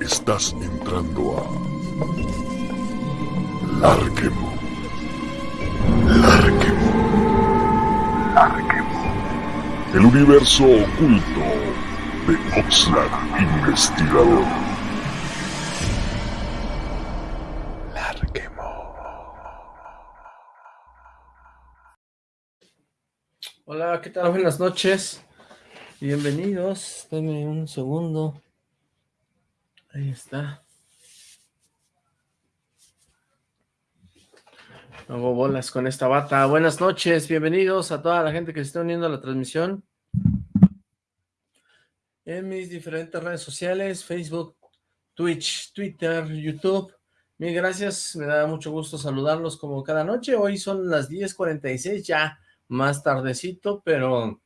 Estás entrando a Larquemo. Larquemo. Larquemo. El universo oculto de Oxlack Investigador. Larquemo. Hola, ¿qué tal? Buenas noches. Bienvenidos. Denme un segundo. Ahí está. Hago bolas con esta bata. Buenas noches, bienvenidos a toda la gente que se está uniendo a la transmisión. En mis diferentes redes sociales, Facebook, Twitch, Twitter, YouTube. Mil gracias, me da mucho gusto saludarlos como cada noche. Hoy son las 10.46, ya más tardecito, pero...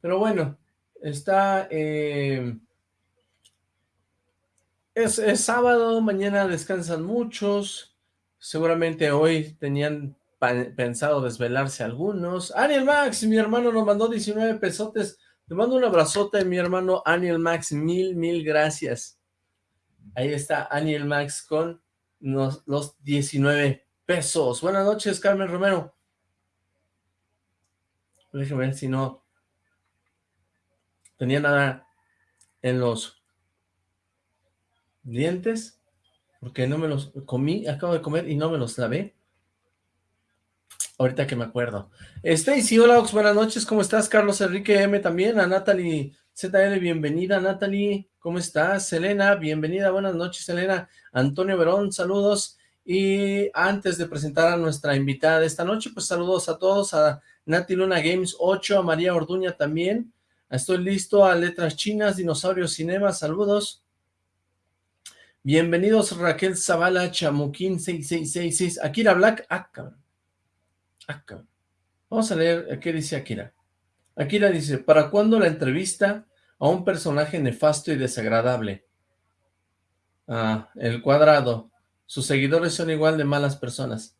Pero bueno, está... Eh, es, sábado, mañana descansan muchos, seguramente hoy tenían pensado desvelarse algunos. Aniel Max, mi hermano nos mandó 19 pesotes, te mando un abrazote, mi hermano Aniel Max, mil, mil gracias. Ahí está Aniel Max con los, los 19 pesos. Buenas noches, Carmen Romero. Déjeme ver si no tenía nada en los dientes, porque no me los comí, acabo de comer y no me los lavé. Ahorita que me acuerdo. Stacy, hola Ox, buenas noches, ¿cómo estás? Carlos Enrique M también, a Natalie ZL, bienvenida Natalie, ¿cómo estás? Selena, bienvenida, buenas noches Selena. Antonio Verón, saludos. Y antes de presentar a nuestra invitada de esta noche, pues saludos a todos, a Nati Luna Games 8, a María Orduña también. Estoy listo a Letras Chinas, Dinosaurio Cinema, saludos. Bienvenidos Raquel Zavala, Chamuquín 6666, Akira Black, ah, ah Vamos a leer qué dice Akira. Akira dice, ¿para cuándo la entrevista a un personaje nefasto y desagradable? Ah, el cuadrado. Sus seguidores son igual de malas personas.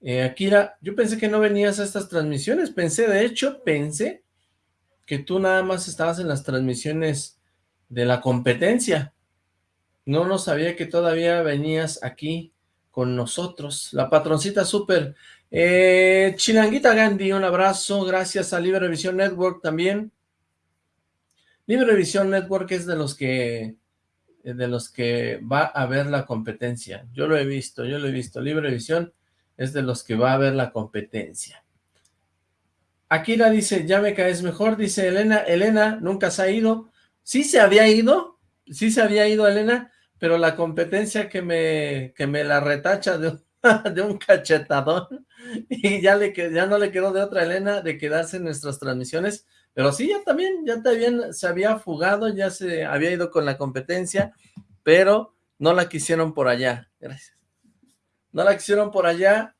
Eh, Akira, yo pensé que no venías a estas transmisiones. Pensé, de hecho, pensé que tú nada más estabas en las transmisiones de la competencia. No no sabía que todavía venías aquí con nosotros. La patroncita súper. Eh, Chilanguita Gandhi, un abrazo. Gracias a Librevisión Network también. Librevisión Network es de los que de los que va a ver la competencia. Yo lo he visto, yo lo he visto. Librevisión es de los que va a ver la competencia. Akira dice, ya me caes mejor, dice Elena. Elena nunca se ha ido. Sí se había ido, sí se había ido Elena, pero la competencia que me, que me la retacha de, un cachetadón y ya, le, ya no le quedó de otra Elena de quedarse en nuestras transmisiones, pero sí, ya también, ya también se había fugado, ya se había ido con la competencia, pero no la quisieron por allá, gracias. No la quisieron por allá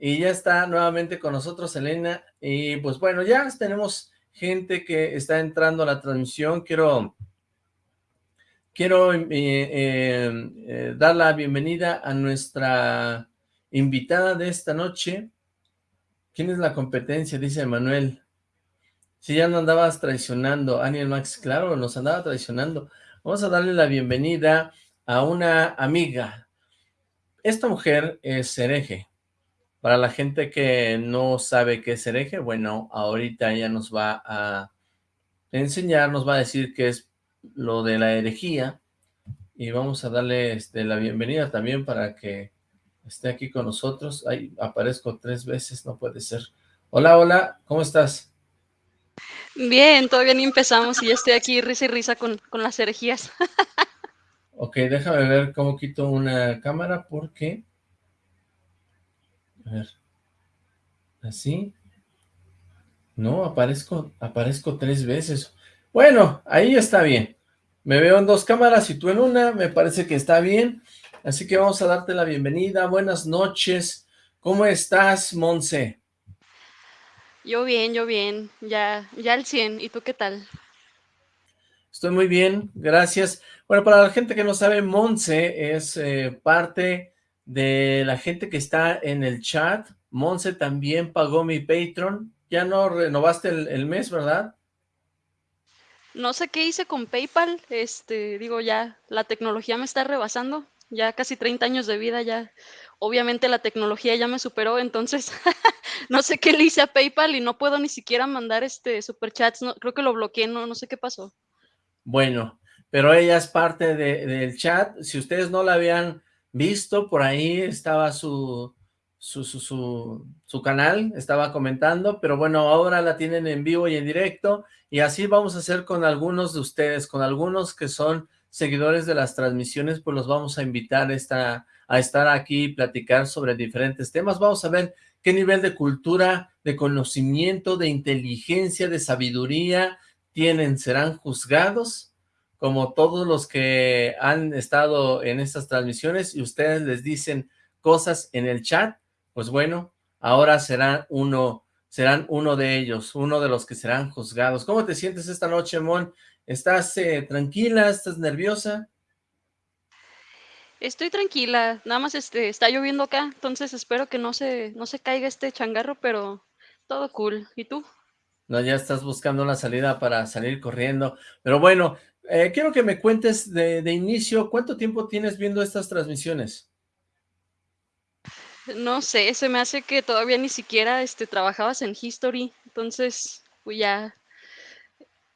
y ya está nuevamente con nosotros Elena, y pues bueno, ya tenemos gente que está entrando a la transmisión, quiero Quiero eh, eh, dar la bienvenida a nuestra invitada de esta noche. ¿Quién es la competencia? Dice Manuel. Si ya no andabas traicionando, Aniel Max, claro, nos andaba traicionando. Vamos a darle la bienvenida a una amiga. Esta mujer es hereje. Para la gente que no sabe qué es hereje, bueno, ahorita ella nos va a enseñar, nos va a decir qué es lo de la herejía y vamos a darle este, la bienvenida también para que esté aquí con nosotros. Ahí aparezco tres veces, no puede ser. Hola, hola, ¿cómo estás? Bien, todavía ni empezamos y ya estoy aquí risa y risa con, con las herejías. ok, déjame ver cómo quito una cámara porque... A ver. ¿Así? No, aparezco, aparezco tres veces. Bueno, ahí está bien. Me veo en dos cámaras y tú en una, me parece que está bien. Así que vamos a darte la bienvenida. Buenas noches. ¿Cómo estás, Monse? Yo bien, yo bien. Ya, ya al 100. ¿Y tú qué tal? Estoy muy bien, gracias. Bueno, para la gente que no sabe, Monse es eh, parte de la gente que está en el chat. Monse también pagó mi Patreon. Ya no renovaste el mes, ¿verdad? No sé qué hice con PayPal, este, digo, ya la tecnología me está rebasando, ya casi 30 años de vida, ya obviamente la tecnología ya me superó, entonces no sé qué le hice a PayPal y no puedo ni siquiera mandar este superchats, no, creo que lo bloqueé, no, no sé qué pasó. Bueno, pero ella es parte del chat, si ustedes no la habían visto, por ahí estaba su, su, su, canal, estaba comentando, pero bueno, ahora la tienen en vivo y en directo, y así vamos a hacer con algunos de ustedes, con algunos que son seguidores de las transmisiones, pues los vamos a invitar a estar aquí y platicar sobre diferentes temas, vamos a ver qué nivel de cultura, de conocimiento, de inteligencia, de sabiduría tienen, serán juzgados, como todos los que han estado en estas transmisiones, y ustedes les dicen cosas en el chat, pues bueno, ahora serán uno, serán uno de ellos, uno de los que serán juzgados. ¿Cómo te sientes esta noche, Mon? ¿Estás eh, tranquila? ¿Estás nerviosa? Estoy tranquila, nada más este, está lloviendo acá, entonces espero que no se, no se caiga este changarro, pero todo cool. ¿Y tú? No, ya estás buscando una salida para salir corriendo. Pero bueno, eh, quiero que me cuentes de, de inicio, ¿cuánto tiempo tienes viendo estas transmisiones? No sé, se me hace que todavía ni siquiera este, trabajabas en History, entonces, pues ya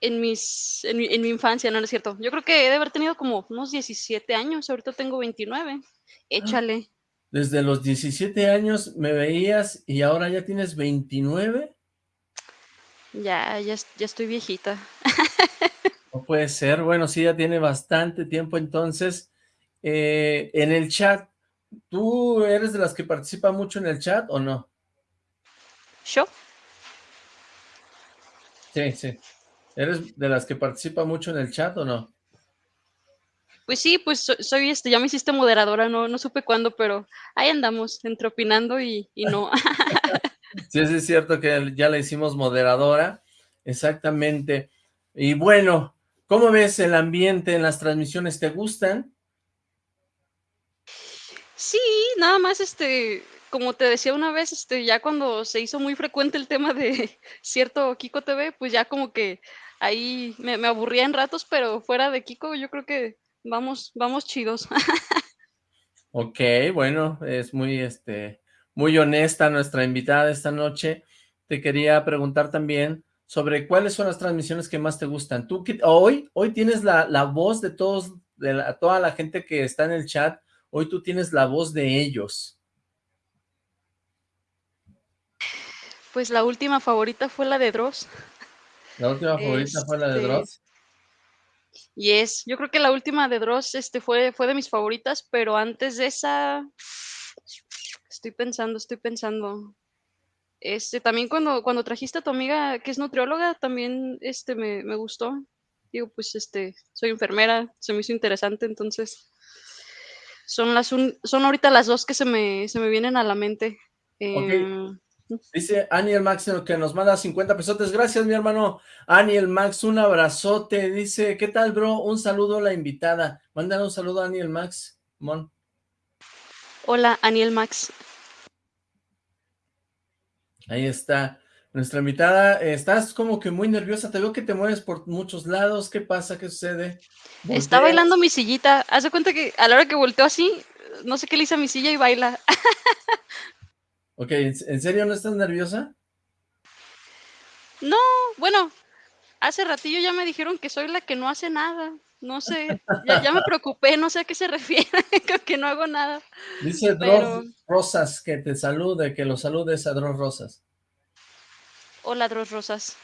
en, mis, en, mi, infancia, no, es cierto. Yo creo que he de haber tenido como unos 17 años, ahorita tengo 29, échale. Desde los 17 años me veías y ahora ya tienes 29. Ya, ya, ya estoy viejita. No puede ser, bueno, sí, ya tiene bastante tiempo entonces. Eh, en el chat, ¿Tú eres de las que participa mucho en el chat o no? ¿Yo? Sí, sí. ¿Eres de las que participa mucho en el chat o no? Pues sí, pues soy, este, ya me hiciste moderadora, no, no supe cuándo, pero ahí andamos, entre opinando y, y no. sí, sí es cierto que ya la hicimos moderadora, exactamente. Y bueno, ¿cómo ves el ambiente en las transmisiones? ¿Te gustan? Sí, nada más, este, como te decía una vez, este, ya cuando se hizo muy frecuente el tema de cierto Kiko TV, pues ya como que ahí me, aburría en ratos, pero fuera de Kiko yo creo que vamos, vamos chidos. Ok, bueno, es muy, este, muy honesta nuestra invitada esta noche. Te quería preguntar también sobre cuáles son las transmisiones que más te gustan. Tú, hoy, hoy tienes la, la voz de todos, de toda la gente que está en el chat, Hoy tú tienes la voz de ellos. Pues la última favorita fue la de Dross. ¿La última favorita fue la de este, Dross? Y es, yo creo que la última de Dross este, fue, fue de mis favoritas, pero antes de esa, estoy pensando, estoy pensando. Este, también cuando, cuando trajiste a tu amiga que es nutrióloga, también este, me, me gustó. Digo, pues este, soy enfermera, se me hizo interesante, entonces son, las son ahorita las dos que se me, se me vienen a la mente. Em, Dice Aniel Max que nos manda 50 pesotes. Gracias, mi hermano. Aniel Max, un abrazote. Dice, ¿qué tal, bro? Un saludo a la invitada. Mándale un saludo a Aniel Max. Mon. Hola, Aniel Max. Ahí está. Nuestra invitada, estás como que muy nerviosa, te veo que te mueves por muchos lados, ¿qué pasa? ¿Qué sucede? Está bailando mi sillita, haz de cuenta que a la hora que volteo así, no sé qué le hice a mi silla y baila. ok, ¿en serio no estás nerviosa? No, bueno, hace ratillo ya me dijeron que soy la que no hace nada, no sé, ya, me preocupé, no sé a qué se refiere, que no hago nada. Dice Dross Rosas que te salude, que lo saludes a Dross Rosas. Hola, Dros Rosas.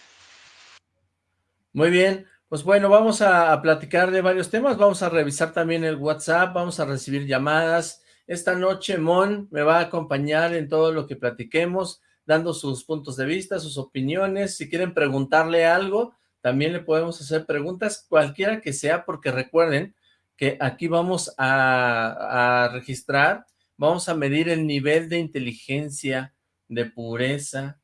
Muy bien, pues bueno, vamos a, platicar de varios temas, vamos a revisar también el WhatsApp, vamos a recibir llamadas. Esta noche Mon me va a acompañar en todo lo que platiquemos, dando sus puntos de vista, sus opiniones. Si quieren preguntarle algo, también le podemos hacer preguntas, cualquiera que sea, porque recuerden que aquí vamos a, registrar, vamos a medir el nivel de inteligencia, de pureza,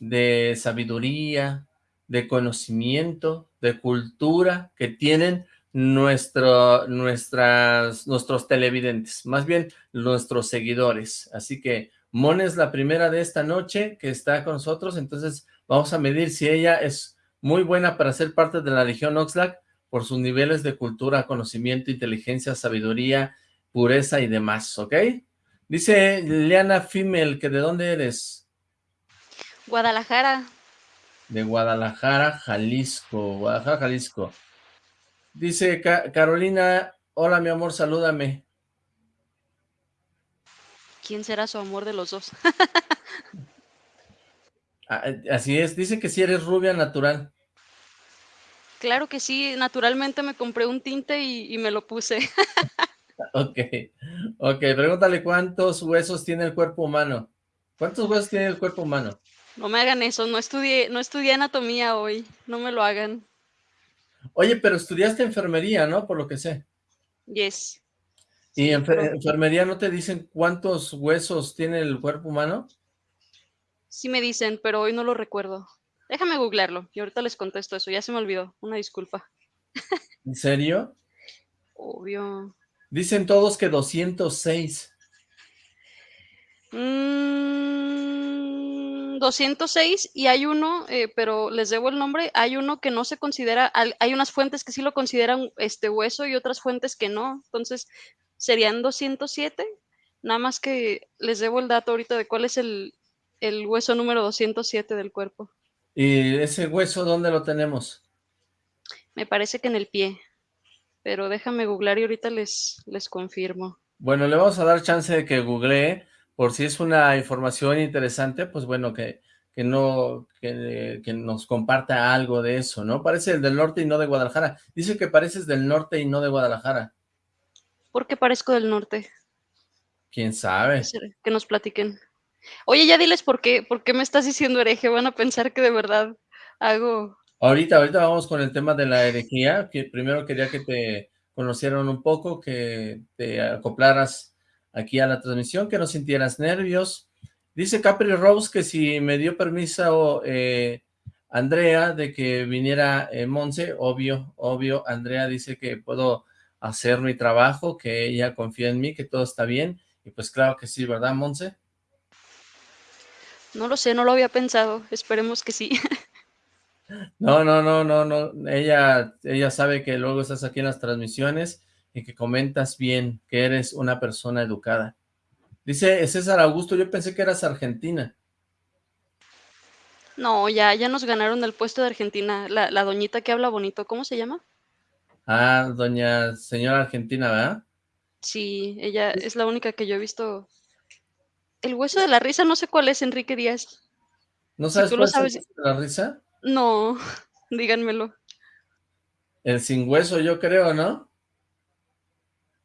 de sabiduría, de conocimiento, de cultura que tienen nuestras, nuestros televidentes, más bien nuestros seguidores. Así que Mon es la primera de esta noche que está con nosotros, entonces vamos a medir si ella es muy buena para ser parte de la Legión Oxlack por sus niveles de cultura, conocimiento, inteligencia, sabiduría, pureza y demás, ¿ok? Dice Liana Femel, que ¿de dónde eres? Guadalajara. De Guadalajara, Jalisco, Guadalajara, Jalisco. Dice Carolina, hola mi amor, salúdame. ¿Quién será su amor de los dos? Ah, así es, dice que si eres rubia natural. Claro que sí, naturalmente me compré un tinte y, me lo puse. ok, ok, pregúntale cuántos huesos tiene el cuerpo humano. ¿Cuántos huesos tiene el cuerpo humano? No me hagan eso, no estudié, no estudié anatomía hoy, no me lo hagan. Oye, pero estudiaste enfermería, ¿no? Por lo que sé. Yes. ¿Y en enfermería no te dicen cuántos huesos tiene el cuerpo humano? Sí me dicen, pero hoy no lo recuerdo. Déjame googlearlo y ahorita les contesto eso. Ya se me olvidó. Una disculpa. ¿En serio? Obvio. Dicen todos que 206. Mmm, 206 y hay uno, eh, pero les debo el nombre, hay uno que no se considera, hay unas fuentes que sí lo consideran este hueso y otras fuentes que no. Entonces, serían 207. Nada más que les debo el dato ahorita de cuál es el, el hueso número 207 del cuerpo. ¿Y ese hueso dónde lo tenemos? Me parece que en el pie, pero déjame googlear y ahorita les, les confirmo. Bueno, le vamos a dar chance de que googlee, por si es una información interesante, pues bueno, que, que no, que, que, nos comparta algo de eso, ¿no? Parece el del norte y no de Guadalajara. Dice que pareces del norte y no de Guadalajara. ¿Por qué parezco del norte? ¿Quién sabe? Que nos platiquen. Oye, ya diles por qué, por qué me estás diciendo hereje, van a pensar que de verdad hago... Ahorita, ahorita vamos con el tema de la herejía, que primero quería que te conocieran un poco, que te acoplaras aquí a la transmisión, que no sintieras nervios. Dice Capri Rose que si me dio permiso eh, Andrea de que viniera eh, Monse, obvio, obvio, Andrea dice que puedo hacer mi trabajo, que ella confía en mí, que todo está bien, y pues claro que sí, ¿verdad, Monse? No lo sé, no lo había pensado, esperemos que sí. No, no, no, no, no, ella, ella sabe que luego estás aquí en las transmisiones y que comentas bien, que eres una persona educada. Dice César Augusto, yo pensé que eras argentina. No, ya, ya nos ganaron el puesto de Argentina, la, la doñita que habla bonito, ¿cómo se llama? Ah, doña señora argentina, ¿verdad? Sí, ella es la única que yo he visto el hueso de la risa, no sé cuál es, Enrique Díaz. ¿No sabes cuál es el hueso de la risa? No, díganmelo. El sin hueso, yo creo, ¿no?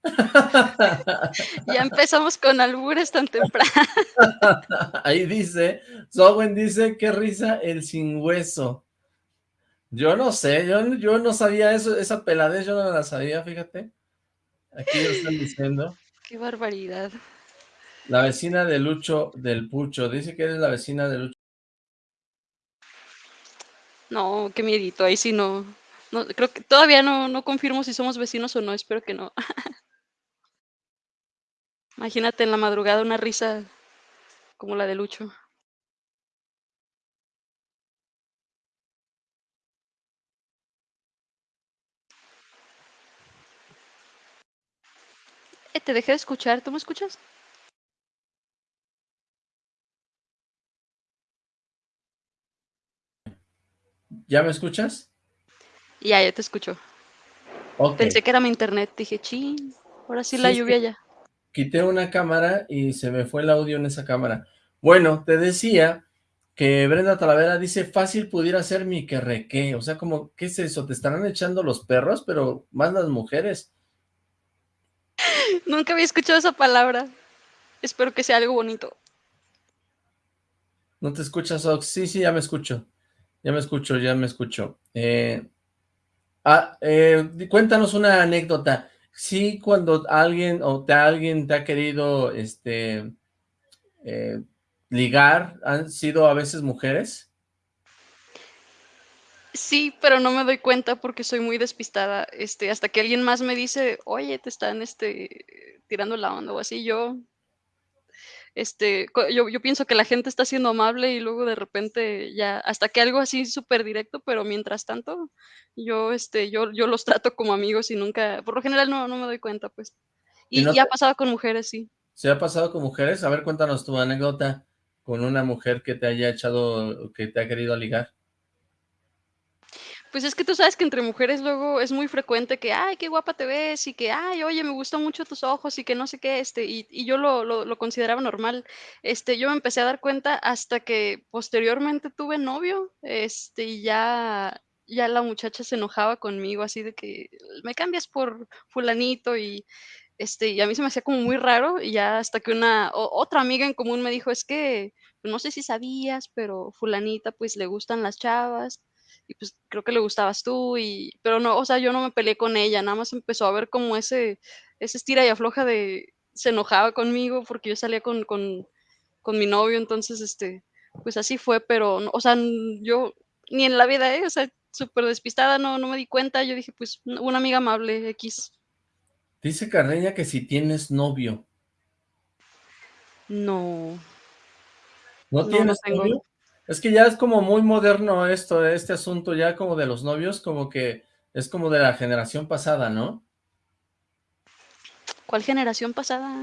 ya empezamos con albures tan temprano. Ahí dice, Sowen dice, qué risa el sin hueso. Yo no sé, yo, yo no sabía eso, esa peladez yo no la sabía, fíjate. Aquí lo están diciendo. Qué barbaridad. La vecina de Lucho del Pucho. Dice que eres la vecina de Lucho. No, qué miedito. Ahí sí no. no creo que todavía no, no confirmo si somos vecinos o no. Espero que no. Imagínate en la madrugada una risa como la de Lucho. Eh, te dejé de escuchar. ¿Tú me escuchas? ¿Ya me escuchas? Ya, ya te escucho. Pensé que era mi internet, dije, ching, ahora sí, la lluvia ya. Quité una cámara y se me fue el audio en esa cámara. Bueno, te decía que Brenda Talavera dice, fácil pudiera ser mi que o sea, como, ¿qué es eso? ¿Te estarán echando los perros? Pero más las mujeres. Nunca había escuchado esa palabra. Espero que sea algo bonito. ¿No te escuchas, Ox? Sí, sí, ya me escucho. Ya me escucho, ya me escucho. Eh, ah, eh, cuéntanos una anécdota. Sí, cuando alguien o te, alguien te ha querido este, eh, ligar, ¿han sido a veces mujeres? Sí, pero no me doy cuenta porque soy muy despistada. Este, hasta que alguien más me dice, oye, te están este, tirando la onda o así, yo este, yo, yo pienso que la gente está siendo amable y luego de repente ya, hasta que algo así súper directo, pero mientras tanto, yo, este, yo, yo los trato como amigos y nunca, por lo general no, no me doy cuenta, pues. Y, ya ha pasado con mujeres, sí. ¿Se ha pasado con mujeres? A ver, cuéntanos tu anécdota con una mujer que te haya echado, que te ha querido ligar. Pues es que tú sabes que entre mujeres luego es muy frecuente que, ay, qué guapa te ves y que, ay, oye, me gustan mucho tus ojos y que no sé qué, este, y, yo lo, lo, lo, consideraba normal. Este, yo me empecé a dar cuenta hasta que posteriormente tuve novio, este, y ya, ya la muchacha se enojaba conmigo así de que me cambias por fulanito y este, y a mí se me hacía como muy raro, y ya hasta que una otra amiga en común me dijo: "Es que, pues, no sé si sabías, pero fulanita, pues, le gustan las chavas, y pues, creo que le gustabas tú", y pero no, o sea, yo no me peleé con ella, nada más empezó a ver como ese ese estira y afloja de se enojaba conmigo porque yo salía con con con mi novio, entonces, este, pues, así fue, pero, o sea, yo ni en la vida, ¿eh? O sea, súper despistada, no no me di cuenta, yo dije: "Pues, una amiga amable, x Dice Carreña que si tienes novio. No. ¿No tienes novio? Es que ya es como muy moderno esto, este asunto ya como de los novios, como que es como de la generación pasada, ¿no? ¿Cuál generación pasada?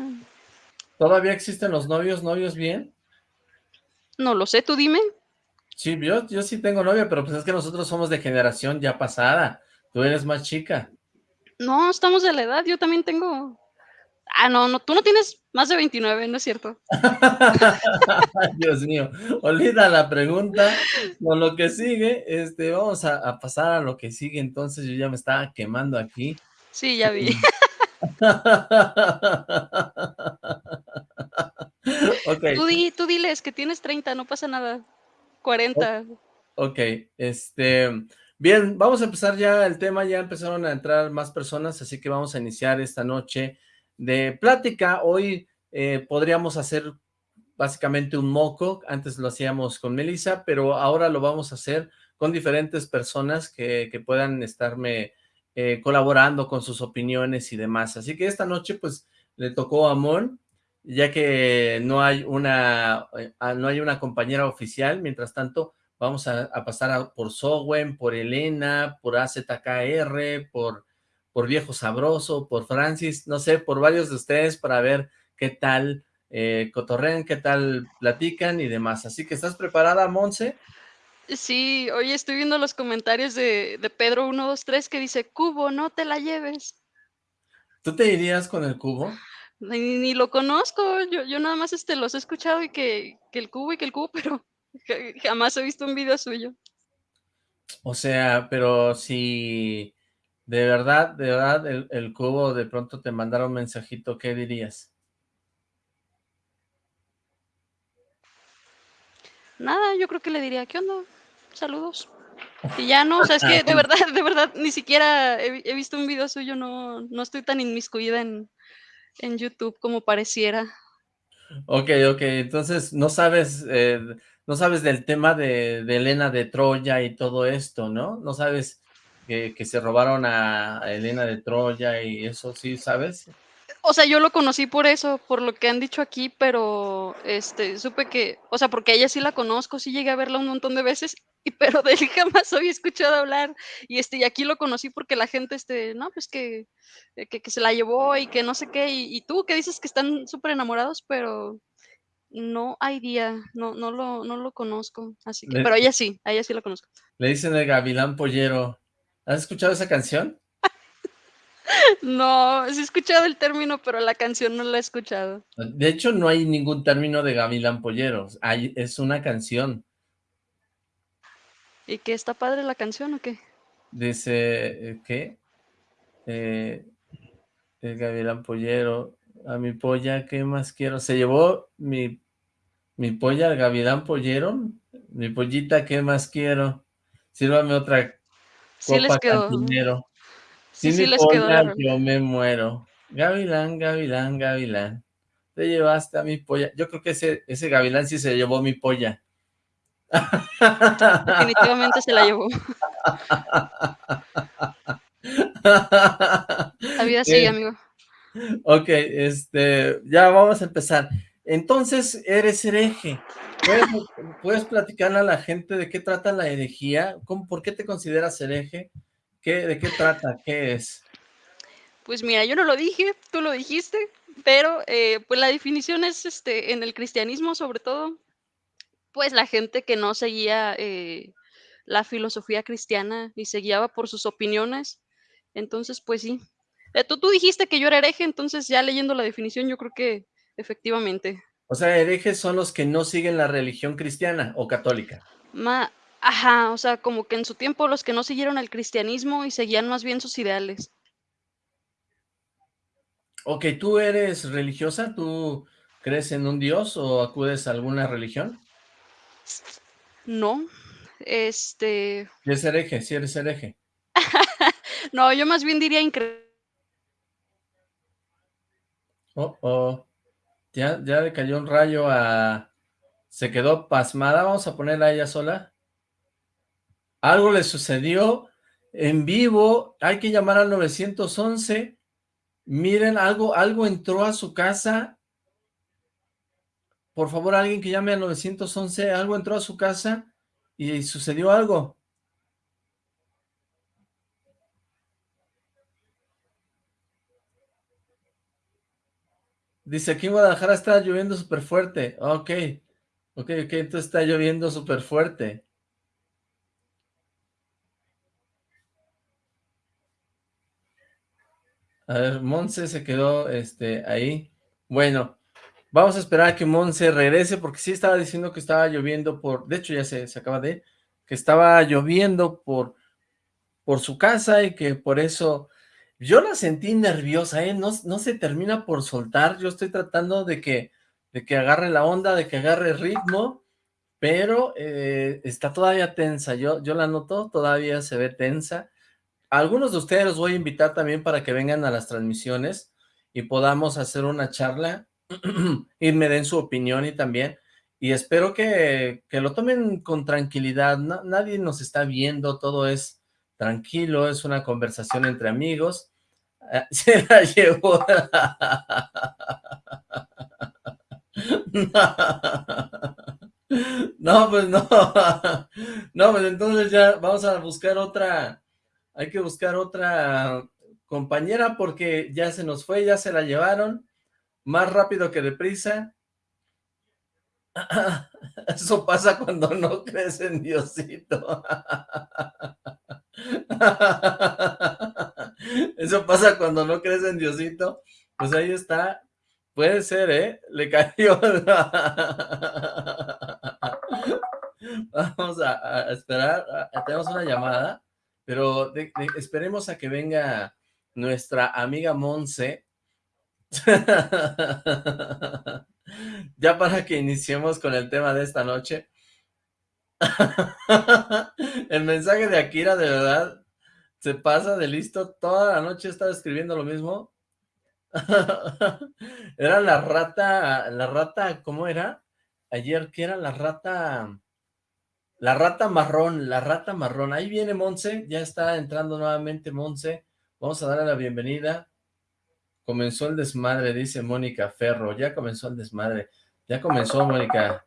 ¿Todavía existen los novios, novios bien? No lo sé, tú dime. Sí, yo, yo sí tengo novia, pero pues es que nosotros somos de generación ya pasada. Tú eres más chica. No, estamos de la edad, yo también tengo... Ah, no, no, tú no tienes más de 29, ¿no es cierto? Dios mío, olvida la pregunta, con lo que sigue, este, vamos a, pasar a lo que sigue, entonces yo ya me estaba quemando aquí. Sí, ya vi. okay. tú, tú diles que tienes 30, no pasa nada, 40. Ok, este, Bien, vamos a empezar ya el tema, ya empezaron a entrar más personas, así que vamos a iniciar esta noche de plática. Hoy eh, podríamos hacer básicamente un moco, antes lo hacíamos con Melissa, pero ahora lo vamos a hacer con diferentes personas que, que puedan estarme eh, colaborando con sus opiniones y demás. Así que esta noche pues le tocó a Mon, ya que no hay una, eh, no hay una compañera oficial, mientras tanto Vamos a, pasar por Sowen, por Elena, por AZKR, por, por Viejo Sabroso, por Francis, no sé, por varios de ustedes para ver qué tal eh, cotorrean, qué tal platican y demás. Así que, ¿estás preparada, Monse? Sí, hoy estoy viendo los comentarios de, de Pedro 123 que dice, Cubo, no te la lleves. ¿Tú te irías con el cubo? Ni, lo conozco, yo, yo nada más este, los he escuchado y que, que el cubo y que el cubo, pero Jamás he visto un video suyo. O sea, pero si de verdad, de verdad, el, cubo de pronto te mandara un mensajito, ¿qué dirías? Nada, yo creo que le diría, ¿qué onda? Saludos. Y ya no, o sea, es que de verdad, de verdad, ni siquiera he, visto un video suyo, no, no estoy tan inmiscuida en, en YouTube como pareciera. Ok, ok, entonces no sabes eh, no sabes del tema de, Elena de Troya y todo esto, ¿no? No sabes que, se robaron a, Elena de Troya y eso, ¿sí sabes? O sea, yo lo conocí por eso, por lo que han dicho aquí, pero este, supe que, o sea, porque ella sí la conozco, sí llegué a verla un montón de veces, y, pero de él jamás había escuchado hablar. Y este, y aquí lo conocí porque la gente, este, no, pues que, que, se la llevó y que no sé qué, y, y tú que dices que están súper enamorados, pero no hay día, no, no, lo, no lo conozco, así que, pero ella sí, a ella sí la conozco. Le dicen el Gavilán Pollero. ¿Has escuchado esa canción? no, sí he escuchado el término, pero la canción no la he escuchado. De hecho, no hay ningún término de Gavilán Pollero, hay, es una canción. ¿Y qué está padre la canción o qué? Dice, eh, ¿qué? Eh, el Gavilán Pollero, a mi polla, ¿qué más quiero? Se llevó mi mi polla al gavilán pollero, mi pollita, ¿qué más quiero? Sírvame otra sí les quedó. cantinero. Sí, sí les quedó. Yo me muero. Gavilán, gavilán, gavilán. Te llevaste a mi polla. Yo creo que ese, ese gavilán sí se llevó mi polla. Definitivamente se la llevó. La vida sigue, amigo. Ok, este, ya vamos a empezar. Entonces eres hereje. ¿Puedes, platicarle a la gente de qué trata la herejía? ¿Cómo, ¿Por qué te consideras hereje? ¿Qué, ¿De qué trata? ¿Qué es? Pues mira, yo no lo dije, tú lo dijiste, pero eh, pues la definición es este, en el cristianismo sobre todo, pues la gente que no seguía eh, la filosofía cristiana y se guiaba por sus opiniones. Entonces, pues sí. Eh, tú, tú dijiste que yo era hereje, entonces ya leyendo la definición yo creo que efectivamente. O sea, herejes son los que no siguen la religión cristiana o católica. Ma Ajá, o sea, como que en su tiempo los que no siguieron el cristianismo y seguían más bien sus ideales. Ok, ¿tú eres religiosa? ¿Tú crees en un dios o acudes a alguna religión? No, este... ¿Es hereje? ¿Sí eres hereje? no, yo más bien diría increíble. Oh, oh. Ya, le cayó un rayo a... Se quedó pasmada. Vamos a ponerla a ella sola. Algo le sucedió en vivo. Hay que llamar al 911. Miren, algo, algo entró a su casa. Por favor, alguien que llame al 911. Algo entró a su casa y sucedió algo. Dice, aquí en Guadalajara está lloviendo súper fuerte. Ok, ok, ok, entonces está lloviendo súper fuerte. A ver, Monse se quedó este, ahí. Bueno, vamos a esperar a que Monse regrese, porque sí estaba diciendo que estaba lloviendo por... De hecho, ya se, se acaba de... Que estaba lloviendo por, por su casa y que por eso yo la sentí nerviosa, ¿eh? No, no se termina por soltar. Yo estoy tratando de que, de que agarre la onda, de que agarre ritmo, pero eh, está todavía tensa. Yo, yo la noto, todavía se ve tensa. algunos de ustedes los voy a invitar también para que vengan a las transmisiones y podamos hacer una charla y me den su opinión y también. Y espero que, que lo tomen con tranquilidad. nadie nos está viendo, todo es tranquilo, es una conversación entre amigos. Ah, se la llevó. No, pues no. No, pues entonces ya vamos a buscar otra, hay que buscar otra compañera porque ya se nos fue, ya se la llevaron, más rápido que deprisa. Eso pasa cuando no crees en Diosito. Eso pasa cuando no crees en Diosito. Pues ahí está. Puede ser, ¿eh? Le cayó. Vamos a, esperar. tenemos una llamada, pero esperemos a que venga nuestra amiga Monse. ya para que iniciemos con el tema de esta noche. el mensaje de Akira de verdad se pasa de listo, toda la noche estaba escribiendo lo mismo. era la rata, la rata, ¿cómo era? Ayer, ¿qué era la rata? La rata marrón, la rata marrón. Ahí viene Monse, ya está entrando nuevamente Monse. Vamos a darle la bienvenida. Comenzó el desmadre, dice Mónica Ferro. Ya comenzó el desmadre. Ya comenzó, Mónica.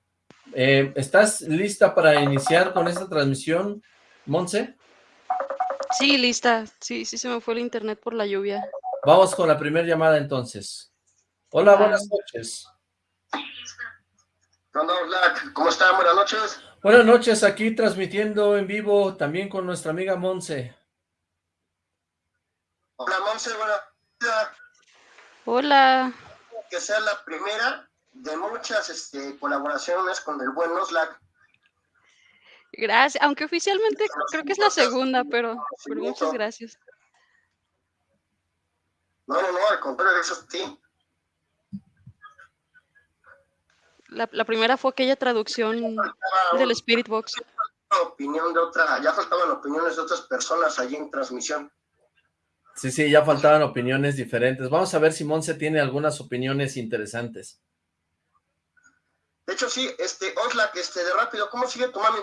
Eh, ¿Estás lista para iniciar con esta transmisión, Monse? Sí, lista. Sí, sí se me fue el internet por la lluvia. Vamos con la primera llamada entonces. Hola, buenas noches. ¿Cómo están? Buenas noches. Buenas noches, aquí transmitiendo en vivo también con nuestra amiga Monse. Hola, Monse, buenas Hola. Que sea la primera de muchas este, colaboraciones con el buen Oslac. Gracias, aunque oficialmente creo que es la segunda, pero, muchas gracias. No, no, no, al contrario, eso sí. La, la primera fue aquella traducción del Spirit Box. Opinión de otra, ya faltaban opiniones de otras personas allí en transmisión. Sí, sí, ya faltaban opiniones diferentes. Vamos a ver si Monse tiene algunas opiniones interesantes. De hecho, sí, este, Oxlack, este, de rápido, ¿cómo sigue tu mami?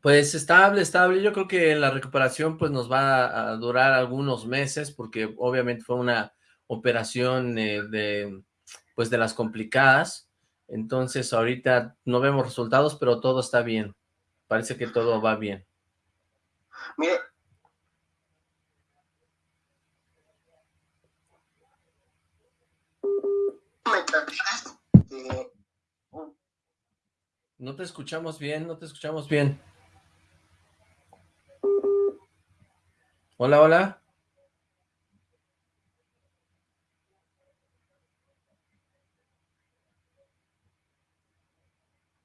Pues estable, estable. Yo creo que la recuperación pues nos va a durar algunos meses porque obviamente fue una operación eh, de pues de las complicadas, entonces ahorita no vemos resultados, pero todo está bien, parece que todo va bien. Mire, No te escuchamos bien, no te escuchamos bien. Hola, hola.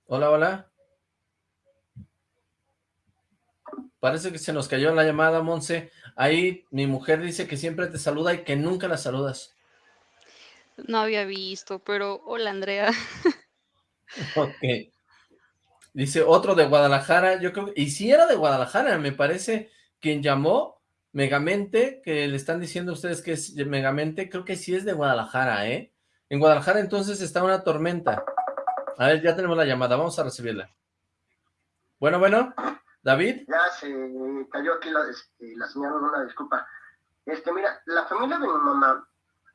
Hola, hola. Parece que se nos cayó la llamada, Monse. Ahí mi mujer dice que siempre te saluda y que nunca la saludas. No había visto, pero hola, Andrea. Ok. Dice otro de Guadalajara, yo creo, y si era de Guadalajara, me parece, quien llamó Megamente, que le están diciendo a ustedes que es Megamente, creo que sí es de Guadalajara, ¿eh? En Guadalajara entonces está una tormenta. A ver, ya tenemos la llamada, vamos a recibirla. Bueno, bueno, David. Ya se cayó aquí la, este, la señal, una disculpa. Este, mira, la familia de mi mamá.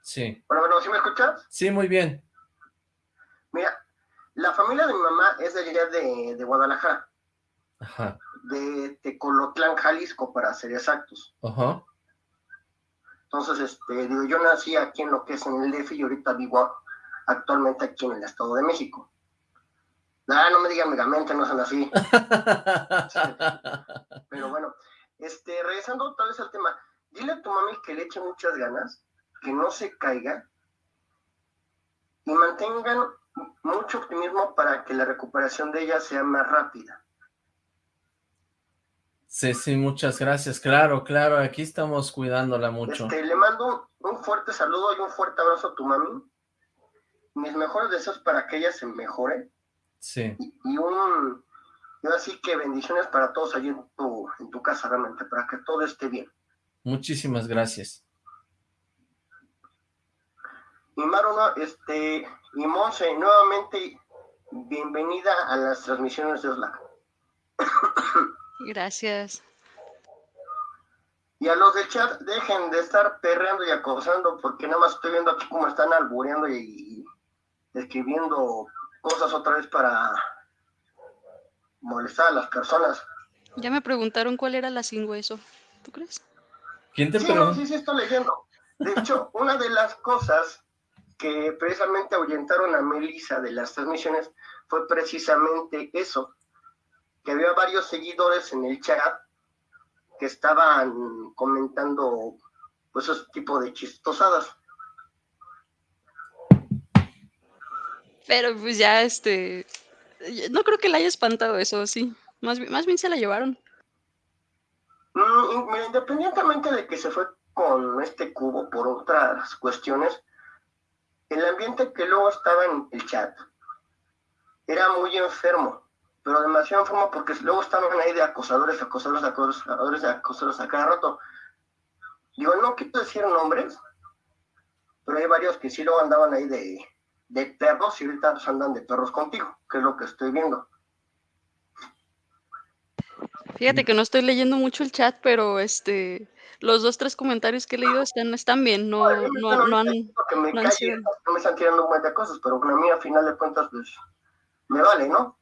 Sí. Bueno, bueno, ¿sí me escuchas? Sí, muy bien. Mira, la familia de mi mamá es de allá de, de Guadalajara. Ajá. De Tecolotlán, Jalisco, para ser exactos. Ajá. Entonces, este, digo, yo nací aquí en lo que es en el DF y ahorita vivo actualmente aquí en el Estado de México. Ah, no me digan megamente, no son así. Pero bueno, este, regresando otra vez al tema, dile a tu mami que le eche muchas ganas, que no se caiga y mantengan mucho optimismo para que la recuperación de ella sea más rápida. Sí, sí, muchas gracias. Claro, claro, aquí estamos cuidándola mucho. Este, le mando un fuerte saludo y un fuerte abrazo a tu mami. Mis mejores deseos para que ella se mejore. Sí. Y, y un, y así que bendiciones para todos allí en tu, en tu casa realmente, para que todo esté bien. Muchísimas gracias. Y Maru, no, este, y Monse, nuevamente bienvenida a las transmisiones de Oslac. Gracias. Y a los del chat, dejen de estar perreando y acosando, porque nada más estoy viendo aquí cómo están albureando y, y escribiendo cosas otra vez para molestar a las personas. Ya me preguntaron cuál era la sin hueso. ¿Tú crees? ¿Quién te Sí, no, sí, sí, estoy leyendo. De hecho, una de las cosas que precisamente ahuyentaron a Melissa de las transmisiones fue precisamente eso, que había varios seguidores en el chat que estaban comentando pues ese tipo de chistosadas. Pero pues ya, este... No creo que la haya espantado eso, sí. Más, más bien se la llevaron. Mm, independientemente de que se fue con este cubo por otras cuestiones, el ambiente que luego estaba en el chat era muy enfermo, pero demasiado enfermo porque luego estaban ahí de acosadores, acosadores, acosadores, acosadores a cada rato. Digo, no quiero decir nombres, pero hay varios que sí luego andaban ahí de, perros y ahorita andan de perros contigo, que es lo que estoy viendo. Fíjate que no estoy leyendo mucho el chat, pero este... Los dos, tres comentarios que he leído están, están bien, no, no, bueno, no han... me no han calle, sido- no me están tirando un montón de cosas, pero a mí a final de cuentas, pues, me vale, ¿no?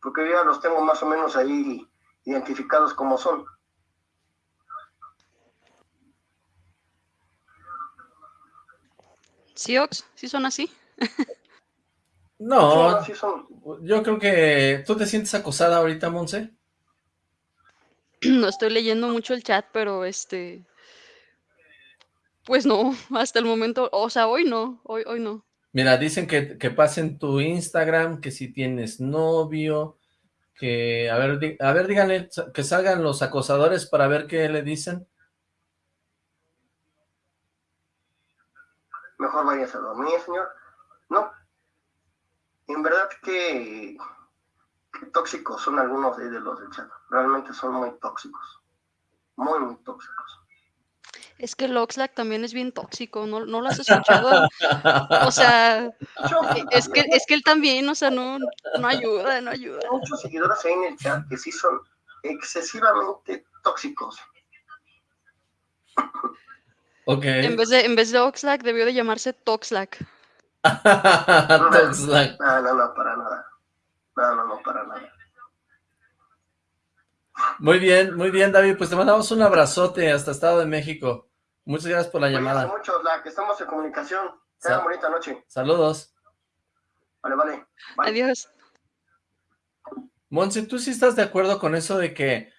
Porque yo ya los tengo más o menos ahí identificados como son. ¿Sí, Ox? ¿Sí son así? No, Sí, son. yo creo que... ¿Tú te sientes acosada ahorita, Monse? No estoy leyendo mucho el chat, pero este... Pues no, hasta el momento, o sea, hoy no, hoy, hoy no. Mira, dicen que, que pasen tu Instagram, que si tienes novio, que... A ver, di- a ver, díganle que salgan los acosadores para ver qué le dicen. Mejor vayas a dormir, señor. No. En verdad que, que tóxicos son algunos de de los del chat. Realmente son muy tóxicos. Muy, muy tóxicos. Es que el Oxlack también es bien tóxico, ¿no, no lo has escuchado? O sea, es que, es que él también, o sea, no, no ayuda, no ayuda. Hay muchos seguidores ahí en el chat que sí son excesivamente tóxicos. Ok. En vez de, en vez de Oxlack, debió de llamarse Toxlack. Toxlack. No, no, no, para nada. No, no, no, para nada. Muy bien, muy bien, David. Pues te mandamos un abrazote hasta Estado de México. Muchas gracias por la llamada. mucho, la que estamos en comunicación. Tengan bonita noche. Saludos. Vale, vale. Bye. Adiós. Monse, ¿tú sí estás de acuerdo con eso de que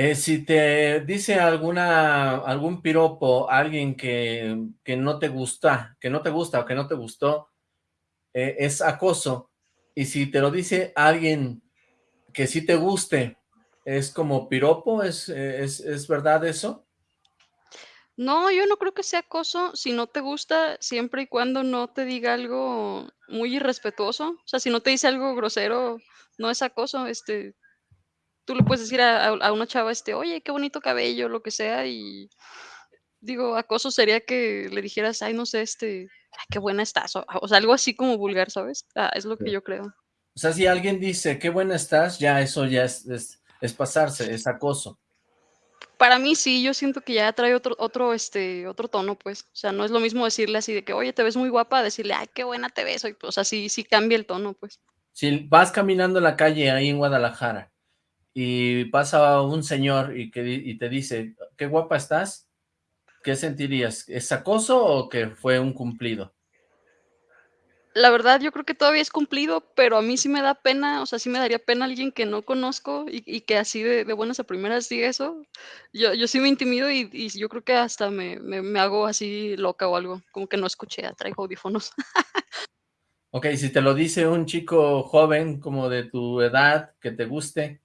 eh, si te dice alguna algún piropo, alguien que, que no te gusta, que no te gusta o que no te gustó, eh, es acoso? Y si te lo dice alguien que sí te guste, ¿es como piropo? ¿Es, eh, es, es verdad eso? No, yo no creo que sea acoso si no te gusta, siempre y cuando no te diga algo muy irrespetuoso. O sea, si no te dice algo grosero, no es acoso. Este, tú le puedes decir a, a- a una chava, este, oye, qué bonito cabello, lo que sea, y digo, acoso sería que le dijeras, ay, no sé, este, ay, qué buena estás, o, o sea, algo así como vulgar, ¿sabes? Ah, es lo que Sí. yo creo. O sea, si alguien dice, qué buena estás, ya eso ya es, es, es pasarse, es acoso. Para mí sí, yo siento que ya trae otro, otro, este, otro tono, pues. O sea, no es lo mismo decirle así de que, oye, te ves muy guapa, decirle, ay, qué buena te ves. O sea, sí, sí cambia el tono, pues. Si vas caminando en la calle ahí en Guadalajara y pasa un señor y, que, y te dice, qué guapa estás, ¿qué sentirías? ¿Es acoso o que fue un cumplido? La verdad, yo creo que todavía es cumplido, pero a mí sí me da pena, o sea, sí me daría pena alguien que no conozco y, y que así de, de buenas a primeras diga eso. Yo, yo sí me intimido y, y yo creo que hasta me, me, me hago así loca o algo, como que no escuché, traigo audífonos. Ok, si te lo dice un chico joven como de tu edad, que te guste,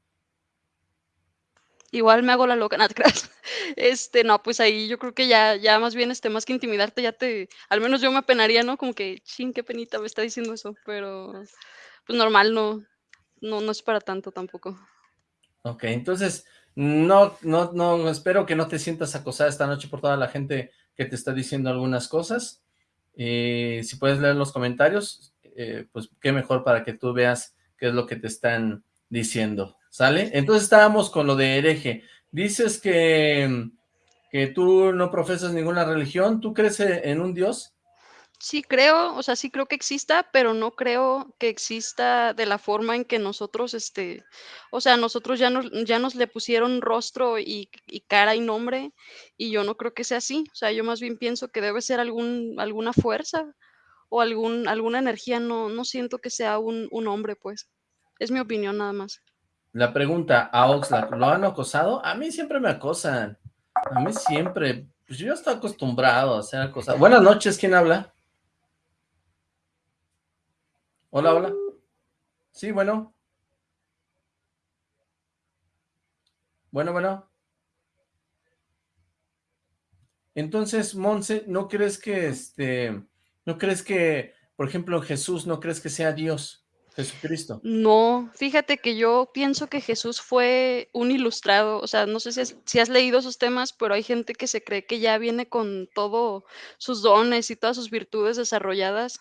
Igual me hago la loca, no te creas. Este, no, pues ahí yo creo que ya, ya más bien, este, más que intimidarte, ya te, al menos yo me apenaría, ¿no? Como que, ching, qué penita me está diciendo eso, pero pues normal, no, no, no es para tanto tampoco. Ok, entonces, no, no, no, espero que no te sientas acosada esta noche por toda la gente que te está diciendo algunas cosas. Eh, si puedes leer los comentarios, eh, pues qué mejor para que tú veas qué es lo que te están diciendo, ¿sale? Entonces estábamos con lo de hereje. Dices que, que tú no profesas ninguna religión, ¿tú crees en un Dios? Sí creo, o sea, sí creo que exista, pero no creo que exista de la forma en que nosotros, este, o sea, nosotros ya nos, ya nos le pusieron rostro y, y cara y nombre, y yo no creo que sea así. O sea, yo más bien pienso que debe ser algún, alguna fuerza o algún, alguna energía. No, no siento que sea un, un hombre, pues. Es mi opinión nada más. La pregunta a Oxlack, ¿lo han acosado? A mí siempre me acosan. A mí siempre. Pues yo estoy acostumbrado a ser acosado. Buenas noches, ¿quién habla? Hola, hola. Sí, bueno. Bueno, bueno. Entonces, Monse, ¿no crees que este, no crees que, por ejemplo, Jesús, no crees que sea Dios, Jesucristo? No, fíjate que yo pienso que Jesús fue un ilustrado, o sea, no sé si has, si has leído esos temas, pero hay gente que se cree que ya viene con todo sus dones y todas sus virtudes desarrolladas,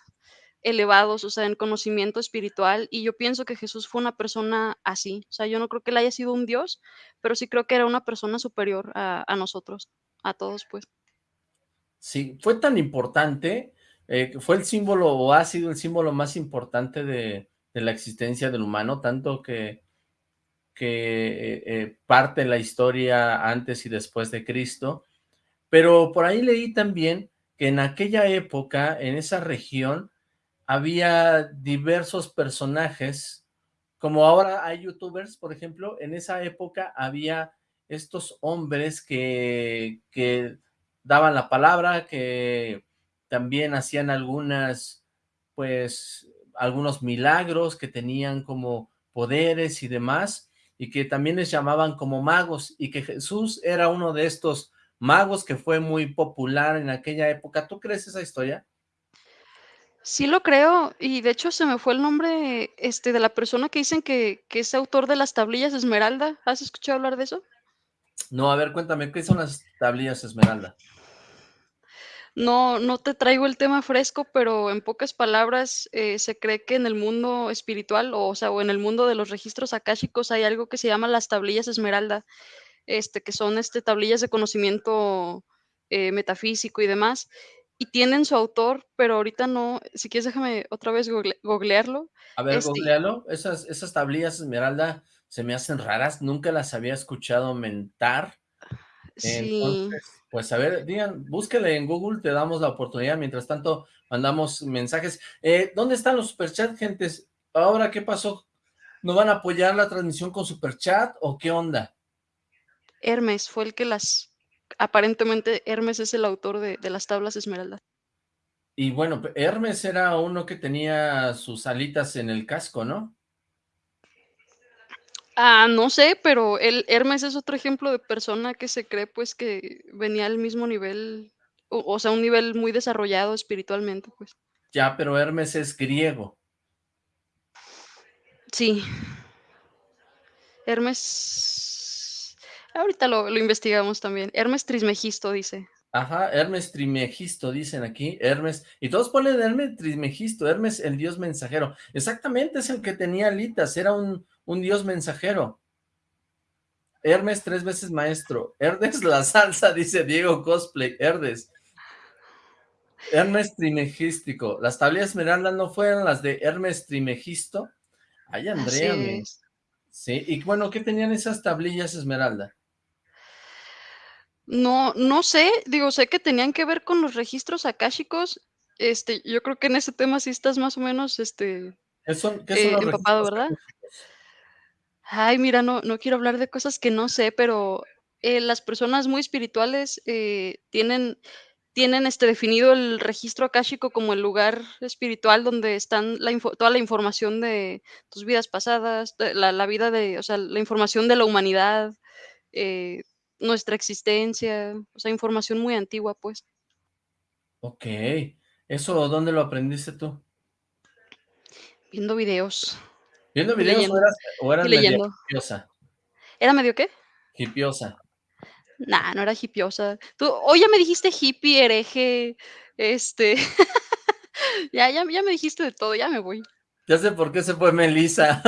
elevados, o sea, en conocimiento espiritual, y yo pienso que Jesús fue una persona así, o sea, yo no creo que él haya sido un Dios, pero sí creo que era una persona superior a, a nosotros, a todos, pues. Sí, fue tan importante, eh, fue el símbolo o ha sido el símbolo más importante de, de la existencia del humano, tanto que, que eh, eh, parte la historia antes y después de Cristo, pero por ahí leí también que en aquella época, en esa región, había diversos personajes, como ahora hay youtubers, por ejemplo, en esa época había estos hombres que, que daban la palabra, que también hacían algunas, pues, algunos milagros, que tenían como poderes y demás, y que también les llamaban como magos, y que Jesús era uno de estos magos que fue muy popular en aquella época. ¿Tú crees esa historia? Sí lo creo, y de hecho se me fue el nombre, este, de la persona que dicen que, que es autor de las tablillas Esmeralda. ¿Has escuchado hablar de eso? No, a ver, cuéntame, ¿qué son las tablillas Esmeralda? No, no te traigo el tema fresco, pero en pocas palabras, eh, se cree que en el mundo espiritual, o, o sea, o en el mundo de los registros akáshicos hay algo que se llama las tablillas Esmeralda, este, que son este, tablillas de conocimiento eh, metafísico y demás, y tienen su autor, pero ahorita no, si quieres déjame otra vez google, googlearlo. A ver, Este, googlealo. Esas, esas tablillas esmeralda se me hacen raras, nunca las había escuchado mentar. Sí, Entonces, pues a ver, digan, búsquele en Google, te damos la oportunidad, mientras tanto mandamos mensajes. Eh, ¿Dónde están los superchats, gentes? Ahora, ¿qué pasó? ¿No van a apoyar la transmisión con superchat o qué onda? Hermes fue el que las, aparentemente Hermes es el autor de, de las tablas esmeralda. Y bueno, Hermes era uno que tenía sus alitas en el casco, ¿no? Ah, no sé, pero el Hermes es otro ejemplo de persona que se cree pues que venía al mismo nivel, o, o sea, un nivel muy desarrollado espiritualmente, pues. Ya, pero Hermes es griego. Sí. Hermes. Ahorita lo, lo investigamos también. Hermes Trismegisto dice. Ajá, Hermes Trimegisto, dicen aquí, Hermes, y todos ponen Hermes Trimegisto, Hermes el dios mensajero, exactamente es el que tenía alitas, era un, un dios mensajero. Hermes tres veces maestro, Herdes la salsa, dice Diego Cosplay, Herdes. Hermes Trimegístico, las tablillas esmeralda no fueron las de Hermes Trimegisto. Ay, Andrea, sí, y bueno, ¿qué tenían esas tablillas esmeralda? No, no sé, digo, sé que tenían que ver con los registros akáshicos. Este, yo creo que en ese tema sí estás más o menos, este, ¿Qué son, qué son eh, empapado, ¿verdad? Ay, mira, no, no quiero hablar de cosas que no sé, pero eh, las personas muy espirituales eh, tienen, tienen este definido el registro akáshico como el lugar espiritual donde están la info- toda la información de tus vidas pasadas, la, la vida de, o sea, la información de la humanidad, eh, nuestra existencia, o sea, información muy antigua, pues. Ok, ¿eso dónde lo aprendiste tú? Viendo videos ¿Viendo videos o leyendo. eras, o eras Y media leyendo. hipiosa? ¿Era medio qué? Hipiosa. Nah, no era hipiosa. Tú, hoy ya me dijiste hippie, hereje, este, ya, ya, ya me dijiste de todo, ya me voy. Ya sé por qué se fue Melissa.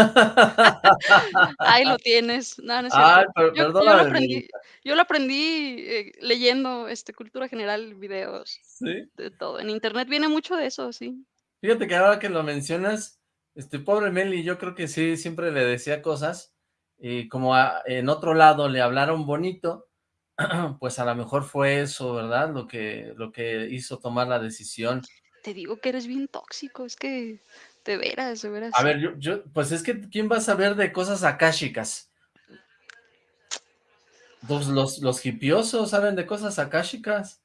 Ahí lo tienes. No, no es Ay, cierto. per- Yo, yo lo perdóname, aprendí, Melissa. yo lo aprendí eh, leyendo este, cultura general, videos, Sí. de todo. En internet viene mucho de eso, sí. Fíjate que ahora que lo mencionas, este pobre Meli, yo creo que sí, siempre le decía cosas, y como a- en otro lado le hablaron bonito, pues a lo mejor fue eso, ¿verdad? Lo que, lo que hizo tomar la decisión. Te digo que eres bien tóxico, es que de veras, de veras. A ver, yo, yo, pues es que, ¿quién va a saber de cosas akáshicas? Pues los, los hipiosos saben de cosas akáshicas.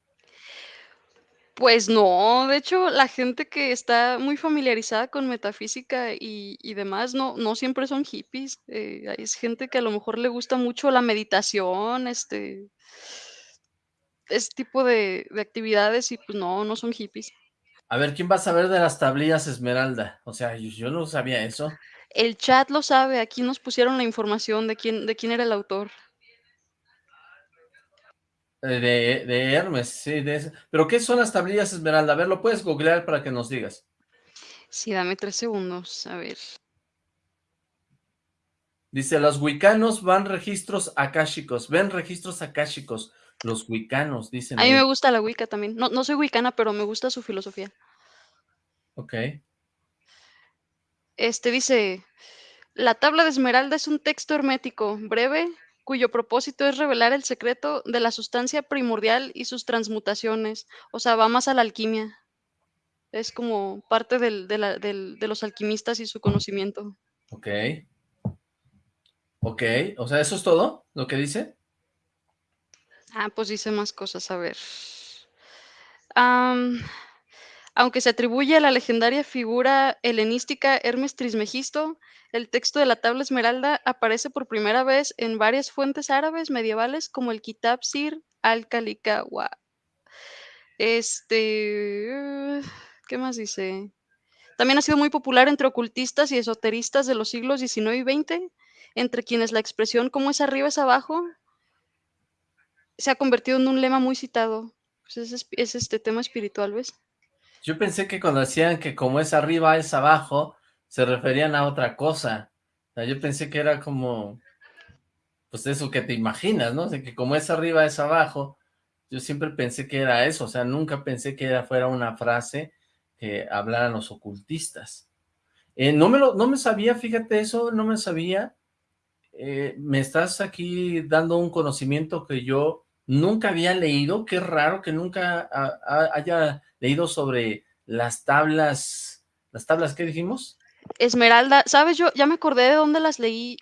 Pues no, de hecho, la gente que está muy familiarizada con metafísica y, y demás, no, no siempre son hippies. eh, es gente que a lo mejor le gusta mucho la meditación, este, ese tipo de, de actividades y pues no, no son hippies. A ver, ¿quién va a saber de las tablillas esmeralda? O sea, yo, yo no sabía eso. El chat lo sabe, aquí nos pusieron la información de quién, de quién era el autor. Eh, De, de Hermes, sí, de. ¿Pero qué son las tablillas esmeralda? A ver, lo puedes googlear para que nos digas. Sí, dame tres segundos, a ver. Dice, los wicanos van registros akáshicos, ven registros akáshicos. Los wicanos, dicen A mí me gusta la Wicca también. No, no soy wicana, pero me gusta su filosofía. Ok. Este dice, la tabla de esmeralda es un texto hermético, breve, cuyo propósito es revelar el secreto de la sustancia primordial y sus transmutaciones. O sea, va más a la alquimia. Es como parte del- de, la- del- de los alquimistas y su conocimiento. Ok. Ok, o sea, ¿eso es todo lo que dice? Ah, pues dice más cosas, a ver. Aunque se atribuye a la legendaria figura helenística Hermes Trismegisto, el texto de la tabla esmeralda aparece por primera vez en varias fuentes árabes medievales como el Kitab Sir al-Kalikawa. Este, ¿qué más dice? También ha sido muy popular entre ocultistas y esoteristas de los siglos XIX y XX, entre quienes la expresión como es arriba es abajo se ha convertido en un lema muy citado. Pues es, es este tema espiritual, ¿ves? Yo pensé que cuando decían que como es arriba es abajo, se referían a otra cosa. Yo pensé que era como, pues eso que te imaginas, ¿no? O sea, que como es arriba es abajo, Yo siempre pensé que era eso, o sea, nunca pensé que era, fuera una frase que hablaran los ocultistas. Eh, no, me lo, no me sabía, fíjate eso, no me sabía. Eh, me estás aquí dando un conocimiento que yo nunca había leído. Qué raro que nunca haya leído sobre las tablas. ¿Las tablas qué dijimos? Esmeralda, ¿sabes? Yo ya me acordé de dónde las leí.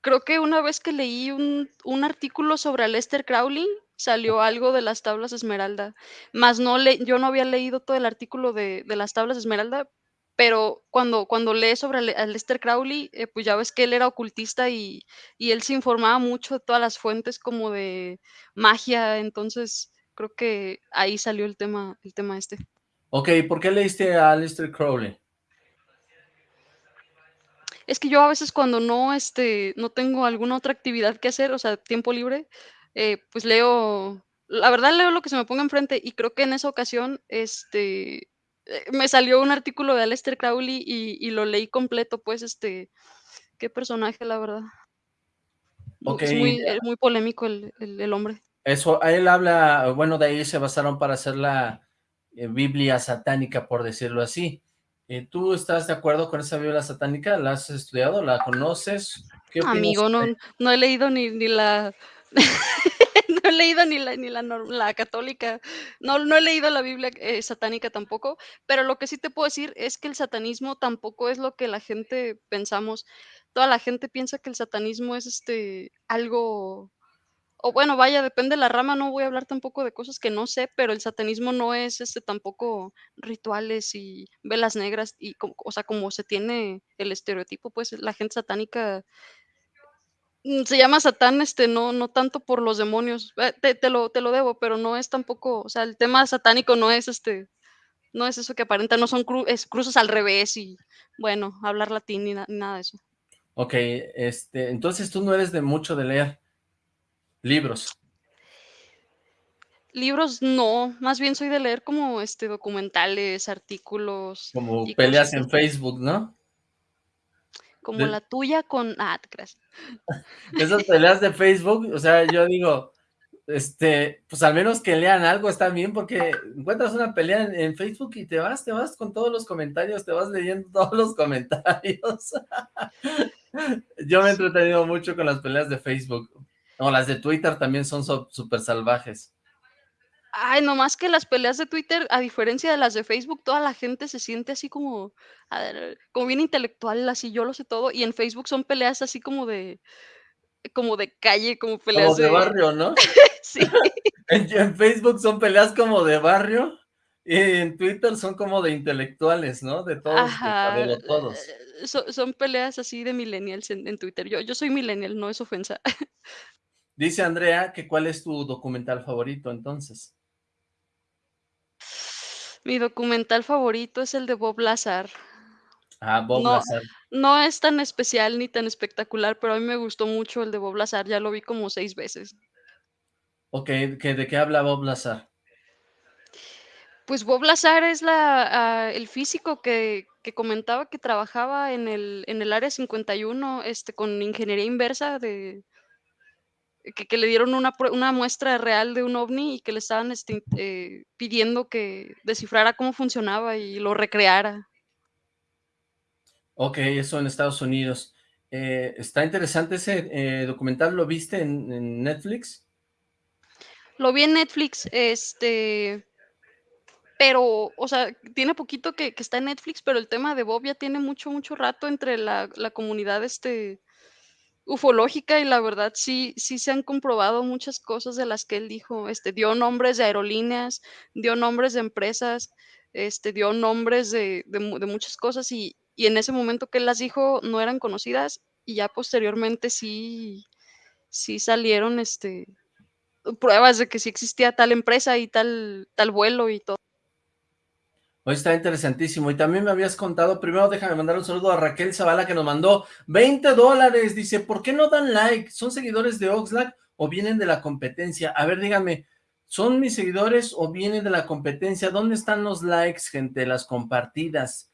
Creo que una vez que leí un, un artículo sobre Lester Crowley, salió algo de las tablas Esmeralda. Más no le, yo no había leído todo el artículo de, de las tablas Esmeralda, pero cuando, cuando lees sobre Lester Crowley, eh, pues ya ves que él era ocultista y, y, él se informaba mucho de todas las fuentes como de magia, entonces creo que ahí salió el tema, el tema este. Ok, ¿por qué leíste a Lester Crowley? Es que yo a veces cuando no, este, no tengo alguna otra actividad que hacer, o sea, tiempo libre, eh, pues leo, la verdad leo lo que se me ponga enfrente y creo que en esa ocasión, este, eh, me salió un artículo de Aleister Crowley y, y, lo leí completo, pues, este, qué personaje, la verdad. Okay. Es muy, es muy polémico el, el, el, hombre. Eso, él habla, bueno, de ahí se basaron para hacer la eh, Biblia satánica, por decirlo así. Eh, ¿Tú estás de acuerdo con esa Biblia satánica? ¿La has estudiado? ¿La conoces? ¿Qué Amigo, no, no he leído ni, ni la no he leído ni la, ni la, la católica, no, no he leído la Biblia eh, satánica tampoco, pero lo que sí te puedo decir es que el satanismo tampoco es lo que la gente pensamos. Toda la gente piensa que el satanismo es este algo, o bueno, vaya, depende de la rama, no voy a hablar tampoco de cosas que no sé, pero el satanismo no es este tampoco rituales y velas negras, y o sea, como se tiene el estereotipo, pues la gente satánica Mm, se llama Satán, este, no no tanto por los demonios, eh, te te lo te lo debo, pero no es tampoco, o sea, el tema satánico no es, este, no es eso que aparenta, no son cru es cruces al revés y, bueno, hablar latín ni, na ni nada de eso. Okey, este, entonces tú no eres de mucho de leer libros. Libros no, más bien soy de leer como, este, documentales, artículos Como peleas en Facebook, ¿no? Como de... la tuya con ah. Esas peleas de Facebook, o sea, yo digo, este, pues al menos que lean algo está bien, porque encuentras una pelea en, en, Facebook y te vas, te vas con todos los comentarios, te vas leyendo todos los comentarios. yo me he entretenido mucho con las peleas de Facebook, o las de Twitter también son súper so, salvajes. Ay, nomás que las peleas de Twitter, a diferencia de las de Facebook, toda la gente se siente así como, ver, como bien intelectual, así yo lo sé todo, y en Facebook son peleas así como de, como de calle, como peleas como de, de... barrio, ¿no? sí. en, en, Facebook son peleas como de barrio, y en Twitter son como de intelectuales, ¿no? De todos, Ajá. de, de todos. Son, son, peleas así de millennials en, en Twitter. Yo, yo soy millennial, no es ofensa. Dice Andrea que cuál es tu documental favorito, entonces. Mi documental favorito es el de Bob Lazar. Ah, Bob no, Lazar. No es tan especial ni tan espectacular, pero a mí me gustó mucho el de Bob Lazar, ya lo vi como seis veces. Ok, ¿que, ¿de qué habla Bob Lazar? Pues Bob Lazar es la, uh, el físico que, que, comentaba que trabajaba en el, en el área 51 este, con ingeniería inversa de, que, que, le dieron una, una, muestra real de un ovni y que le estaban este, eh, pidiendo que descifrara cómo funcionaba y lo recreara. Ok, eso en Estados Unidos. Eh, está interesante ese eh, documental, ¿lo viste en, en, Netflix? Lo vi en Netflix, este, pero, o sea, tiene poquito que, que está en Netflix, pero el tema de Bob ya tiene mucho, mucho rato entre la, la comunidad, este, ufológica y la verdad sí, sí se han comprobado muchas cosas de las que él dijo, este, dio nombres de aerolíneas, dio nombres de empresas, este, dio nombres de, de, muchas cosas y, y, en ese momento que él las dijo no eran conocidas y ya posteriormente sí, sí salieron, este, pruebas de que sí existía tal empresa y tal, tal vuelo y todo. Hoy está interesantísimo. Y también me habías contado, primero déjame mandar un saludo a Raquel Zavala que nos mandó 20 dólares. Dice, ¿por qué no dan like? ¿Son seguidores de Oxlack o vienen de la competencia? A ver, díganme, ¿son mis seguidores o vienen de la competencia? ¿Dónde están los likes, gente? Las compartidas.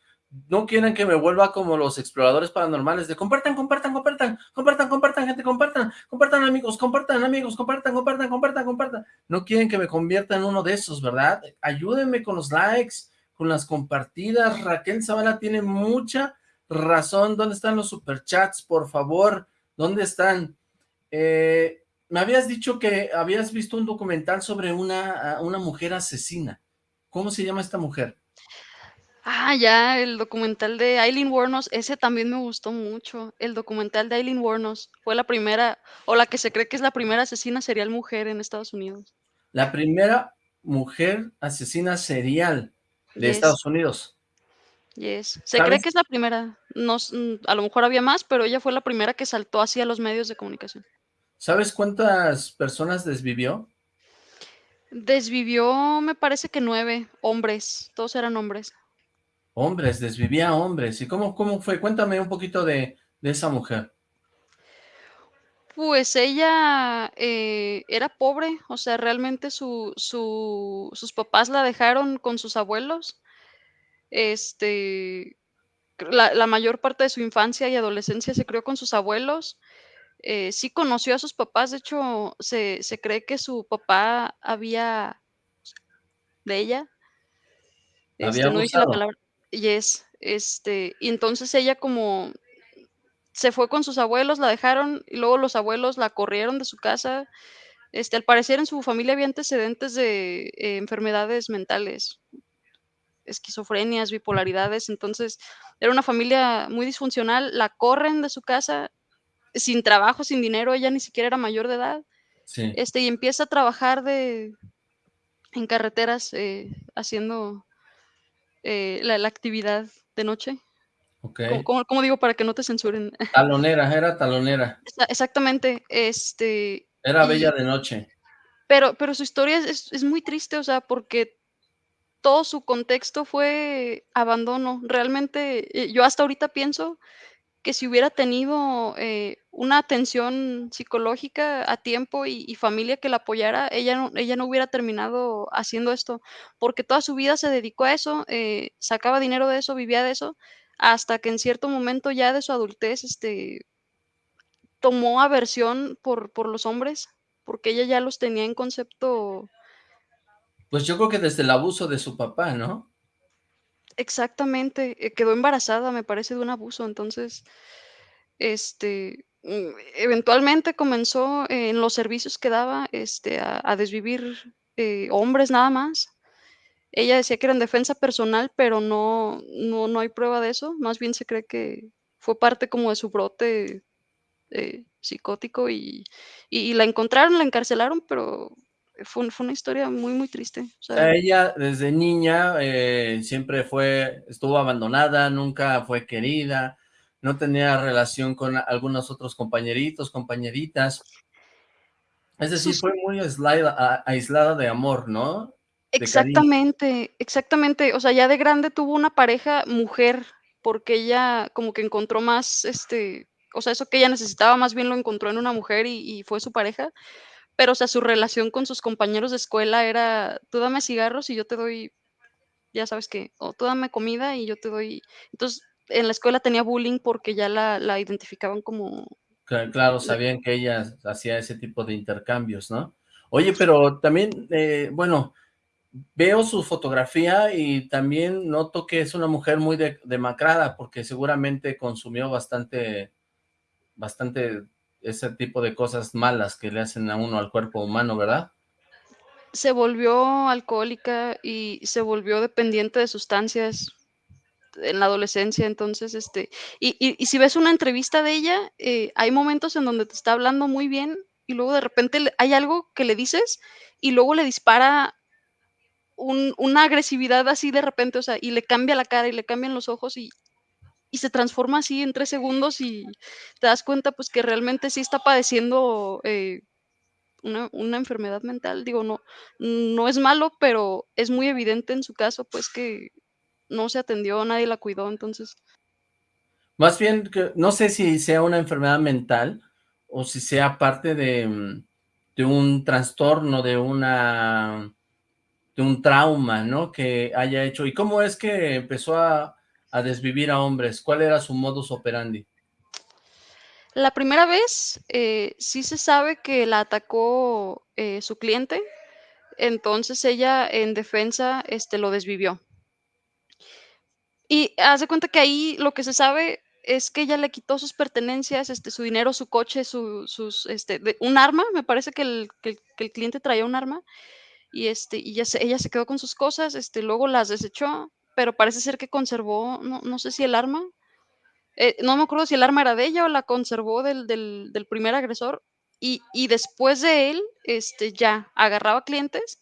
no quieren que me vuelva como los exploradores paranormales de compartan, compartan, compartan, compartan, compartan, gente, compartan, compartan amigos, compartan amigos, compartan, compartan, compartan, compartan. No quieren que me convierta en uno de esos, ¿verdad? Ayúdenme con los likes, con las compartidas. Raquel Zavala tiene mucha razón. ¿Dónde están los superchats, por favor? ¿Dónde están? Eh, me habías dicho que habías visto un documental sobre una, una mujer asesina. ¿Cómo se llama esta mujer? Ah, ya, el documental de Aileen Wuornos, ese también me gustó mucho. El documental de Aileen Wuornos fue la primera, o la que se cree que es la primera asesina serial mujer en Estados Unidos. La primera mujer asesina serial de Yes. Estados Unidos. Yes. Se ¿Sabes? cree que es la primera. No, mm, a lo mejor había más, pero ella fue la primera que saltó hacia los medios de comunicación. ¿Sabes cuántas personas desvivió? Desvivió, me parece que nueve hombres, todos eran hombres. Hombres, desvivía hombres. ¿Y cómo, cómo fue? Cuéntame un poquito de, de esa mujer. Pues ella eh, era pobre, o sea, realmente su, su- sus papás la dejaron con sus abuelos. Este, la, la mayor parte de su infancia y adolescencia se crió con sus abuelos. Eh, sí conoció a sus papás, de hecho, se, se cree que su papá había de ella. Había Este, no dice la palabra. Yes, este, y entonces ella como se fue con sus abuelos, la dejaron y luego los abuelos la corrieron de su casa. Este, al parecer en su familia había antecedentes de eh, enfermedades mentales, esquizofrenias, bipolaridades, entonces era una familia muy disfuncional, la corren de su casa sin trabajo, sin dinero, ella ni siquiera era mayor de edad, Sí. este, y empieza a trabajar de en carreteras eh, haciendo eh, la, la actividad de noche. Ok. ¿Cómo, cómo- digo para que no te censuren? Talonera, era talonera. Exa- Exactamente, este, Era Y- bella de noche. pero, pero su historia es, es- es muy triste, o sea, porque todo su contexto fue abandono. Realmente, eh, yo hasta ahorita pienso que si hubiera tenido eh, una atención psicológica a tiempo y, y familia que la apoyara, ella no, ella no hubiera terminado haciendo esto, porque toda su vida se dedicó a eso, eh, sacaba dinero de eso, vivía de eso, hasta que en cierto momento ya de su adultez, este, tomó aversión por, por los hombres, porque ella ya los tenía en concepto Pues yo creo que desde el abuso de su papá, ¿no? exactamente, eh, quedó embarazada, me parece, de un abuso, entonces, este, mm, eventualmente comenzó en los servicios que daba, este, a, a desvivir eh, hombres nada más. Ella decía que era en defensa personal, pero no, no, no hay prueba de eso, más bien se cree que fue parte como de su brote eh, psicótico y, y, y la encontraron, la encarcelaron, pero fue, fue una historia muy, muy triste. O sea, ella desde niña eh, siempre fue, estuvo abandonada, nunca fue querida, no tenía relación con algunos otros compañeritos, compañeritas. Es decir, fue muy aislada, aislada de amor, ¿no? Exactamente, exactamente. O sea, ya de grande tuvo una pareja mujer, porque ella como que encontró más, este, o sea, eso que ella necesitaba más bien lo encontró en una mujer y, y fue su pareja. Pero, o sea, su relación con sus compañeros de escuela era, tú dame cigarros y yo te doy, ya sabes qué, o tú dame comida y yo te doy. Entonces, en la escuela tenía bullying porque ya la, la identificaban como, Cla- Claro, sabían que ella hacía ese tipo de intercambios, ¿no? Oye, pero también, eh, bueno, veo su fotografía y también noto que es una mujer muy de- demacrada, porque seguramente consumió bastante, bastante ese tipo de cosas malas que le hacen a uno al cuerpo humano, ¿verdad? se volvió alcohólica y se volvió dependiente de sustancias en la adolescencia, entonces, este, y, si ves una entrevista de ella, eh, hay momentos en donde te está hablando muy bien y luego de repente hay algo que le dices y luego le dispara un- una agresividad así de repente, o sea, y le cambia la cara y le cambian los ojos y, y se transforma así en tres segundos y te das cuenta pues que realmente sí está padeciendo eh, una, una enfermedad mental. Digo, no, no es malo, pero es muy evidente en su caso pues que no se atendió, nadie la cuidó, entonces Más bien, no sé si sea una enfermedad mental o si sea parte de, mm, de un trastorno, de una un trauma, ¿no? Que haya hecho. ¿Y cómo es que empezó a, a desvivir a hombres? ¿Cuál era su modus operandi? La primera vez eh, sí se sabe que la atacó eh, su cliente, entonces ella en defensa este, lo desvivió. Y hace cuenta que ahí lo que se sabe es que ella le quitó sus pertenencias, este, su dinero, su coche, su, este, un arma, me parece que el, que, el, cliente traía un arma, y, este, y ella, se, ella se quedó con sus cosas, este, luego las desechó, pero parece ser que conservó, no, no sé si el arma, eh, no me acuerdo si el arma era de ella o la conservó del, del, del primer agresor, y, y, después de él, este, ya agarraba clientes,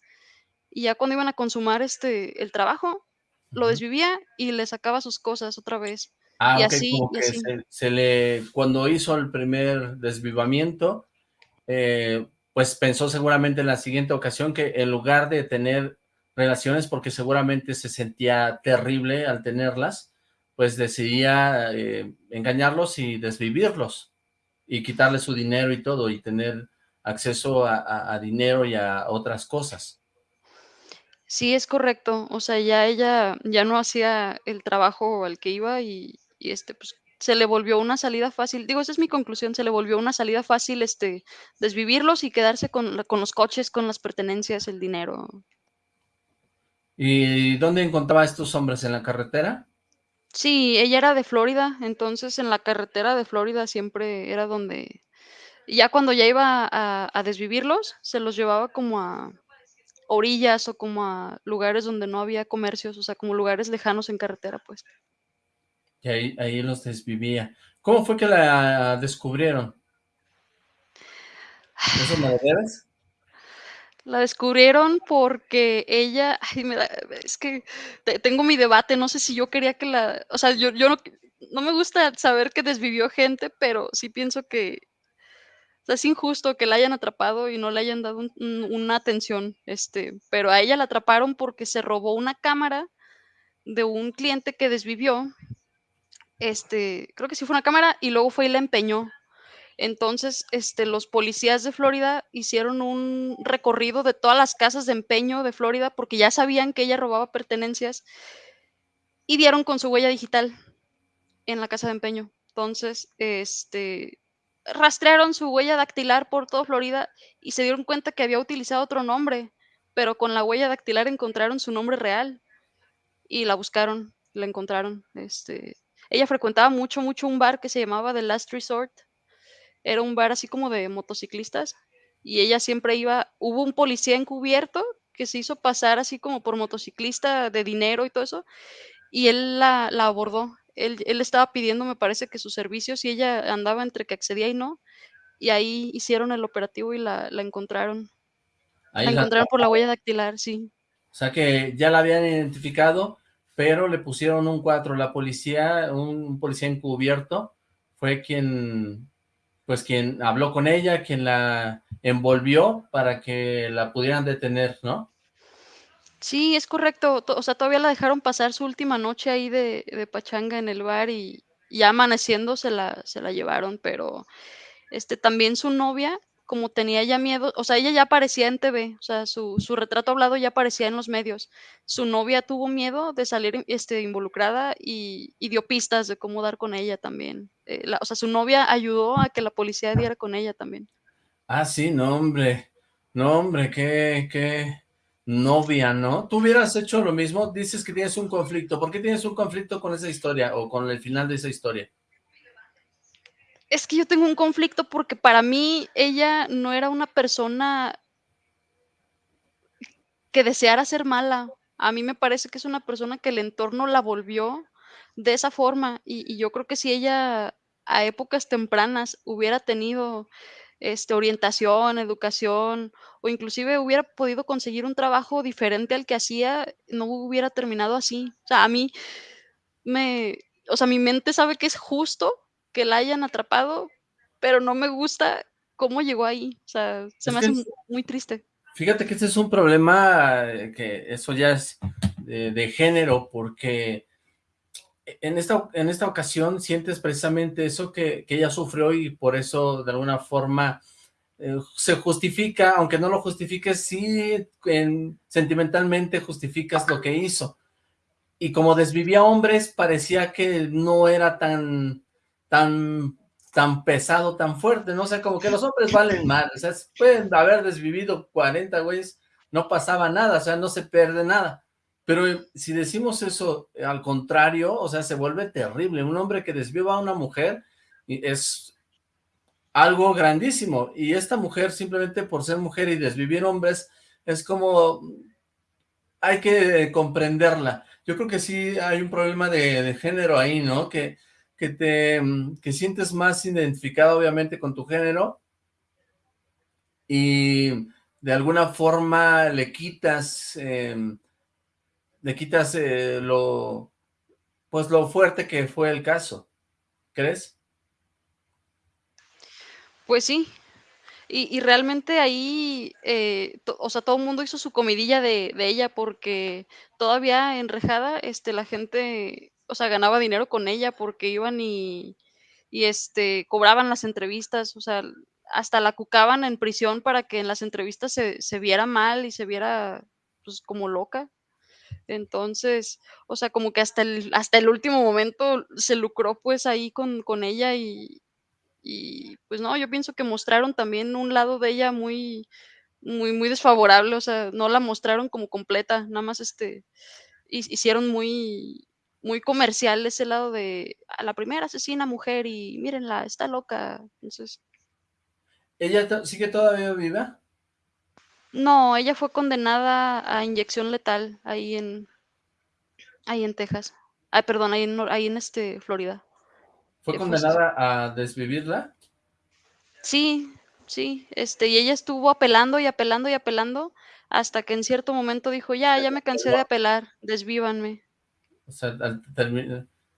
y ya cuando iban a consumar este, el trabajo, lo desvivía y le sacaba sus cosas otra vez. Ah, y así, como que Se, le, cuando hizo el primer desvivamiento, eh, pues pensó seguramente en la siguiente ocasión que en lugar de tener relaciones, porque seguramente se sentía terrible al tenerlas, pues decidía eh, engañarlos y desvivirlos, y quitarle su dinero y todo, y tener acceso a dinero y a otras cosas. Sí, es correcto. O sea, ya ella ya no hacía el trabajo al que iba y, este, pues se le volvió una salida fácil. Digo, esa es mi conclusión, se le volvió una salida fácil, este, desvivirlos y quedarse con, con los coches, con las pertenencias, el dinero. ¿Y dónde encontraba a estos hombres? ¿En la carretera? Sí, ella era de Florida, entonces en la carretera de Florida siempre era donde, ya cuando ya iba a, a desvivirlos, se los llevaba como a, orillas o como a lugares donde no había comercios, o sea, como lugares lejanos en carretera, pues. Y ahí, ahí los desvivía. ¿Cómo fue que la descubrieron? ¿Eso me lo La descubrieron porque ella, ay, me da, es que tengo mi debate, no sé si yo quería que la, o sea, yo, yo no me gusta saber que desvivió gente, pero sí pienso que es injusto que la hayan atrapado y no le hayan dado una atención, este, pero a ella la atraparon porque se robó una cámara de un cliente que desvivió, este, creo que sí fue una cámara y luego fue y la empeñó. Entonces, este, los policías de Florida hicieron un recorrido de todas las casas de empeño de Florida porque ya sabían que ella robaba pertenencias y dieron con su huella digital en la casa de empeño. Entonces, este, rastrearon su huella dactilar por toda Florida y se dieron cuenta que había utilizado otro nombre, pero con la huella dactilar encontraron su nombre real y la buscaron, la encontraron. Este, ella frecuentaba mucho, mucho un bar que se llamaba The Last Resort. Era un bar así como de motociclistas y ella siempre iba, hubo un policía encubierto que se hizo pasar así como por motociclista de dinero y todo eso, y él la, la abordó él, estaba pidiendo, me parece que sus servicios y ella andaba entre que accedía y no, y ahí hicieron el operativo y la, encontraron. la encontraron por la huella dactilar, sí. O sea que ya la habían identificado, pero le pusieron un 4. La policía, un policía encubierto, fue quien, pues quien habló con ella, quien la envolvió para que la pudieran detener, ¿no? Sí, es correcto. O sea, todavía la dejaron pasar su última noche ahí de, de pachanga en el bar y ya amaneciendo se la, se la llevaron, pero este también su novia, como tenía ya miedo, o sea, ella ya aparecía en TV, o sea, su, su retrato hablado ya aparecía en los medios. Su novia tuvo miedo de salir este, involucrada y, y dio pistas de cómo dar con ella también. Eh, o sea, su novia ayudó a que la policía diera con ella también. Ah, sí, no, hombre. No, hombre, qué, qué, novia, ¿no? ¿Tú hubieras hecho lo mismo? Dices que tienes un conflicto. ¿Por qué tienes un conflicto con esa historia o con el final de esa historia? Es que yo tengo un conflicto porque para mí ella no era una persona que deseara ser mala. A mí me parece que es una persona que el entorno la volvió de esa forma y, yo creo que si ella a épocas tempranas hubiera tenido este, orientación, educación, o inclusive hubiera podido conseguir un trabajo diferente al que hacía, no hubiera terminado así. O sea, a mí me, o sea, mi mente sabe que es justo que la hayan atrapado, pero no me gusta cómo llegó ahí. O sea, se me hace muy triste. Fíjate que este es un problema eh, que eso ya es de género, porque en esta, en esta ocasión sientes precisamente eso que, ella sufrió y por eso de alguna forma eh, se justifica, aunque no lo justifiques, sí sentimentalmente justificas lo que hizo. y como desvivía hombres, parecía que no era tan, tan, tan pesado, tan fuerte, ¿no? O sea, como que los hombres valen mal, o sea, pueden haber desvivido 40 güeyes, no pasaba nada, o sea, no se pierde nada. Pero si decimos eso al contrario, o sea, se vuelve terrible. Un hombre que desviva a una mujer es algo grandísimo. Y esta mujer, simplemente por ser mujer y desvivir hombres, es como... Hay que comprenderla. Yo creo que sí hay un problema de, género ahí, ¿no? Que, que te que sientes más identificado, obviamente, con tu género. Y de alguna forma le quitas... Em, le quitas eh, lo... Pues lo fuerte que fue el caso. ¿Crees? Pues sí, y, realmente ahí, eh, o sea, todo el mundo hizo su comidilla de, ella porque todavía enrejada, este, la gente, o sea, ganaba dinero con ella porque iban y, y este, cobraban las entrevistas, o sea, hasta la cucaban en prisión para que en las entrevistas se, se viera mal y se viera, pues, como loca. Entonces, o sea, como que hasta el, hasta el último momento se lucró pues ahí con, con ella y, y pues no, yo pienso que mostraron también un lado de ella muy, muy, muy desfavorable, o sea, no la mostraron como completa, nada más este, hicieron muy, muy comercial ese lado de a la primera asesina mujer y mírenla, está loca, entonces. ¿Ella sigue todavía viva? No, ella fue condenada a inyección letal ahí en, ahí en Texas. Ay, perdón, ahí en, ahí en este, Florida. ¿Fue condenada a desvivirla? Sí, sí, este, y ella estuvo apelando y apelando y apelando hasta que en cierto momento dijo, ya, ya me cansé de apelar, desvívanme. O sea,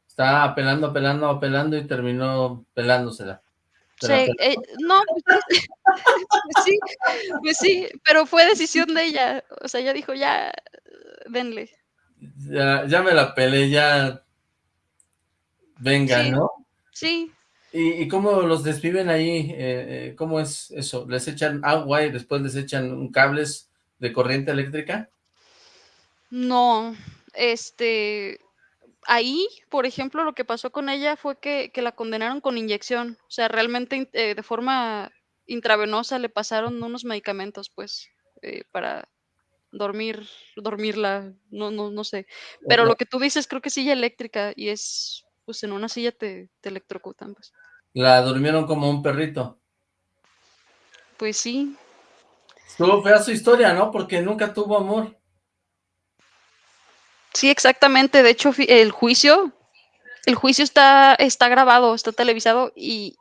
estaba apelando, apelando, apelando y terminó pelándosela. Sí, eh, no, pues, sí, pues sí, pero fue decisión de ella, o sea, ella dijo, ya, denle. Ya, ya me la pelé, ya, venga, ¿no? Sí. ¿Y, cómo los desviven ahí? Eh, eh, ¿Cómo es eso? ¿Les echan agua y después les echan cables de corriente eléctrica? No, este, ahí, por ejemplo, lo que pasó con ella fue que, la condenaron con inyección, o sea, realmente eh, de forma intravenosa le pasaron unos medicamentos, pues, para dormir, dormirla, no, no, no sé. Pero lo que tú dices, creo que silla eléctrica y es pues en una silla te, te electrocutan, pues. La durmieron como un perrito. Pues sí. Estuvo fea su historia, ¿no? Porque nunca tuvo amor. Sí, exactamente. De hecho, el juicio, el juicio está, está grabado, está televisado y,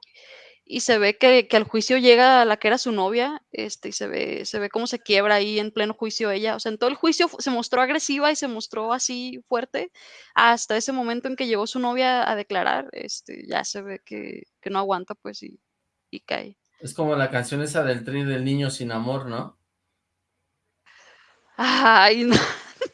y se ve que, al juicio llega la que era su novia, este, y se ve, se ve cómo se quiebra ahí en pleno juicio ella. O sea, en todo el juicio se mostró agresiva y se mostró así fuerte, hasta ese momento en que llegó su novia a declarar, este, ya se ve que, no aguanta, pues, y, y, cae. Es como la canción esa del tri del niño sin amor, ¿no? Ay, no.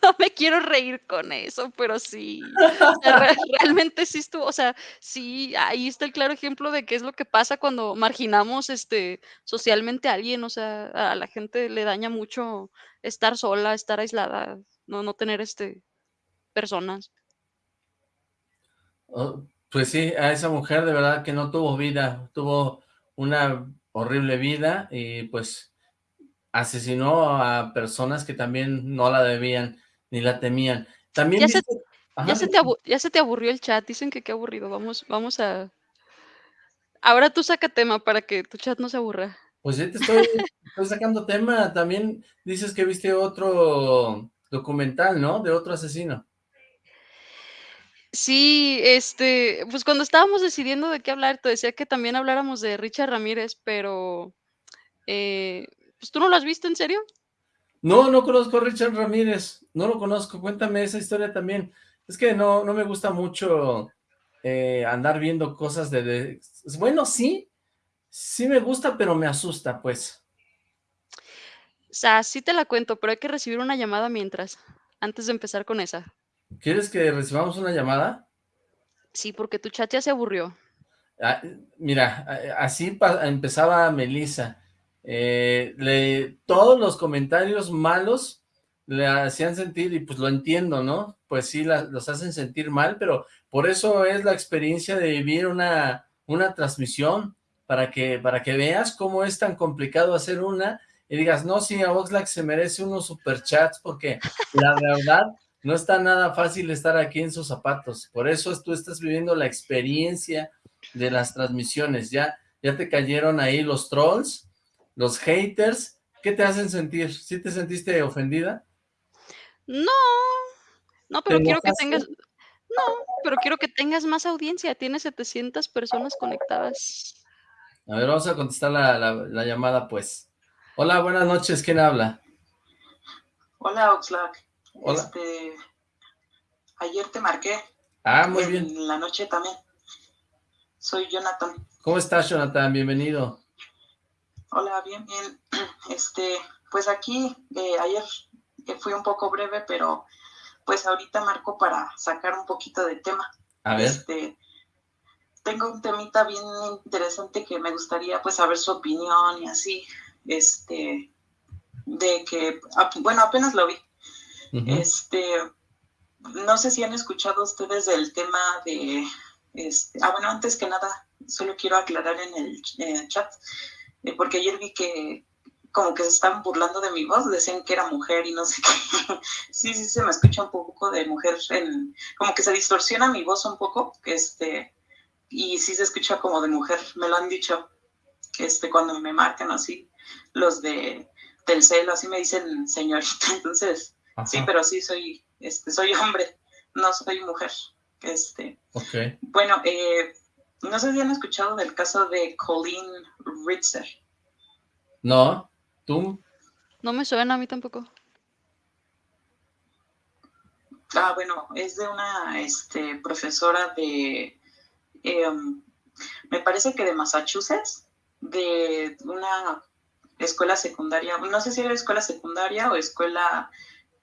no me quiero reír con eso, pero sí, realmente sí estuvo, o sea, sí, ahí está el claro ejemplo de qué es lo que pasa cuando marginamos este, socialmente a alguien, o sea, a la gente le daña mucho estar sola, estar aislada, no, no tener este, personas. Oh, pues sí, a esa mujer de verdad que no tuvo vida, tuvo una horrible vida y pues asesinó a personas que también no la debían ni la temían. También ya, se, ya, se te aburrió el chat, dicen que qué aburrido, vamos, vamos a... Ahora tú saca tema para que tu chat no se aburra. Pues ya te estoy, estoy sacando tema, también dices que viste otro documental, ¿no? De otro asesino. Sí, este, pues cuando estábamos decidiendo de qué hablar, te decía que también habláramos de Richard Ramírez, pero, eh, pues tú no lo has visto, ¿en serio? No, no conozco a Richard Ramírez, no lo conozco, cuéntame esa historia también. Es que no, no me gusta mucho eh, andar viendo cosas de, Bueno, sí, sí me gusta, pero me asusta, pues. O sea, sí te la cuento, pero hay que recibir una llamada mientras, antes de empezar con esa. ¿Quieres que recibamos una llamada? Sí, porque tu chat ya se aburrió. Ah, mira, así empezaba Melissa. Eh, le, todos los comentarios malos le hacían sentir, y pues lo entiendo, ¿no? Pues sí, los hacen sentir mal, pero por eso es la experiencia de vivir una, una transmisión, para que, para que veas cómo es tan complicado hacer una, y digas, no, sí, a Oxlack se merece unos superchats, porque la verdad no está nada fácil estar aquí en sus zapatos, por eso tú estás viviendo la experiencia de las transmisiones, ya, ya te cayeron ahí los trolls, los haters, ¿qué te hacen sentir? ¿Sí te sentiste ofendida? No, no, pero quiero que tengas, no, pero quiero que tengas más audiencia, tienes 700 personas conectadas. A ver, vamos a contestar la, llamada, pues. Hola, buenas noches, ¿quién habla? Hola, Oxlack. Hola. Este, ayer te marqué. Ah, muy bien. En la noche también. Soy Jonathan. ¿Cómo estás, Jonathan? Bienvenido. Hola, bien, bien. Este, pues aquí, eh, ayer fui un poco breve, pero pues ahorita marco para sacar un poquito de tema. A ver. Este, tengo un temita bien interesante que me gustaría pues saber su opinión y así, este, de que, bueno, apenas lo vi. Este, no sé si han escuchado ustedes del tema de este, ah, bueno, antes que nada, solo quiero aclarar en el, chat, eh, porque ayer vi que como que se estaban burlando de mi voz, decían que era mujer y no sé qué. sí, sí, se me escucha un poco de mujer, en, como que se distorsiona mi voz un poco, este, y sí se escucha como de mujer, me lo han dicho, este, cuando me marcan así, los de Telcel, así me dicen señorita, entonces, sí, pero sí soy, este, soy hombre, no soy mujer. Este, okay. Bueno, eh, no sé si han escuchado del caso de Colleen Ritzer. No, ¿tú? No me suena a mí tampoco. Ah, bueno, es de una este, profesora de, em, me parece que de Massachusetts, de una escuela secundaria, no sé si era escuela secundaria o escuela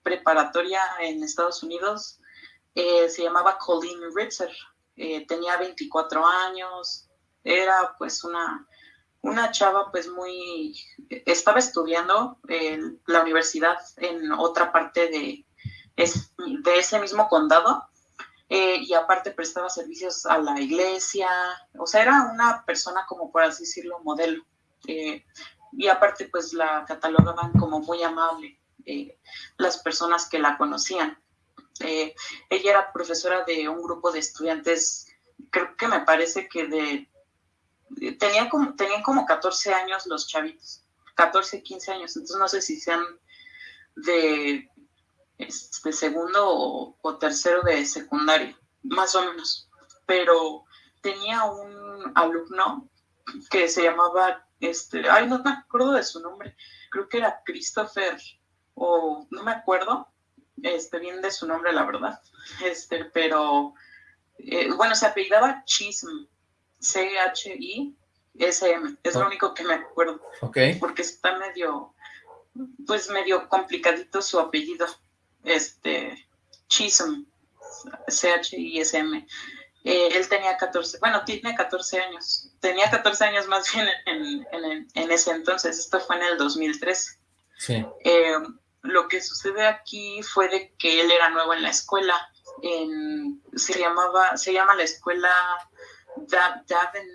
preparatoria en Estados Unidos, eh, se llamaba Colleen Ritzer, eh, tenía 24 años, era pues una, una chava pues muy, estaba estudiando en la universidad en otra parte de, de ese mismo condado eh, y aparte prestaba servicios a la iglesia, o sea, era una persona como por así decirlo modelo. y aparte pues la catalogaban como muy amable las personas que la conocían. Eh, ella era profesora de un grupo de estudiantes, creo que me parece que de, tenía como, tenían como 14 años los chavitos, 14, 15 años, entonces no sé si sean de, este, segundo o, tercero de secundaria, más o menos, pero tenía un alumno que se llamaba, este, ay, no me acuerdo de su nombre, creo que era Christopher, o no me acuerdo, este, bien de su nombre, la verdad, este, pero, eh, bueno, se apellidaba Chism, C-H-I-S-M, es lo único que me acuerdo, okay. porque está medio, pues medio complicadito su apellido, este, Chism, C-H-I-S-M. Eh, él tenía 14, bueno, tiene 14 años, tenía 14 años más bien en, en, en, ese entonces, esto fue en el 2013. Sí. Eh, lo que sucede aquí fue de que él era nuevo en la escuela. se llamaba, se llama la escuela Davin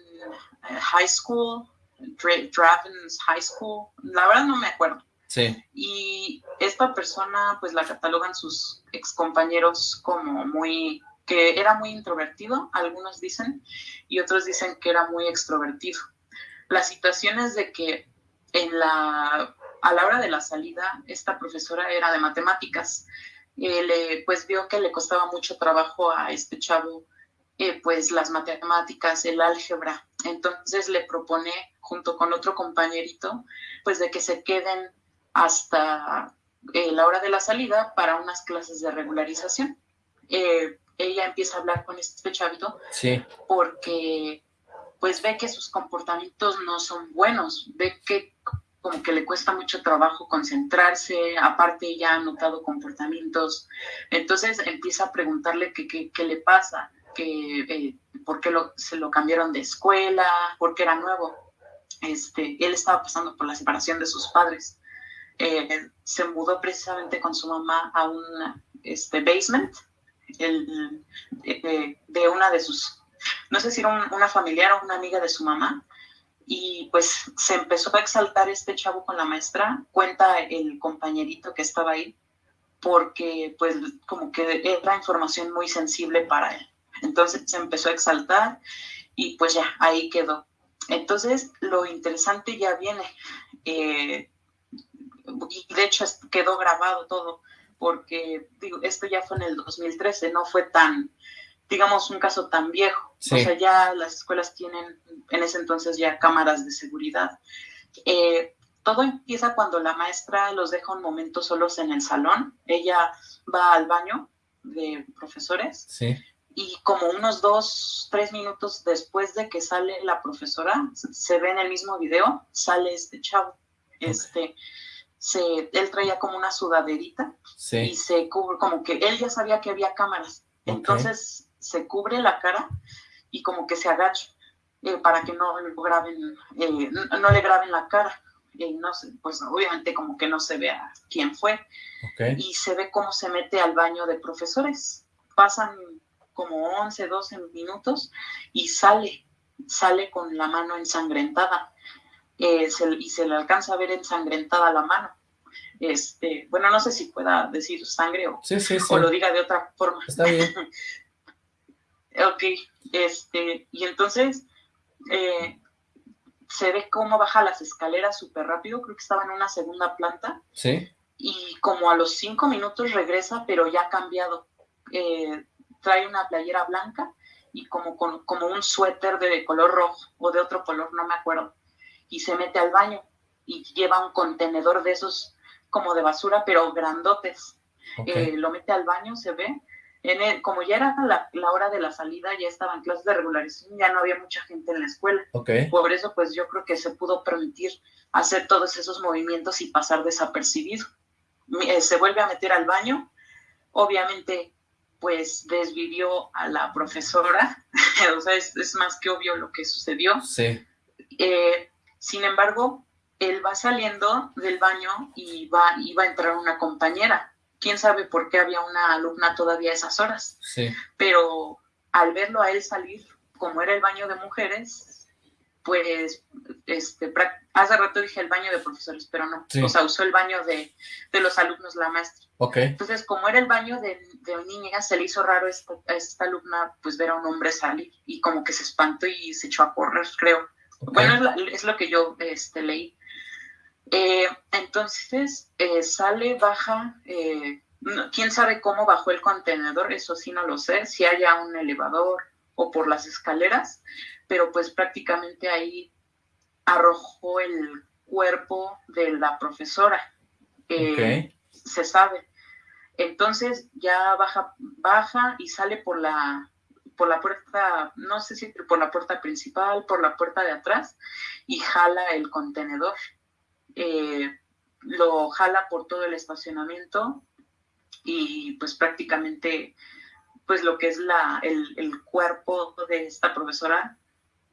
eh, High School, Draven's High School. La verdad no me acuerdo. Sí. Y esta persona, pues la catalogan sus excompañeros como muy, que era muy introvertido, algunos dicen, y otros dicen que era muy extrovertido. La situación es de que en la a la hora de la salida, esta profesora era de matemáticas. Eh, le, pues vio que le costaba mucho trabajo a este chavo, eh, pues las matemáticas, el álgebra. Entonces le propone, junto con otro compañerito, pues de que se queden hasta eh, la hora de la salida para unas clases de regularización. ella empieza a hablar con este chavito sí. porque pues ve que sus comportamientos no son buenos, ve que como que le cuesta mucho trabajo concentrarse, aparte ya ha notado comportamientos, entonces empieza a preguntarle qué, le pasa, que, eh, por qué lo, se lo cambiaron de escuela, por qué era nuevo. Este, él estaba pasando por la separación de sus padres. eh, se mudó precisamente con su mamá a un este, basement el, de, una de sus, no sé si era una familiar o una amiga de su mamá, y pues se empezó a exaltar este chavo con la maestra, cuenta el compañerito que estaba ahí, porque pues como que era información muy sensible para él. Entonces se empezó a exaltar y pues ya, ahí quedó. Entonces lo interesante ya viene. Eh, y de hecho quedó grabado todo, porque digo, esto ya fue en el 2013, no fue tan, digamos, un caso tan viejo. O sea, ya las escuelas tienen en ese entonces ya cámaras de seguridad. Eh, todo empieza cuando la maestra los deja un momento solos en el salón. Ella va al baño de profesores. Sí. Y como unos dos, tres minutos después de que sale la profesora, se ve en el mismo video, sale este chavo. Este, se, él traía como una sudaderita y se cubre, como que él ya sabía que había cámaras. Entonces se cubre la cara y como que se agacha eh, para que no, lo graben, eh, no, le graben la cara. y no pues obviamente como que no se vea quién fue. Y se ve cómo se mete al baño de profesores. Pasan como 11, 12 minutos y sale, sale con la mano ensangrentada. Eh, y se le alcanza a ver ensangrentada la mano. Este, bueno, no sé si pueda decir sangre o, o lo diga de otra forma. Está bien. ok, este, y entonces eh, se ve cómo baja las escaleras súper rápido, creo que estaba en una segunda planta. Sí. Y como a los cinco minutos regresa, pero ya cambiado. Eh, trae una playera blanca y como, como un suéter de color rojo o de otro color, no me acuerdo. Y se mete al baño y lleva un contenedor de esos como de basura, pero grandotes. Eh, lo mete al baño, se ve, en como ya era la, hora de la salida, ya estaban clases de regularización, ya no había mucha gente en la escuela. Por eso, pues yo creo que se pudo permitir hacer todos esos movimientos y pasar desapercibido. Eh, se vuelve a meter al baño, obviamente, pues desvivió a la profesora, o sea, es, más que obvio lo que sucedió. Sí. Eh, sin embargo, él va saliendo del baño y va, y va a entrar una compañera quién sabe por qué había una alumna todavía a esas horas. Sí. Pero al verlo a él salir, como era el baño de mujeres, pues, este, hace rato dije el baño de profesores, pero no, o sea, usó el baño de, los alumnos la maestra. Okay. Entonces, como era el baño de, de niñas, se le hizo raro a esta, alumna, pues, ver a un hombre salir y como que se espantó y se echó a correr, creo. Bueno, es, lo que yo este, leí. Eh, entonces eh, sale, baja, eh, quién sabe cómo bajó el contenedor, eso sí no lo sé, si haya un elevador o por las escaleras, pero pues prácticamente ahí arrojó el cuerpo de la profesora. Se sabe. Entonces ya baja, baja y sale por la, por la puerta, no sé si por la puerta principal, por la puerta de atrás, y jala el contenedor. Eh, lo jala por todo el estacionamiento y pues prácticamente pues lo que es la, el, cuerpo de esta profesora,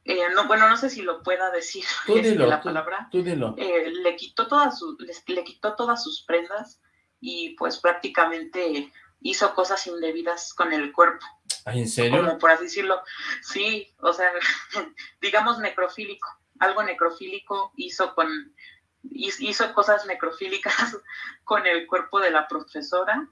eh, no, bueno, no sé si lo pueda decir este, la palabra, eh, le, quitó todas sus, le, quitó todas sus prendas y pues prácticamente hizo cosas indebidas con el cuerpo. ¿En serio? Como por así decirlo, sí, o sea, digamos necrofílico, algo necrofílico hizo con, hizo cosas necrofílicas con el cuerpo de la profesora.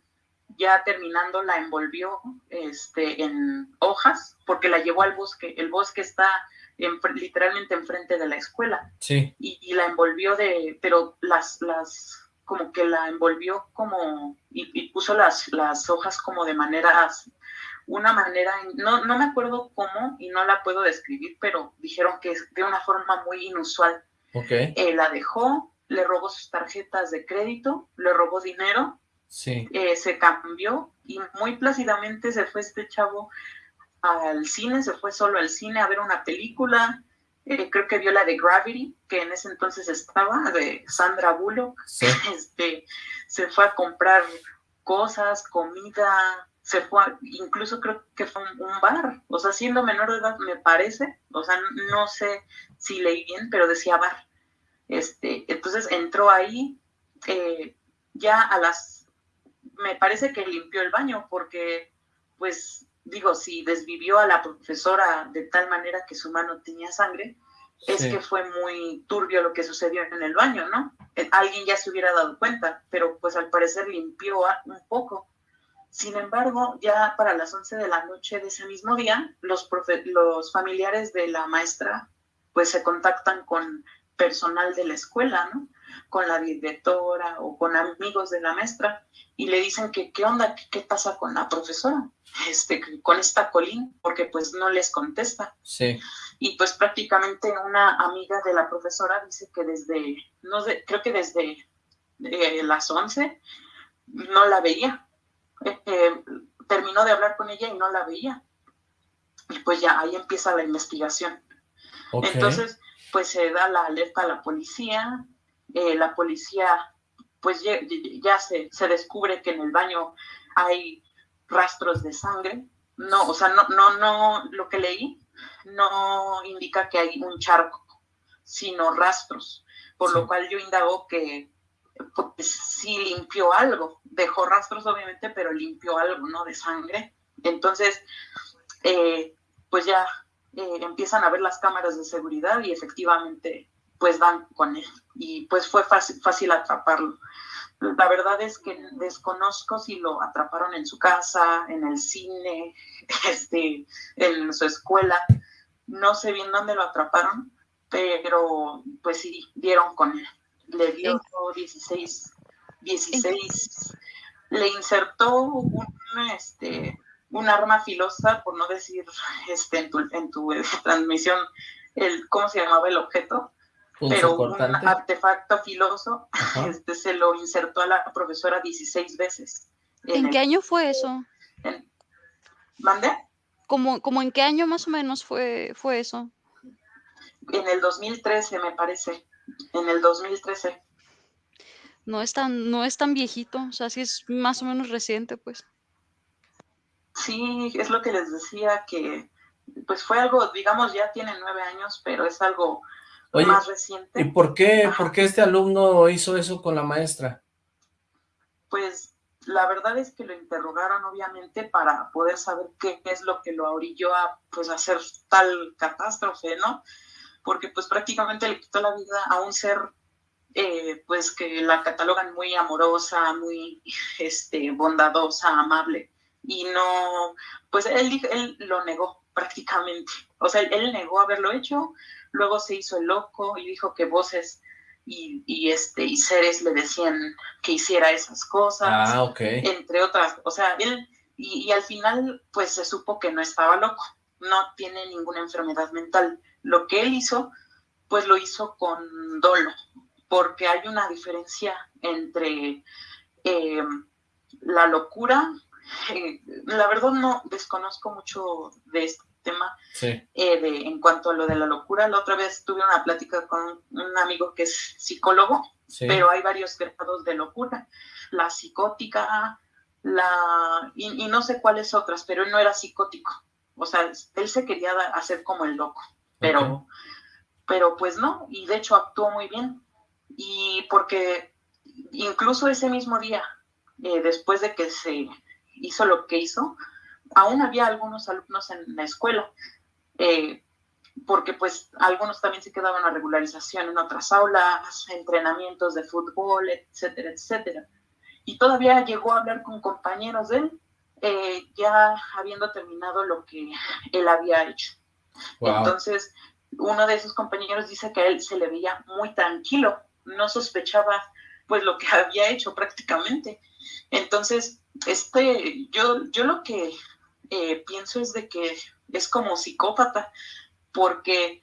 Ya terminando la envolvió este, en hojas porque la llevó al bosque. El bosque está literalmente enfrente de la escuela. Sí. Y, la envolvió de, pero las, las, como que la envolvió como, y, puso las, las hojas como de manera, una manera, no, no me acuerdo cómo y no la puedo describir, pero dijeron que es de una forma muy inusual Okay. Eh, la dejó, le robó sus tarjetas de crédito, le robó dinero, sí. Eh, se cambió y muy plácidamente se fue este chavo al cine, se fue solo al cine a ver una película. Eh, creo que vio la de Gravity, que en ese entonces estaba, de Sandra Bullock. Este, se fue a comprar cosas, comida, se fue, incluso creo que fue un, un, bar, o sea, siendo menor de edad me parece, o sea, no sé si leí bien, pero decía bar. Este, entonces entró ahí, eh, ya a las, me parece que limpió el baño porque, pues, digo, si desvivió a la profesora de tal manera que su mano tenía sangre, es que fue muy turbio lo que sucedió en el baño, ¿no? Eh, alguien ya se hubiera dado cuenta, pero pues al parecer limpió un poco. Sin embargo, ya para las 11 de la noche de ese mismo día, los, los familiares de la maestra pues se contactan con personal de la escuela, ¿no? Con la directora o con amigos de la maestra y le dicen que qué onda, qué, pasa con la profesora, este, con esta Colín, porque pues no les contesta. Sí. Y pues prácticamente una amiga de la profesora dice que desde, no sé, creo que desde eh, las 11 no la veía. Eh, eh, terminó de hablar con ella y no la veía. Y pues ya ahí empieza la investigación. Entonces, pues se da la alerta a la policía, la policía pues ya, se, se, descubre que en el baño hay rastros de sangre. No, o sea, no, no, no, lo que leí no indica que hay un charco, sino rastros, por lo cual yo indago que pues, sí limpió algo, dejó rastros obviamente, pero limpió algo, ¿no? De sangre. Entonces, eh, pues ya eh, empiezan a ver las cámaras de seguridad y efectivamente pues van con él y pues fue fácil, fácil atraparlo. La verdad es que desconozco si lo atraparon en su casa, en el cine, este, en su escuela. No sé bien dónde lo atraparon, pero pues sí, dieron con él. Le dio 16, 16, le insertó un, este, un arma filosa, por no decir este, en tu, en tu transmisión, el, ¿cómo se llamaba el objeto? pero un artefacto filoso este, se lo insertó a la profesora 16 veces. ¿En, qué año fue eso? ¿Mande? ¿Cómo, ¿Cómo, en qué año más o menos fue, fue eso? En el 2013, me parece. En el 2013. No es tan, no es tan viejito, o sea, sí es más o menos reciente, pues. Sí, es lo que les decía, que pues fue algo, digamos, ya tiene nueve años, pero es algo más reciente. ¿Y por qué, por qué este alumno hizo eso con la maestra? Pues la verdad es que lo interrogaron obviamente para poder saber qué es lo que lo orilló a pues hacer tal catástrofe, ¿no? Porque pues prácticamente le quitó la vida a un ser eh, pues que la catalogan muy amorosa, muy este, bondadosa, amable. Y no, pues él, él lo negó prácticamente. O sea, él negó haberlo hecho, luego se hizo el loco y dijo que voces y, este, y seres le decían que hiciera esas cosas, ah, entre otras, o sea, él, y, al final pues se supo que no estaba loco, no tiene ninguna enfermedad mental. Lo que él hizo, pues lo hizo con dolo, porque hay una diferencia entre eh, la locura, eh, la verdad no desconozco mucho de esto, tema eh, de, en cuanto a lo de la locura. La otra vez tuve una plática con un amigo que es psicólogo, pero hay varios grados de locura. La psicótica, la y, no sé cuáles otras, pero él no era psicótico. O sea, él se quería hacer como el loco, pero, pero pues no, y de hecho actuó muy bien. Y porque incluso ese mismo día, eh, después de que se hizo lo que hizo, aún había algunos alumnos en la escuela, eh, porque pues algunos también se quedaban a regularización en otras aulas, entrenamientos de fútbol, etcétera, etcétera. Y todavía llegó a hablar con compañeros de él, eh, ya habiendo terminado lo que él había hecho. Entonces, uno de esos compañeros dice que a él se le veía muy tranquilo, no sospechaba pues lo que había hecho prácticamente. Entonces, este, yo, yo lo que eh, pienso es de que es como psicópata, porque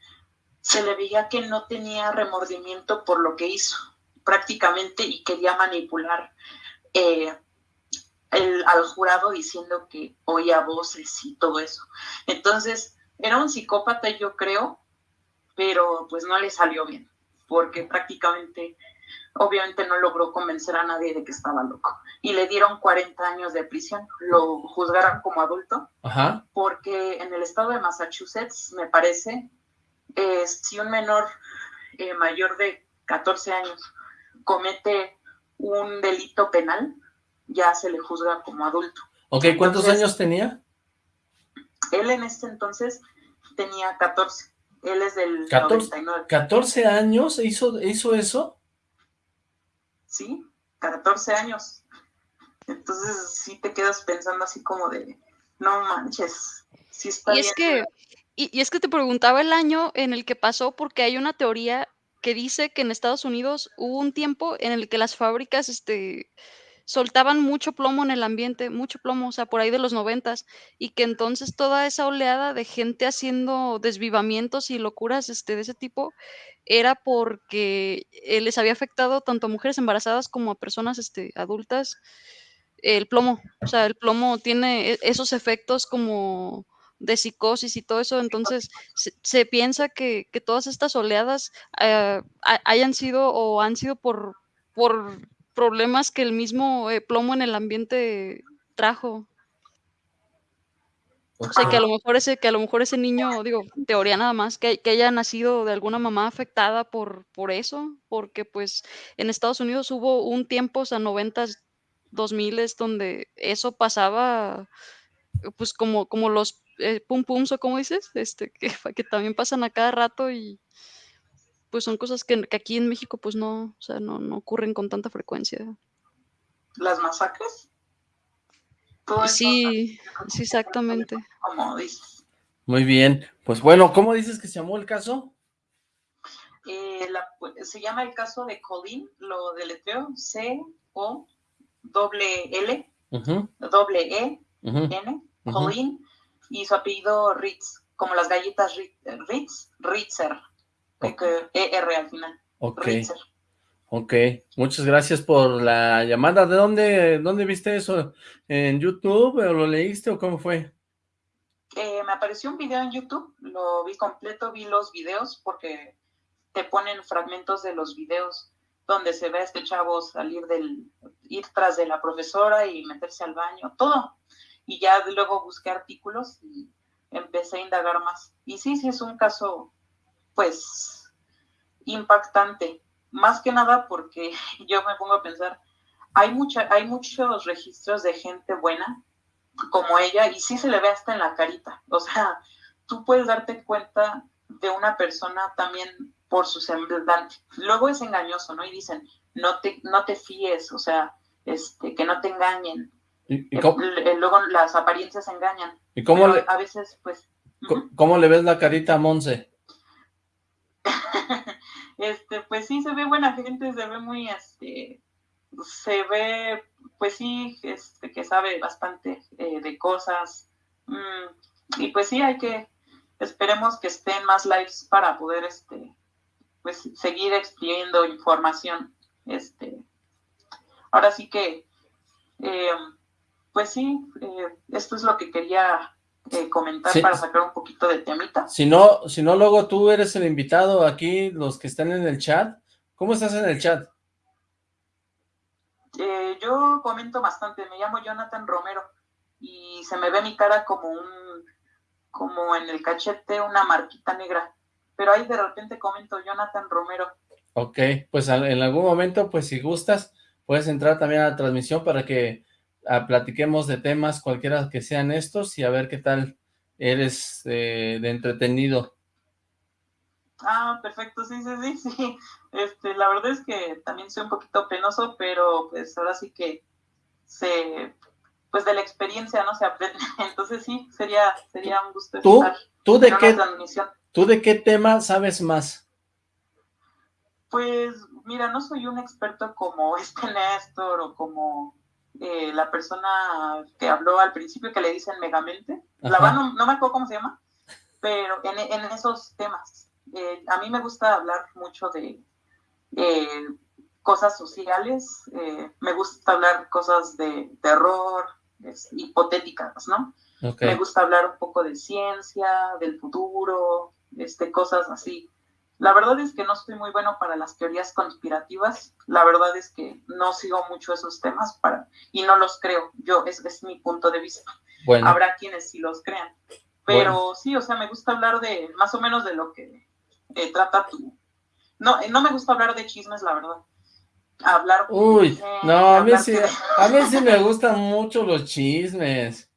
se le veía que no tenía remordimiento por lo que hizo prácticamente y quería manipular eh, al jurado diciendo que oía voces y todo eso. Entonces, era un psicópata, yo creo, pero pues no le salió bien, porque prácticamente obviamente no logró convencer a nadie de que estaba loco. Y le dieron 40 años de prisión, lo juzgaron como adulto, porque en el estado de Massachusetts, me parece, si un menor eh, mayor de 14 años comete un delito penal, ya se le juzga como adulto. Ok, ¿cuántos Entonces, años tenía? Él en este entonces tenía 14. Él es del 14. 99. ¿14 años hizo, hizo eso? Sí, 14 años. Entonces sí te quedas pensando así como de, no manches, sí está Y es que, y, y es que te preguntaba el año en el que pasó, porque hay una teoría que dice que en Estados Unidos hubo un tiempo en el que las fábricas, este, soltaban mucho plomo en el ambiente, mucho plomo, o sea, por ahí de los noventas, y que entonces toda esa oleada de gente haciendo desvivamientos y locuras, este, de ese tipo, era porque eh, les había afectado tanto a mujeres embarazadas como a personas, este, adultas, el plomo, o sea, el plomo tiene e- esos efectos como de psicosis y todo eso, entonces se, piensa que, que todas estas oleadas eh, ha- hayan sido o han sido por problemas que el mismo eh, plomo en el ambiente trajo. O sea, que a lo mejor ese, que a lo mejor ese niño, digo, teoría nada más, que, que haya nacido de alguna mamá afectada por, por eso, porque pues en Estados Unidos hubo un tiempo, o sea, noventas, dos miles, donde eso pasaba, pues como, como los eh, pum pums o como dices, este, que también pasan a cada rato y pues son cosas que, que aquí en México pues no, o sea, no, no ocurren con tanta frecuencia. Las masacres. Todo eso, Sí, sí, exactamente. como dices. Muy bien. Pues bueno, ¿cómo dices que se llamó el caso? Eh, la- pues, se llama el caso de Colin, lo deletreo C-O doble L, Ujú, doble E, ujú, N, Ujú. Colin, y su apellido Ritz, como las galletas Ri- Ritz, Ritzer, ER al final, Ok, Ritzer. ok. Muchas gracias por la llamada. ¿De dónde, dónde viste eso? ¿En YouTube o lo leíste o cómo fue? Eh, me apareció un video en YouTube, lo vi completo, vi los videos porque te ponen fragmentos de los videos donde se ve a este chavo salir del, ir tras de la profesora y meterse al baño, todo. Y ya luego busqué artículos y empecé a indagar más. Y sí, sí, es un caso, pues, impactante. Más que nada porque yo me pongo a pensar, hay, mucha, hay muchos registros de gente buena como ella y sí se le ve hasta en la carita. O sea, tú puedes darte cuenta de una persona también por su semblante. Luego es engañoso, ¿no? Y dicen, no te, no te fíes, o sea, este, que no te engañen. ¿Y, y Eh, cómo, l- luego las apariencias engañan. y cómo Pero le, a veces, pues, co- cómo le ves la carita a Monse? este, pues sí, se ve buena gente, se ve muy, este, se ve, pues sí, este, que sabe bastante eh, de cosas. Mm, y pues sí, hay que, esperemos que estén más lives para poder, este, pues seguir expidiendo información. Este, ahora sí que, eh, pues sí, eh, esto es lo que quería eh, comentar Sí. para sacar un poquito de temita. Si no, si no, luego tú eres el invitado aquí, los que están en el chat. ¿Cómo estás en el chat? Eh, yo comento bastante, me llamo Jonathan Romero y se me ve mi cara como un, como en el cachete una marquita negra, pero ahí de repente comento Jonathan Romero. Ok, pues en algún momento, pues si gustas, puedes entrar también a la transmisión para que ah, platiquemos de temas cualquiera que sean estos y a ver qué tal eres eh, de entretenido. Ah, perfecto, sí, sí, sí, sí. Este, la verdad es que también soy un poquito penoso, pero pues ahora sí que se, pues de la experiencia no se aprende. Entonces sí, sería, sería un gusto ¿Tú? estar ¿Tú de qué, tú de qué tema sabes más? Pues mira, no soy un experto como este Néstor o como eh, la persona que habló al principio que le dicen Megamente. La verdad no, no me acuerdo cómo se llama, pero en, en esos temas. Eh, a mí me gusta hablar mucho de eh, cosas sociales, eh, me gusta hablar cosas de terror, es- hipotéticas, ¿no? Me gusta hablar un poco de ciencia, del futuro, este, cosas así. La verdad es que no estoy muy bueno para las teorías conspirativas. La verdad es que no sigo mucho esos temas para, y no los creo. Yo, es, es mi punto de vista. bueno, Habrá quienes sí los crean. Pero sí, o sea, me gusta hablar de más o menos de lo que eh, trata tu... No, eh, no me gusta hablar de chismes, la verdad. hablar. Uy, no, a mí, sí, a mí sí me gustan mucho los chismes.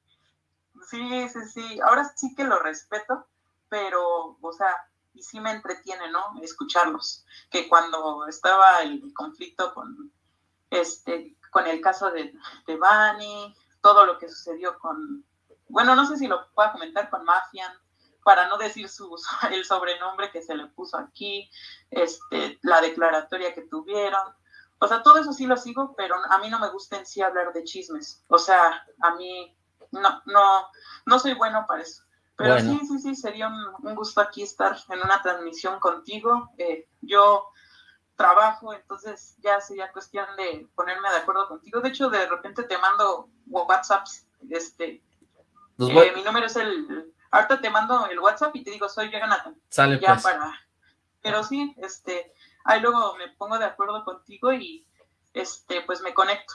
Sí, sí, sí, ahora sí que lo respeto, pero, o sea, sí me entretiene, ¿no? Escucharlos. Que cuando estaba el conflicto con, este, con el caso de, de Bani, todo lo que sucedió con, bueno, no sé si lo puedo comentar con Mafian, para no decir su, el sobrenombre que se le puso aquí, este, la declaratoria que tuvieron. O sea, todo eso sí lo sigo, pero a mí no me gusta en sí hablar de chismes. O sea, a mí no, no, no soy bueno para eso. Pero sí, sí, sí, sería un, gusto aquí estar en una transmisión contigo. Eh, yo trabajo, entonces ya sería cuestión de ponerme de acuerdo contigo. De hecho, de repente te mando WhatsApps, este, eh, mi número es el, ahorita te mando el WhatsApp y te digo, soy Jonathan. Sale ya pues. Para, pero sí, este, ahí luego me pongo de acuerdo contigo y, este, pues me conecto.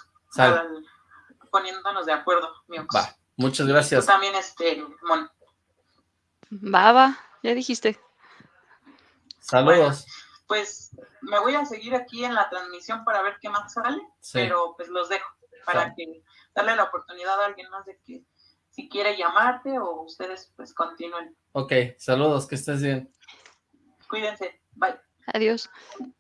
poniéndonos de acuerdo, mi Va, muchas gracias. también, este, Mon. Baba, ya dijiste. Saludos. pues me voy a seguir aquí en la transmisión para ver qué más sale, pero pues los dejo para que darle la oportunidad a alguien más de que si quiere llamarte o ustedes pues continúen. Ok, saludos, que estés bien. Cuídense, bye. Adiós.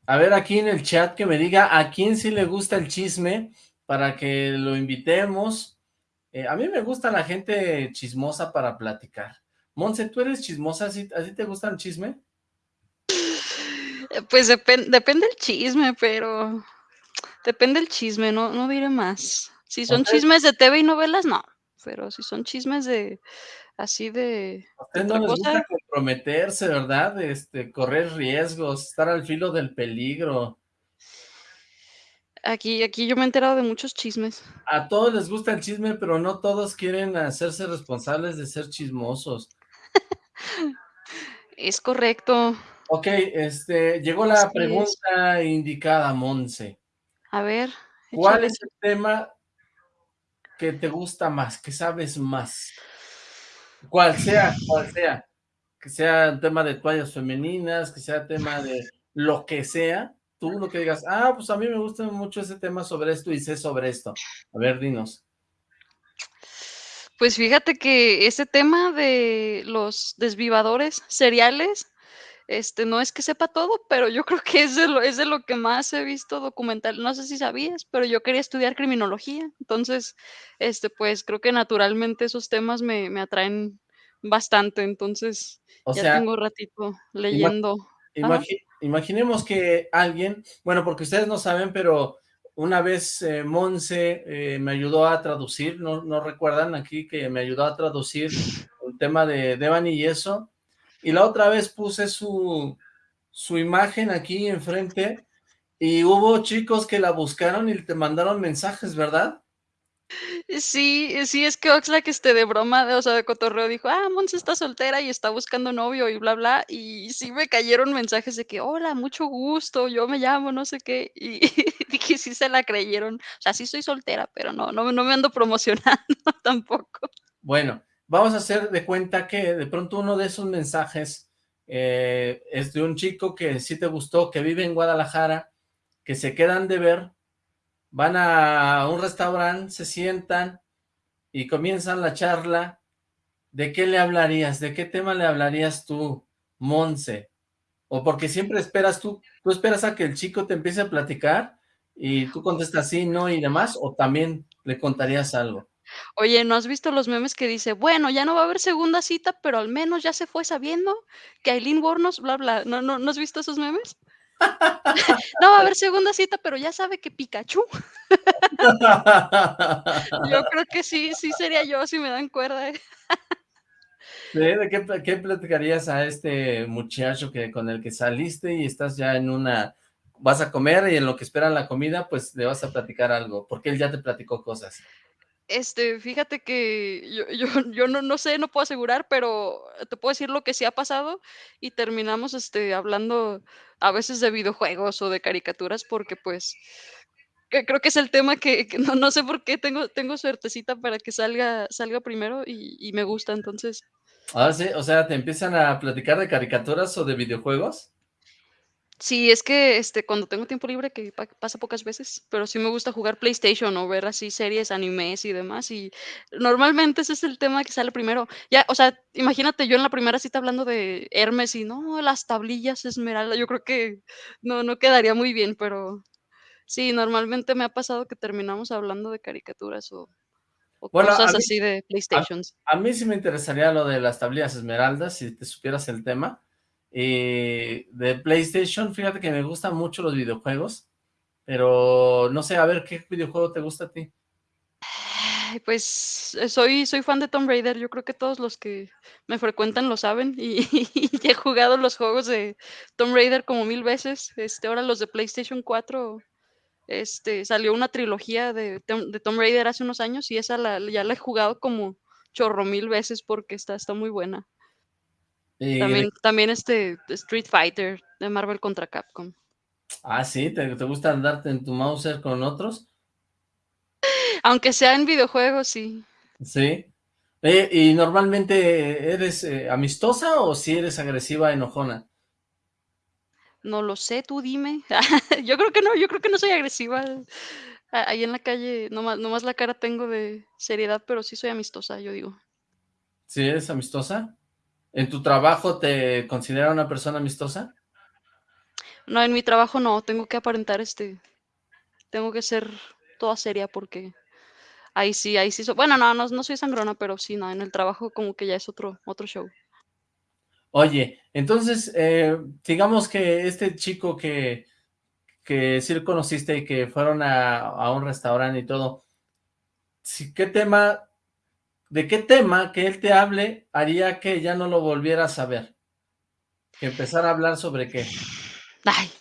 A ver aquí en el chat que me diga a quién sí le gusta el chisme para que lo invitemos. Eh, a mí me gusta la gente chismosa para platicar. Monse, ¿tú eres chismosa? ¿A ti te gusta el chisme? Pues depende del chisme, pero depende del chisme, no, no diré más. Si son chismes de TV y novelas, no. Pero si son chismes de así de. A no les gusta comprometerse, ¿verdad? Este, correr riesgos, estar al filo del peligro. Aquí, aquí yo me he enterado de muchos chismes. A todos les gusta el chisme, pero no todos quieren hacerse responsables de ser chismosos. Es correcto. Ok, este, llegó la pregunta indicada, Monse. A ver. ¿Cuál es el tema que te gusta más, que sabes más? Cual sea, cual sea. Que sea tema de toallas femeninas, que sea tema de lo que sea, tú lo que digas, ah, pues a mí me gusta mucho ese tema sobre esto y sé sobre esto. A ver, dinos. Pues fíjate que ese tema de los desvivadores seriales, este, no es que sepa todo, pero yo creo que es de lo, es de lo que más he visto documental. No sé si sabías, pero yo quería estudiar criminología. Entonces, este, pues creo que naturalmente esos temas me, atraen bastante. Entonces, ya tengo ratito leyendo. imaginemos que alguien, bueno, porque ustedes no saben, pero una vez eh, Monse eh, me ayudó a traducir, no, recuerdan aquí que me ayudó a traducir el tema de Devani y eso, y la otra vez puse su, su imagen aquí enfrente y hubo chicos que la buscaron y te mandaron mensajes, ¿verdad? Sí, sí, es que Oxlack, este, de broma, o sea, de cotorreo, dijo, ah, Monse está soltera y está buscando novio y bla, bla, y sí me cayeron mensajes de que, hola, mucho gusto, yo me llamo, no sé qué, y dije, sí se la creyeron, o sea, sí soy soltera, pero no, no, no me ando promocionando tampoco. Bueno, vamos a hacer de cuenta que de pronto uno de esos mensajes eh, es de un chico que sí te gustó, que vive en Guadalajara, que se quedan de ver, van a un restaurante, se sientan y comienzan la charla. ¿De qué le hablarías? ¿De qué tema le hablarías tú, Monse? O porque siempre esperas tú, tú esperas a que el chico te empiece a platicar y tú contestas sí, no y demás, o también le contarías algo. Oye, ¿no has visto los memes que dice, bueno, ya no va a haber segunda cita, pero al menos ya se fue sabiendo que Aileen Bornos, bla, bla, ¿no, no, ¿no has visto esos memes? No va a haber segunda cita, pero ya sabe que Pikachu. yo creo que sí, sí sería yo si me dan cuerda. ¿eh? ¿De qué, qué, platicarías a este muchacho que con el que saliste y estás ya en una... Vas a comer y en lo que esperan la comida, pues le vas a platicar algo, porque él ya te platicó cosas. Este, fíjate que yo, yo, yo no, no, sé, no puedo asegurar, pero te puedo decir lo que sí ha pasado y terminamos este, hablando a veces de videojuegos o de caricaturas porque pues creo que es el tema que, no, no, sé por qué tengo, tengo suertecita para que salga, salga primero y, y me gusta, entonces. Ah, sí, o sea, ¿te empiezan a platicar de caricaturas o de videojuegos? Sí, es que, este, cuando tengo tiempo libre, que pa pasa pocas veces, pero sí me gusta jugar PlayStation o ver así series, animes y demás, y normalmente ese es el tema que sale primero. Ya, o sea, imagínate yo en la primera cita hablando de Hermes y no, las tablillas esmeralda, yo creo que no no quedaría muy bien, pero sí, normalmente me ha pasado que terminamos hablando de caricaturas o o Bueno, a cosas mí así de a PlayStations. a mí sí me interesaría lo de las tablillas esmeraldas, si te supieras el tema, y de PlayStation, fíjate que me gustan mucho los videojuegos, pero no sé, a ver, ¿qué videojuego te gusta a ti? Pues, eh, soy soy fan de Tomb Raider, yo creo que todos los que me frecuentan lo saben, y y he jugado los juegos de Tomb Raider como 1000 veces, este, ahora los de PlayStation 4, este, salió una trilogía de de Tomb Raider hace unos años, y esa la ya la he jugado como chorro mil veces porque está está muy buena. De También este, Street Fighter de Marvel contra Capcom. Ah, ¿sí? ¿Te te gusta andarte en tu Mauser con otros? Aunque sea en videojuegos, sí. Sí. ¿y normalmente eres, eh, amistosa o si eres agresiva, enojona? No lo sé, tú dime. Yo creo que no, yo creo que no soy agresiva. Ahí en la calle nomás nomás la cara tengo de seriedad, pero sí soy amistosa, yo digo. ¿Sí eres amistosa? ¿En tu trabajo te consideran una persona amistosa? No, en mi trabajo no, tengo que aparentar, este, tengo que ser toda seria porque ahí sí ahí sí soy bueno, no no no soy sangrona, pero sí, no, en el trabajo como que ya es otro otro show. Oye, entonces, eh, digamos que este chico que que sí conociste y que fueron a a un restaurante y todo, ¿sí qué tema de qué tema que él te hable haría que ya no lo volvieras a ver? ¿Que empezara a hablar sobre qué? Ay.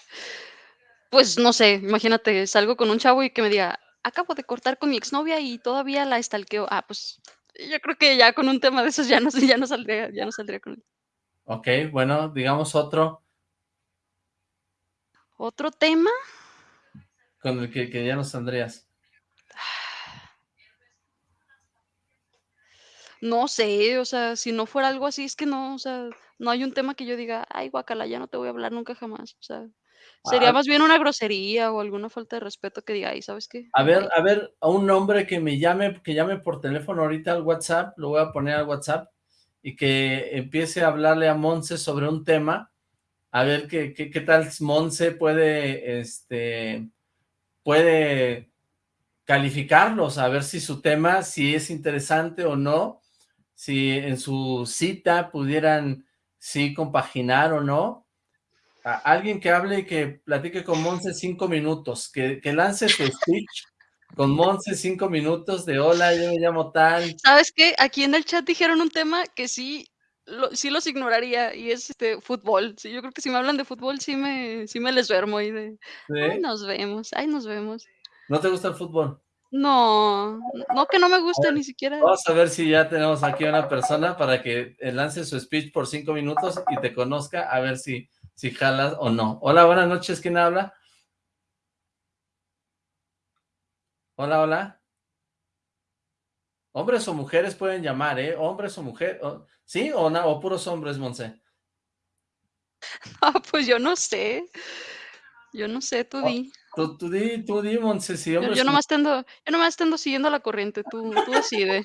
Pues, no sé, imagínate, salgo con un chavo y que me diga: "Acabo de cortar con mi exnovia y todavía la stalkeo". Ah, pues, yo creo que ya con un tema de esos ya no ya no saldría ya no saldría con él. Okey, bueno, digamos otro. ¿Otro tema? Con el que que ya no saldrías. No sé, o sea, si no fuera algo así, es que no, o sea, no hay un tema que yo diga: "Ay, guácala, ya no te voy a hablar nunca jamás". O sea, sería Ah. más bien una grosería o alguna falta de respeto que diga: "Ay, ¿sabes qué? A ver Bye". a ver, a un hombre que me llame que llame por teléfono ahorita al WhatsApp, lo voy a poner al WhatsApp, y que empiece a hablarle a Monse sobre un tema, a ver qué qué qué tal Monse puede, este, puede calificarlos, a ver si su tema, si es interesante o no, si en su cita pudieran, sí compaginar o no. A alguien que hable y que platique con Monse 5 minutos, que que lance su speech con Monse 5 minutos de: "Hola, yo me llamo tal". ¿Sabes qué? Aquí en el chat dijeron un tema que sí lo sí los ignoraría y es, este, fútbol. Sí, yo creo que si me hablan de fútbol, sí me sí me les duermo ahí de: "Ay, ¿Sí? nos vemos, ay, nos vemos". ¿No te gusta el fútbol? No, no que no me guste, ni siquiera vamos a ver si ya tenemos aquí a una persona para que, eh, lance su speech por 5 minutos y te conozca, a ver si si jalas o no. Hola, buenas noches, ¿quién habla? Hola, hola. Hombres o mujeres pueden llamar, ¿eh? Hombres o mujer o ¿sí o o puros hombres, Monse? Ah, pues yo no sé. Yo no sé, tú Oh, di. Tú tú di tú di, Monse, si Yo yo nomás te ando yo nomás te ando siguiendo la corriente, tú tú decide.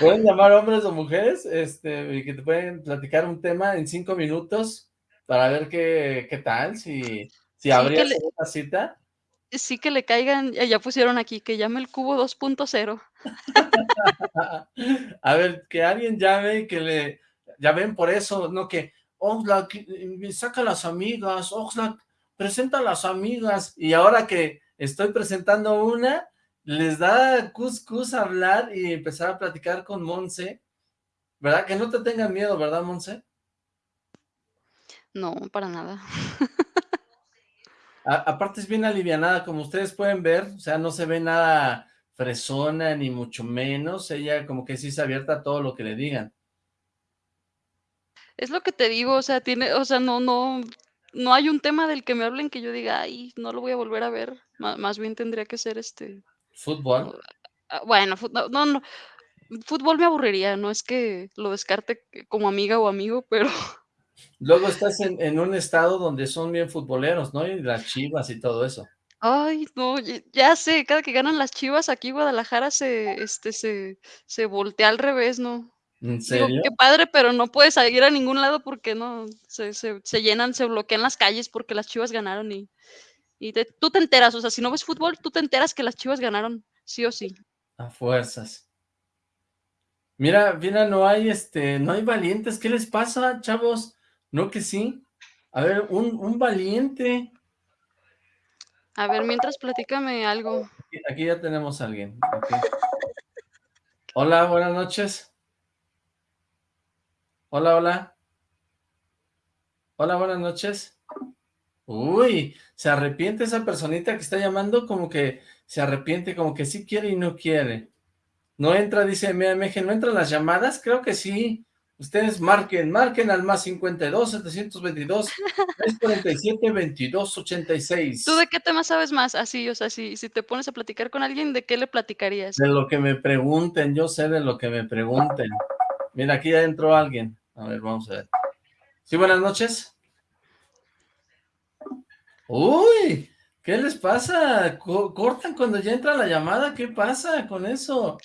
Pueden llamar hombres o mujeres, este, y que te pueden platicar un tema en 5 minutos para ver qué qué tal, si si Sí, habría le segunda cita. sí, que le caigan ya ya pusieron aquí, que llame el cubo 2.0. A ver, que alguien llame y que le ya ven, por eso, no que: "Oxlack, saca las amigas, Oxlack, presenta a las amigas", y ahora que estoy presentando una, les da cus cus hablar y empezar a platicar con Monse, ¿verdad? Que no te tengan miedo, ¿verdad, Monse? No, para nada. A aparte es bien alivianada, como ustedes pueden ver, o sea, no se ve nada fresona, ni mucho menos, ella como que sí es abierta a todo lo que le digan. Es lo que te digo, o sea, tiene o sea, no no no hay un tema del que me hablen que yo diga: "Ay, no lo voy a volver a ver", má más bien tendría que ser, este, ¿Fútbol? ah, bueno, no no no, fútbol me aburriría, no es que lo descarte como amiga o amigo, pero Luego estás en, en, un estado donde son bien futboleros, ¿no? Y las chivas y todo eso. Ay, no, ya sé, cada que ganan las chivas aquí Guadalajara se, este, se, se voltea al revés, ¿no? ¿En serio? Digo, qué padre, pero no puedes ir a ningún lado porque no, se, se, se llenan, se bloquean las calles porque las chivas ganaron y, y te, tú te enteras, o sea, si no ves fútbol, tú te enteras que las chivas ganaron, sí o sí. A fuerzas. Mira, mira, no hay, este, no hay valientes, ¿qué les pasa, chavos? ¿No que sí? A ver, un, un valiente. A ver, mientras platícame algo. Aquí ya tenemos a alguien. Okay. Hola, buenas noches. Hola, hola. Hola, buenas noches. Uy, se arrepiente esa personita que está llamando, como que se arrepiente, como que sí quiere y no quiere. No entra, dice MMG, ¿no entran las llamadas? Creo que sí. Ustedes marquen, marquen al más 52 722 347 22 86. ¿Tú de qué tema sabes más? Así, o sea, si, si te pones a platicar con alguien, ¿de qué le platicarías? De lo que me pregunten, yo sé de lo que me pregunten. Mira, aquí ya entró alguien. A ver, vamos a ver. Sí, buenas noches. Uy, ¿qué les pasa? ¿Cortan cuando ya entra la llamada? ¿Qué pasa con eso?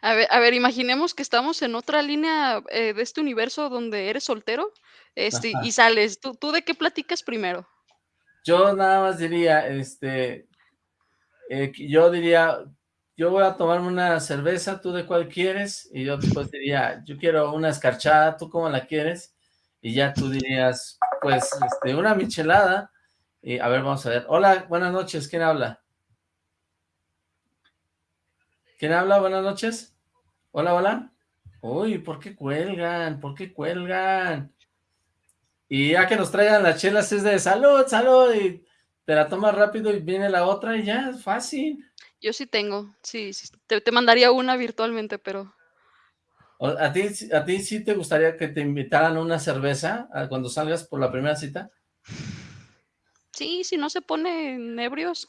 A ver, a ver, imaginemos que estamos en otra línea eh, de este universo donde eres soltero este, y sales. ¿Tú, ¿Tú de qué platicas primero? Yo nada más diría, este, eh, yo diría, yo voy a tomarme una cerveza, ¿tú de cuál quieres? Y yo después diría, yo quiero una escarchada, ¿tú cómo la quieres? Y ya tú dirías, pues, este, una michelada. Y a ver, vamos a ver. Hola, buenas noches, ¿quién habla? ¿Quién habla? Buenas noches. Hola, hola. Uy, ¿por qué cuelgan? ¿Por qué cuelgan? Y ya que nos traigan las chelas es de salud, salud, y te la tomas rápido y viene la otra y ya, es fácil. Yo sí tengo, sí, sí te, te, mandaría una virtualmente, pero... ¿A ti, ¿A ti sí te gustaría que te invitaran una cerveza cuando salgas por la primera cita? Sí, si no se ponen ebrios,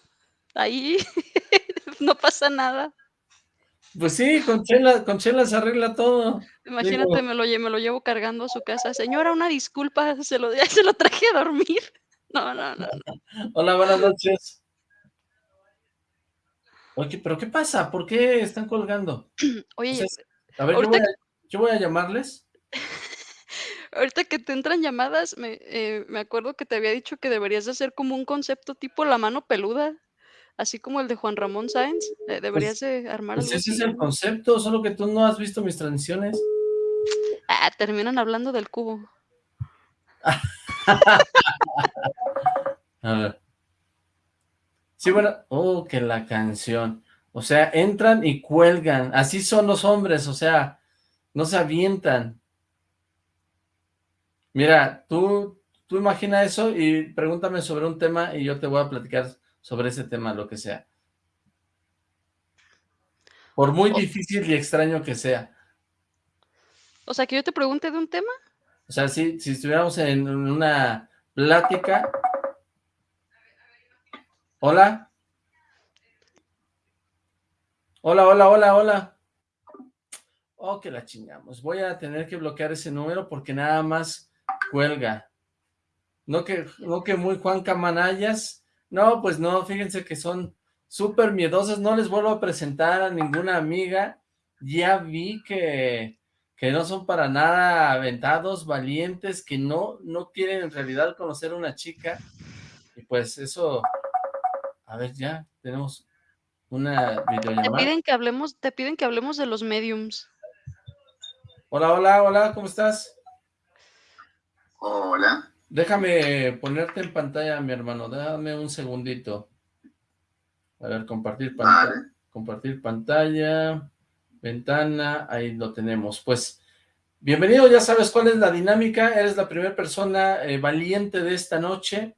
ahí no pasa nada. Pues sí, con chela, con chela se arregla todo. Imagínate, Digo, me, lo, me lo llevo cargando a su casa. Señora, una disculpa, se lo, se lo traje a dormir. No, no, no. no. Hola, buenas noches. Oye, ¿pero qué pasa? ¿Por qué están colgando? Oye, o sea, a ver, yo voy a, yo voy a, llamarles. ahorita que te entran llamadas, me, eh, me acuerdo que te había dicho que deberías de hacer como un concepto tipo la mano peluda así como el de Juan Ramón Sáenz, eh, deberías pues, de armar pues ese es el concepto, solo que tú no has visto mis transmisiones. Ah, terminan hablando del cubo. A ver. Sí, bueno, oh, que la canción. O sea, entran y cuelgan. Así son los hombres, o sea, no se avientan. Mira, tú, tú imagina eso y pregúntame sobre un tema y yo te voy a platicar sobre ese tema, lo que sea. Por muy o, difícil y extraño que sea. O sea, que yo te pregunte de un tema. O sea, si, si estuviéramos en una plática. Hola. Hola, hola, hola, hola. Oh, que la chingamos. Voy a tener que bloquear ese número porque nada más cuelga. No que, no que muy Juan Camanayas no, pues no, fíjense que son súper miedosas, no les vuelvo a presentar a ninguna amiga, ya vi que, que no son para nada aventados, valientes, que no, no quieren en realidad conocer a una chica, y pues eso, a ver ya, tenemos una videollamada. Te piden que hablemos, te piden que hablemos de los mediums. Hola, hola, hola, ¿cómo estás? Hola. Déjame ponerte en pantalla, mi hermano, déjame un segundito. A ver, compartir pantalla, vale. compartir pantalla, ventana, ahí lo tenemos. Pues, bienvenido, ya sabes cuál es la dinámica, eres la primera persona eh, valiente de esta noche.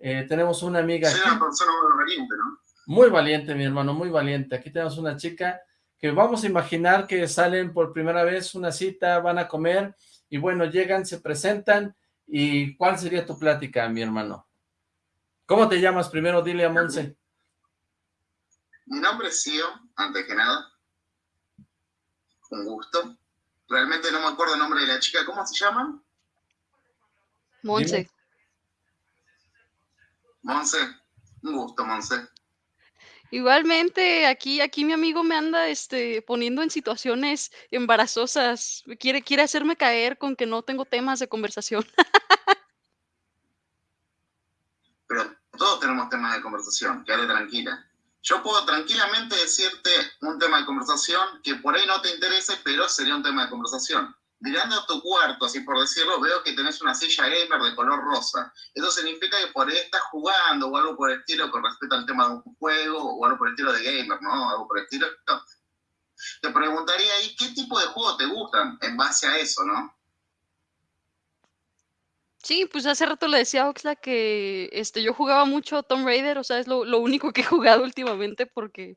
Eh, tenemos una amiga Soy una persona muy valiente, ¿no? Muy valiente, mi hermano, muy valiente. Aquí tenemos una chica que vamos a imaginar que salen por primera vez una cita, van a comer, y bueno, llegan, se presentan, ¿Y cuál sería tu plática, mi hermano? ¿Cómo te llamas? Primero dile a Monse. Mi nombre es Sio, antes que nada. Un gusto. Realmente no me acuerdo el nombre de la chica. ¿Cómo se llama? Monse. Monse, un gusto, Monse. Igualmente, aquí, aquí mi amigo me anda este, poniendo en situaciones embarazosas. Quiere, quiere hacerme caer con que no tengo temas de conversación. Pero todos tenemos temas de conversación, quédate tranquila. Yo puedo tranquilamente decirte un tema de conversación que por ahí no te interese, pero sería un tema de conversación. Mirando a tu cuarto, así por decirlo, veo que tenés una silla gamer de color rosa. Eso significa que por ahí estás jugando o algo por el estilo con respecto al tema de un juego o algo por el estilo de gamer, ¿no? Algo por el estilo. Te preguntaría ahí qué tipo de juegos te gustan en base a eso, ¿no? Sí, pues hace rato le decía a Oxla que este, yo jugaba mucho Tomb Raider, o sea, es lo, lo único que he jugado últimamente porque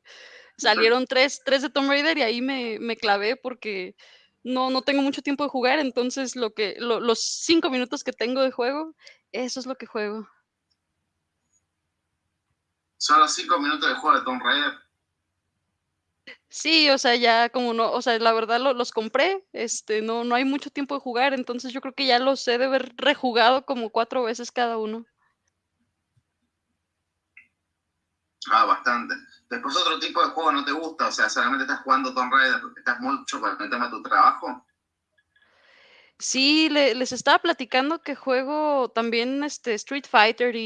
salieron tres, tres de Tomb Raider y ahí me, me clavé porque no, no tengo mucho tiempo de jugar, entonces lo que, lo- los cinco minutos que tengo de juego, eso es lo que juego. Solo cinco minutos de juego de Tomb Raider. Sí, o sea, ya como no, o sea, la verdad lo- los compré, este, no, no hay mucho tiempo de jugar, entonces yo creo que ya los he de haber rejugado como cuatro veces cada uno. Ah, bastante. Después otro tipo de juego no te gusta, o sea, solamente estás jugando Tomb Raider, estás mucho con el tema de tu trabajo. Sí, le- les estaba platicando que juego también este Street Fighter y,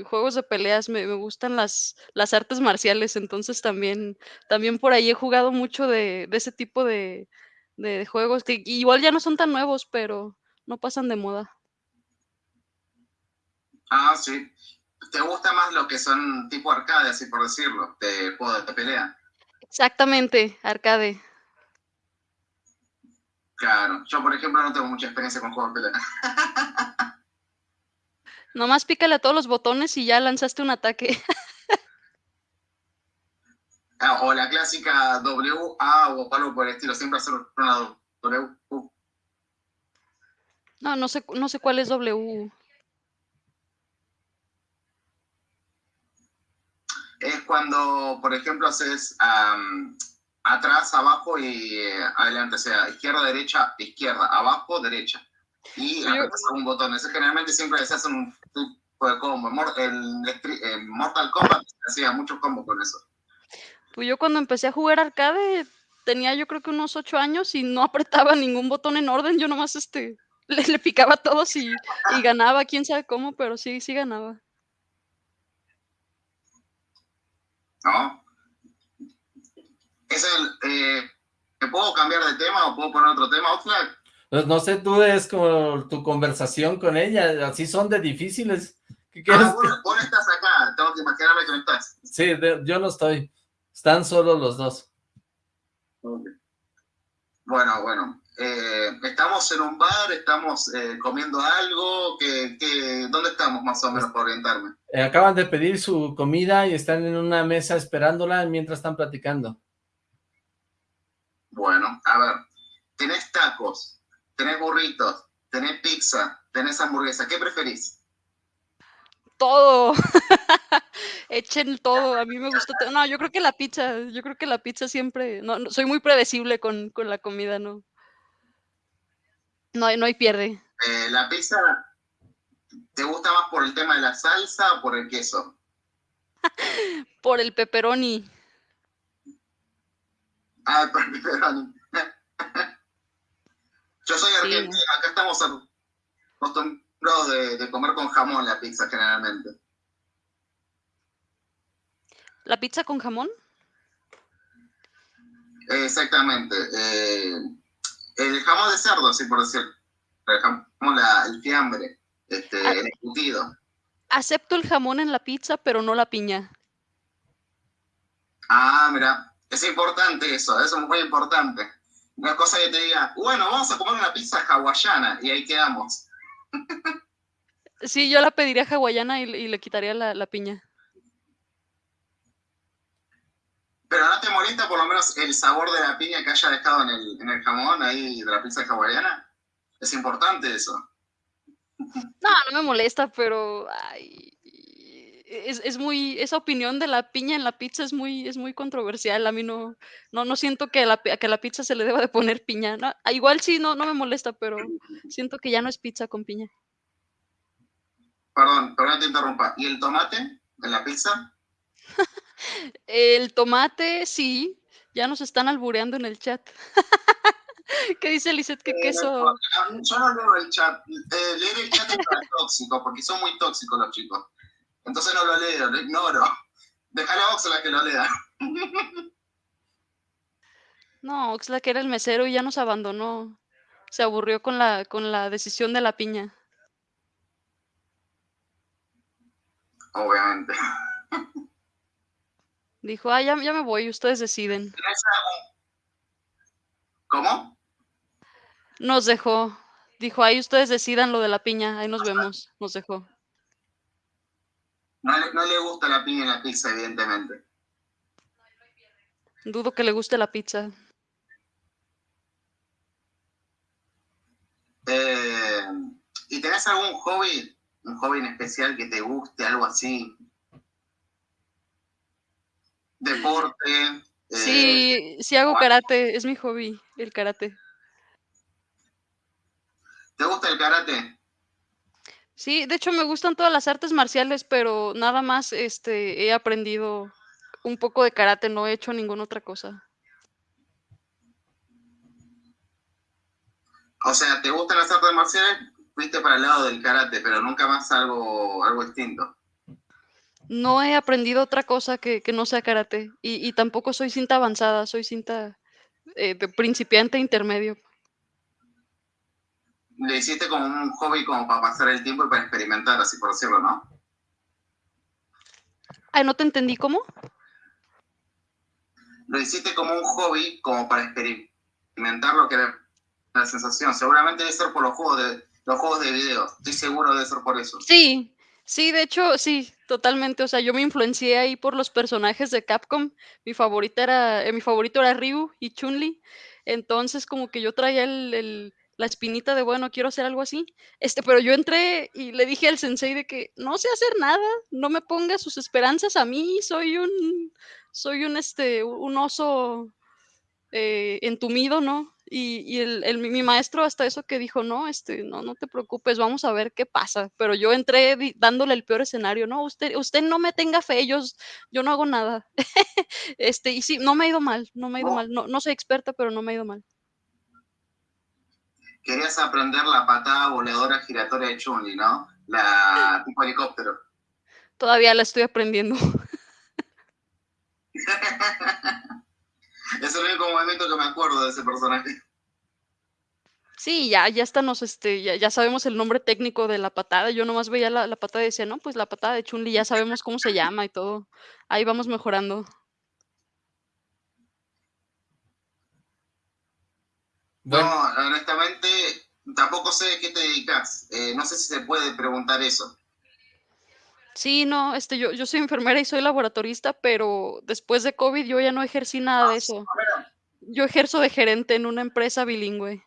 y juegos de peleas. Me, me gustan las, las artes marciales, entonces también, también por ahí he jugado mucho de, de ese tipo de, de juegos que igual ya no son tan nuevos, pero no pasan de moda. Ah, sí. ¿Te gusta más lo que son tipo arcade, así por decirlo, de juegos de pelea? Exactamente, arcade. Claro. Yo, por ejemplo, no tengo mucha experiencia con juegos de pelea. Nomás pícale a todos los botones y ya lanzaste un ataque. Ah, o la clásica W, A o algo por el estilo, siempre hacer una W. No, no sé, no sé cuál es W. Es cuando, por ejemplo, haces am, atrás, abajo y eh, adelante, o sea, izquierda, derecha, izquierda, abajo, derecha. Y apretas algún botón. Eso generalmente siempre se hace un tipo de combo. El, Mortal Kombat hacía muchos combos con eso. Pues yo cuando empecé a jugar arcade tenía yo creo que unos ocho años y no apretaba ningún botón en orden, yo nomás este le, le picaba a todos y, y ganaba, quién sabe cómo, pero sí, sí ganaba. ¿No? Es el. Eh, ¿Me puedo cambiar de tema o puedo poner otro tema, Oxlack? No sé, tú es como tu conversación con ella, así son de difíciles. ¿Qué quieres? Ah, vos estás acá, tengo que imaginarme que no estás. Sí, de- yo no estoy. Están solo los dos. Bueno, bueno. Eh, estamos en un bar, estamos eh, comiendo algo. que que ¿Dónde estamos más o menos para orientarme? Eh, acaban de pedir su comida y están en una mesa esperándola mientras están platicando. Bueno, a ver. Tenés tacos, tenés burritos, tenés pizza, tenés hamburguesa. ¿Qué preferís? Todo. Echen todo, a mí me gusta todo. No, yo creo que la pizza, yo creo que la pizza siempre, no, no, soy muy predecible con, con la comida, no. No hay, no hay pierde. Eh, ¿La pizza te gusta más por el tema de la salsa o por el queso? Por el pepperoni. Ah, por el pepperoni. Yo soy Sí. argentino, acá estamos acostumbrados de, de comer con jamón la pizza generalmente. ¿La pizza con jamón? Exactamente. eh, el jamón de cerdo, así por decir. El jamón, la- el fiambre, este, Ah. el embutido. Acepto el jamón en la pizza, pero no la piña. Ah, mira, es importante eso, eso es muy importante. Una cosa que te diga, bueno, vamos a comer una pizza hawaiana y ahí quedamos. Sí, yo la pediría hawaiana y, le- y le quitaría la, la piña. Pero no te molesta por lo menos el sabor de la piña que haya dejado en el, en el jamón ahí de la pizza hawaiana. Es importante eso. No, no me molesta, pero ay, es, es muy, esa opinión de la piña en la pizza es muy, es muy controversial. A mí no, no, no siento que a la, que la pizza se le deba de poner piña. ¿no? Igual sí, no, no me molesta, pero siento que ya no es pizza con piña. Perdón, perdón te interrumpa. ¿Y el tomate en la pizza? El tomate, sí. Ya nos están albureando en el chat. ¿Qué dice Lizeth? ¿Qué Eh, queso? Yo no leo el chat. Eh, leer el chat es tóxico, porque son muy tóxicos los chicos. Entonces no lo leo, lo ignoro. Deja la Oxla que lo lea. No, Oxlack era el mesero y ya nos abandonó. Se aburrió con la, con la decisión de la piña. Obviamente. Dijo, ah, ya, ya me voy, ustedes deciden. ¿Tenés algún- ¿Cómo? Nos dejó. Dijo, ahí ustedes decidan lo de la piña, ahí nos vemos. Nos dejó. No le, no le gusta la piña en la pizza, evidentemente. Dudo que le guste la pizza. Eh, ¿Y tenés algún hobby, un hobby en especial que te guste, algo así? Deporte. eh, Sí, sí hago karate, es mi hobby, el karate. ¿Te gusta el karate? Sí, de hecho me gustan todas las artes marciales, pero nada más este he aprendido un poco de karate, no he hecho ninguna otra cosa. O sea, ¿te gustan las artes marciales? Fuiste para el lado del karate, pero nunca más algo, algo distinto. No he aprendido otra cosa que, que no sea karate. Y, y tampoco soy cinta avanzada, soy cinta eh, de principiante intermedio. Le hiciste como un hobby como para pasar el tiempo y para experimentar, así por decirlo, ¿no? Ay, no te entendí cómo. Lo hiciste como un hobby como para experimentar lo que era la sensación. Seguramente debe ser por los juegos de los juegos de video. Estoy seguro de ser por eso. Sí, sí, de hecho, sí, totalmente. O sea, yo me influencié ahí por los personajes de Capcom. Mi favorita era, eh, mi favorito era Ryu y Chun-Li. Entonces, como que yo traía el, el- la espinita de, bueno, quiero hacer algo así. Este, pero yo entré y le dije al sensei de que no sé hacer nada, no me ponga sus esperanzas a mí, soy un, soy un, este, un oso eh, entumido, ¿no? Y, y el, el- mi maestro hasta eso que dijo, no, este, no, no te preocupes, vamos a ver qué pasa. Pero yo entré dándole el peor escenario, no, usted, usted no me tenga fe, yo, yo no hago nada. Este, y sí, no me ha ido mal, no me ha ido mal, no, no soy experta, pero no me ha ido mal. Querías aprender la patada voladora giratoria de Chun-Li, ¿no? La tipo helicóptero. Todavía la estoy aprendiendo. es el único movimiento que me acuerdo de ese personaje. Sí, ya, ya hasta nos, este, ya, ya sabemos el nombre técnico de la patada. Yo nomás veía la, la patada y decía, no, pues la patada de Chun-Li, ya sabemos cómo se llama y todo. Ahí vamos mejorando. Bueno, No, honestamente, tampoco sé de qué te dedicas. Eh, no sé si se puede preguntar eso. Sí, no, este, yo, yo soy enfermera y soy laboratorista, pero después de COVID yo ya no ejercí nada de eso. Yo ejerzo de gerente en una empresa bilingüe.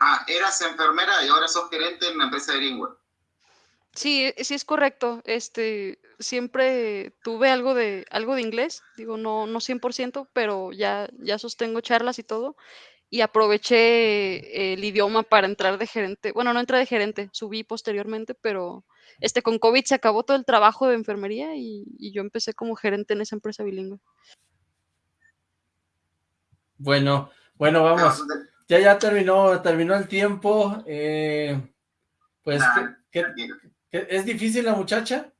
Ah, eras enfermera y ahora sos gerente en una empresa bilingüe. Sí, sí es correcto. Este, siempre tuve algo de, algo de inglés, digo, no, no 100%, pero ya, ya sostengo charlas y todo. Y aproveché el idioma para entrar de gerente. Bueno, no entré de gerente, subí posteriormente, pero este, con COVID se acabó todo el trabajo de enfermería y, y yo empecé como gerente en esa empresa bilingüe. bueno, bueno, vamos. Ya, ya terminó, terminó el tiempo. eh, pues, Nah, ¿qué- qué- tranquilo. qué- ¿es difícil la muchacha?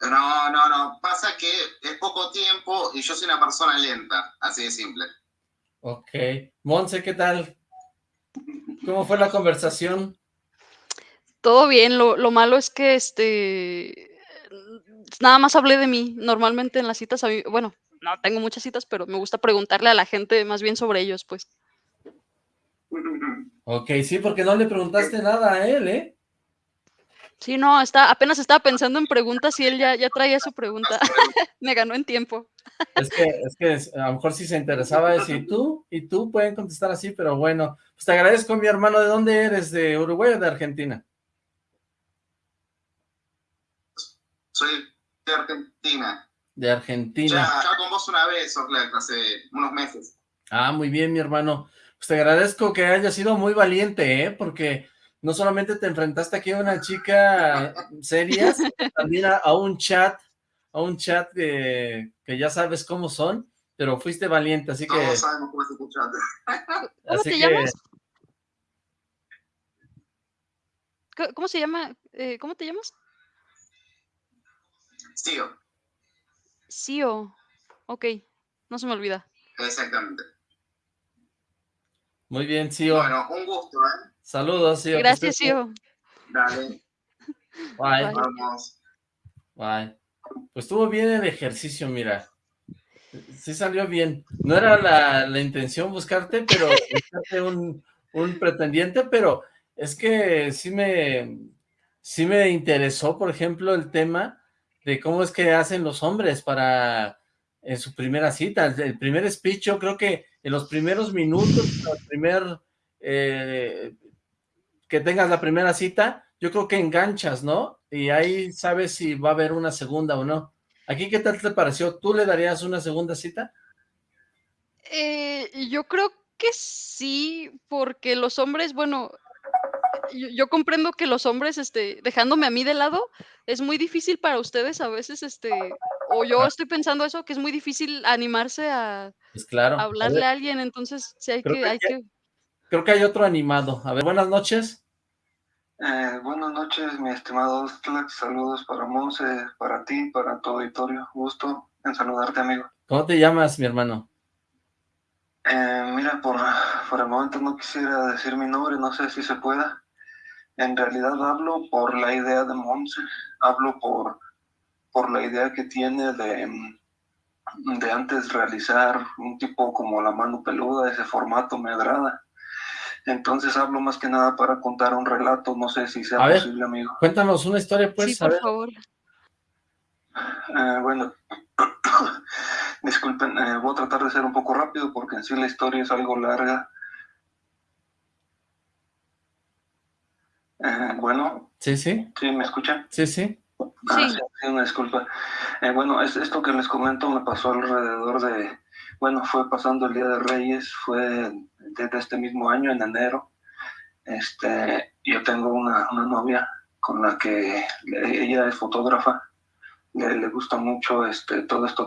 No, no, no. Pasa que es poco tiempo y yo soy una persona lenta, así de simple. Ok. Monse, ¿qué tal? ¿Cómo fue la conversación? Todo bien, lo, lo malo es que este nada más hablé de mí. Normalmente en las citas, a mí- bueno, no tengo muchas citas, pero me gusta preguntarle a la gente más bien sobre ellos, pues. Ok, sí, porque no le preguntaste nada a él, ¿eh? Sí, no, está, apenas estaba pensando en preguntas y él ya, ya traía su pregunta. Me ganó en tiempo. Es que, es que es- a lo mejor si se interesaba decir tú y tú pueden contestar así, pero bueno, pues te agradezco mi hermano, ¿de dónde eres? ¿De Uruguay o de Argentina? Soy de Argentina. De Ya, Argentina. ya con vos una vez, hace unos meses. Ah, muy bien, mi hermano. Pues te agradezco que hayas sido muy valiente, ¿eh? Porque no solamente te enfrentaste aquí a una chica seria, también a, un chat, a un chat que, ya sabes cómo son, pero fuiste valiente, así que... Todos sabemos cómo es chat. ¿Cómo te llamas? ¿Cómo se llama? Eh, ¿Cómo te llamas? Sio. Sio. Ok, no se me olvida. Exactamente. Muy bien, Sio. Bueno, un gusto, ¿eh? Saludos, Sio. Gracias, Sio. Dale. Bye. Vamos. Bye. Pues estuvo bien el ejercicio, mira. Sí salió bien. No era la, la intención buscarte, pero buscarte un, un pretendiente, pero es que sí me, sí me interesó, por ejemplo, el tema de cómo es que hacen los hombres para en su primera cita, el primer speech, yo creo que en los primeros minutos, el primer, eh, que tengas la primera cita, yo creo que enganchas, ¿no? Y ahí sabes si va a haber una segunda o no. ¿Aquí qué tal te pareció? ¿Tú le darías una segunda cita? Eh, yo creo que sí, porque los hombres, bueno, yo, comprendo que los hombres, este, dejándome a mí de lado, es muy difícil para ustedes a veces, este, o yo estoy pensando eso, que es muy difícil animarse a, pues claro. hablarle a, alguien, entonces sí hay que, hay que... Creo que hay otro animado. A ver, buenas noches. Eh, buenas noches, mi estimado Saludos para Monse, para ti, para tu auditorio. Gusto en saludarte, amigo. ¿Cómo te llamas, mi hermano? Eh, mira, por, por el momento no quisiera decir mi nombre, no sé si se pueda. En realidad hablo por la idea de Monse, hablo por, por la idea que tiene de, de antes realizar un tipo como la mano peluda, ese formato me agrada. Entonces hablo más que nada para contar un relato, no sé si sea posible, amigo. Cuéntanos una historia, pues. Sí, por favor. Eh, bueno, disculpen, eh, voy a tratar de ser un poco rápido porque en sí la historia es algo larga Eh, bueno. Sí, sí. ¿Sí me escuchan? Sí, sí. Ah, sí. una disculpa. Eh, bueno, es, esto que les comento me pasó alrededor de, bueno, fue pasando el Día de Reyes, fue desde este mismo año, en enero. Este, yo tengo una, una novia con la que ella es fotógrafa, le, le, gusta mucho este, todo esto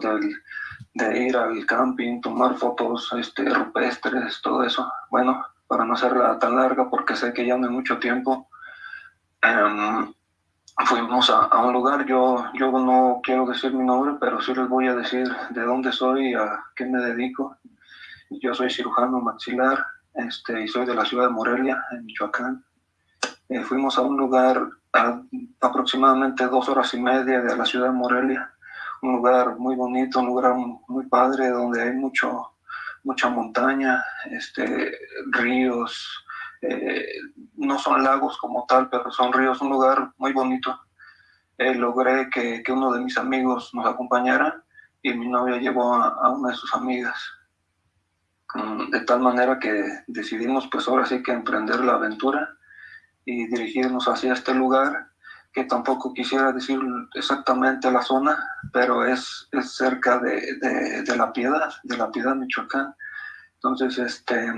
de ir al camping, tomar fotos este, rupestres, todo eso. Bueno, para no hacerla tan larga, porque sé que ya no hay mucho tiempo, Em, fuimos a, un lugar, yo, yo no quiero decir mi nombre, pero sí les voy a decir de dónde soy y a qué me dedico. Yo soy cirujano maxilar este, y soy de la ciudad de Morelia, en Michoacán. Eh, fuimos a un lugar a aproximadamente dos horas y media de la ciudad de Morelia, un lugar muy bonito, un lugar muy padre donde hay mucho, mucha montaña, este, ríos, eh, no son lagos como tal, pero son ríos, un lugar muy bonito. Eh, logré que, que, uno de mis amigos nos acompañara y mi novia llevó a, una de sus amigas. De tal manera que decidimos pues ahora sí que emprender la aventura y dirigirnos hacia este lugar que tampoco quisiera decir exactamente la zona, pero es, es cerca de, de, La Piedad, de La Piedad, Michoacán. Entonces, este,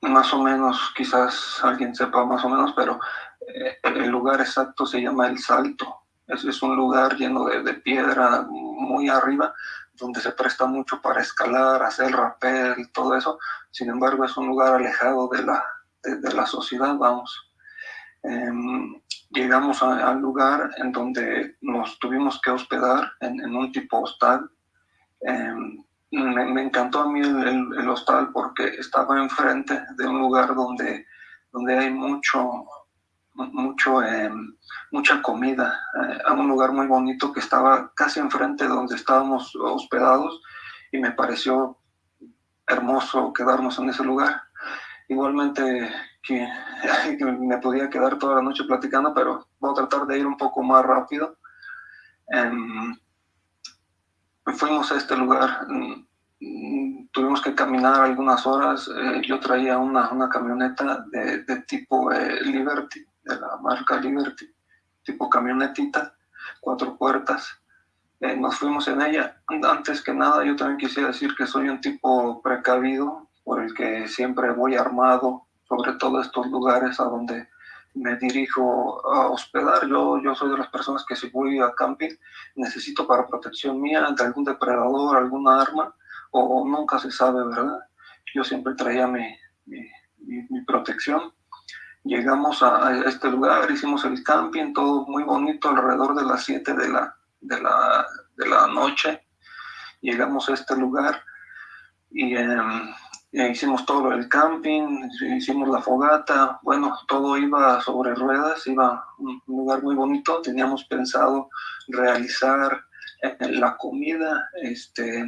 más o menos, quizás alguien sepa más o menos, pero eh, el lugar exacto se llama El Salto. Es, es un lugar lleno de, piedra muy arriba, donde se presta mucho para escalar, hacer rappel, todo eso. Sin embargo, es un lugar alejado de la, de, la sociedad, vamos. Em, llegamos al lugar en donde nos tuvimos que hospedar en, un tipo hostal. Em, me, encantó a mí el, hostal porque estaba enfrente de un lugar donde, donde hay mucho, mucho, em, mucha comida, eh, a un lugar muy bonito que estaba casi enfrente de donde estábamos hospedados y me pareció hermoso quedarnos en ese lugar. Igualmente que, me podía quedar toda la noche platicando, pero voy a tratar de ir un poco más rápido. Em, fuimos a este lugar, mm, tuvimos que caminar algunas horas, eh, yo traía una, una camioneta de, de tipo eh, Liberty, de la marca Liberty, tipo camionetita, cuatro puertas. Eh, nos fuimos en ella. Antes que nada, yo también quisiera decir que soy un tipo precavido, por el que siempre voy armado, sobre todo estos lugares a donde me dirijo a hospedar. Yo, yo soy de las personas que si voy a camping necesito para protección mía de algún depredador, alguna arma, o, nunca se sabe, ¿verdad? Yo siempre traía mi, mi, protección. Llegamos a, este lugar, hicimos el camping, todo muy bonito, alrededor de las 7 de la, de, la, de la noche. Llegamos a este lugar y... Em, hicimos todo el camping, hicimos la fogata, bueno, todo iba sobre ruedas, iba un lugar muy bonito, teníamos pensado realizar eh, la comida, este, eh,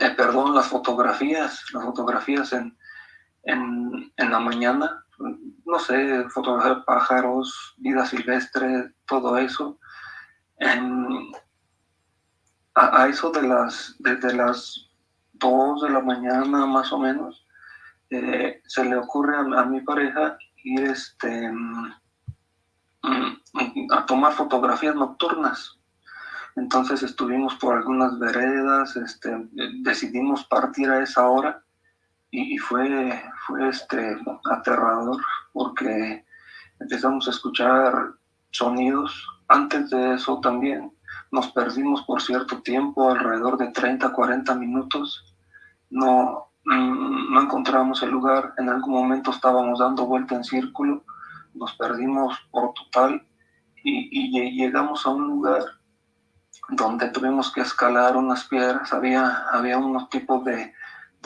eh, perdón, las fotografías, las fotografías en, en, en la mañana, no sé, fotografiar pájaros, vida silvestre, todo eso. a, a, eso de las, de, de las dos de la mañana más o menos, eh, se le ocurre a, mi pareja ir este, mm, a tomar fotografías nocturnas. Entonces estuvimos por algunas veredas, este, decidimos partir a esa hora y, fue, fue este, aterrador porque empezamos a escuchar sonidos. Antes de eso también nos perdimos por cierto tiempo, alrededor de 30, 40 minutos. No, mm, no encontramos el lugar. En algún momento estábamos dando vuelta en círculo. Nos perdimos por total y, llegamos a un lugar donde tuvimos que escalar unas piedras. Había, había unos tipos de,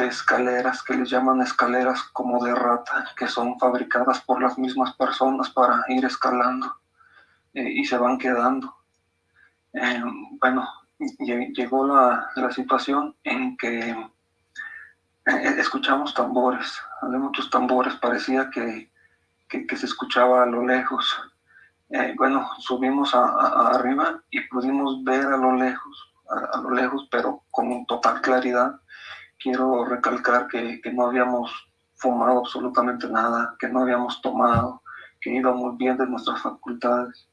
escaleras que les llaman escaleras como de rata, que son fabricadas por las mismas personas para ir escalando eh, y se van quedando. Eh, bueno, llegó la, situación en que eh, escuchamos tambores, había muchos tambores, parecía que, se escuchaba a lo lejos. Eh, bueno, subimos a, arriba y pudimos ver a lo lejos, a, lo lejos, pero con total claridad. Quiero recalcar que, no habíamos fumado absolutamente nada, que no habíamos tomado, que íbamos bien de nuestras facultades.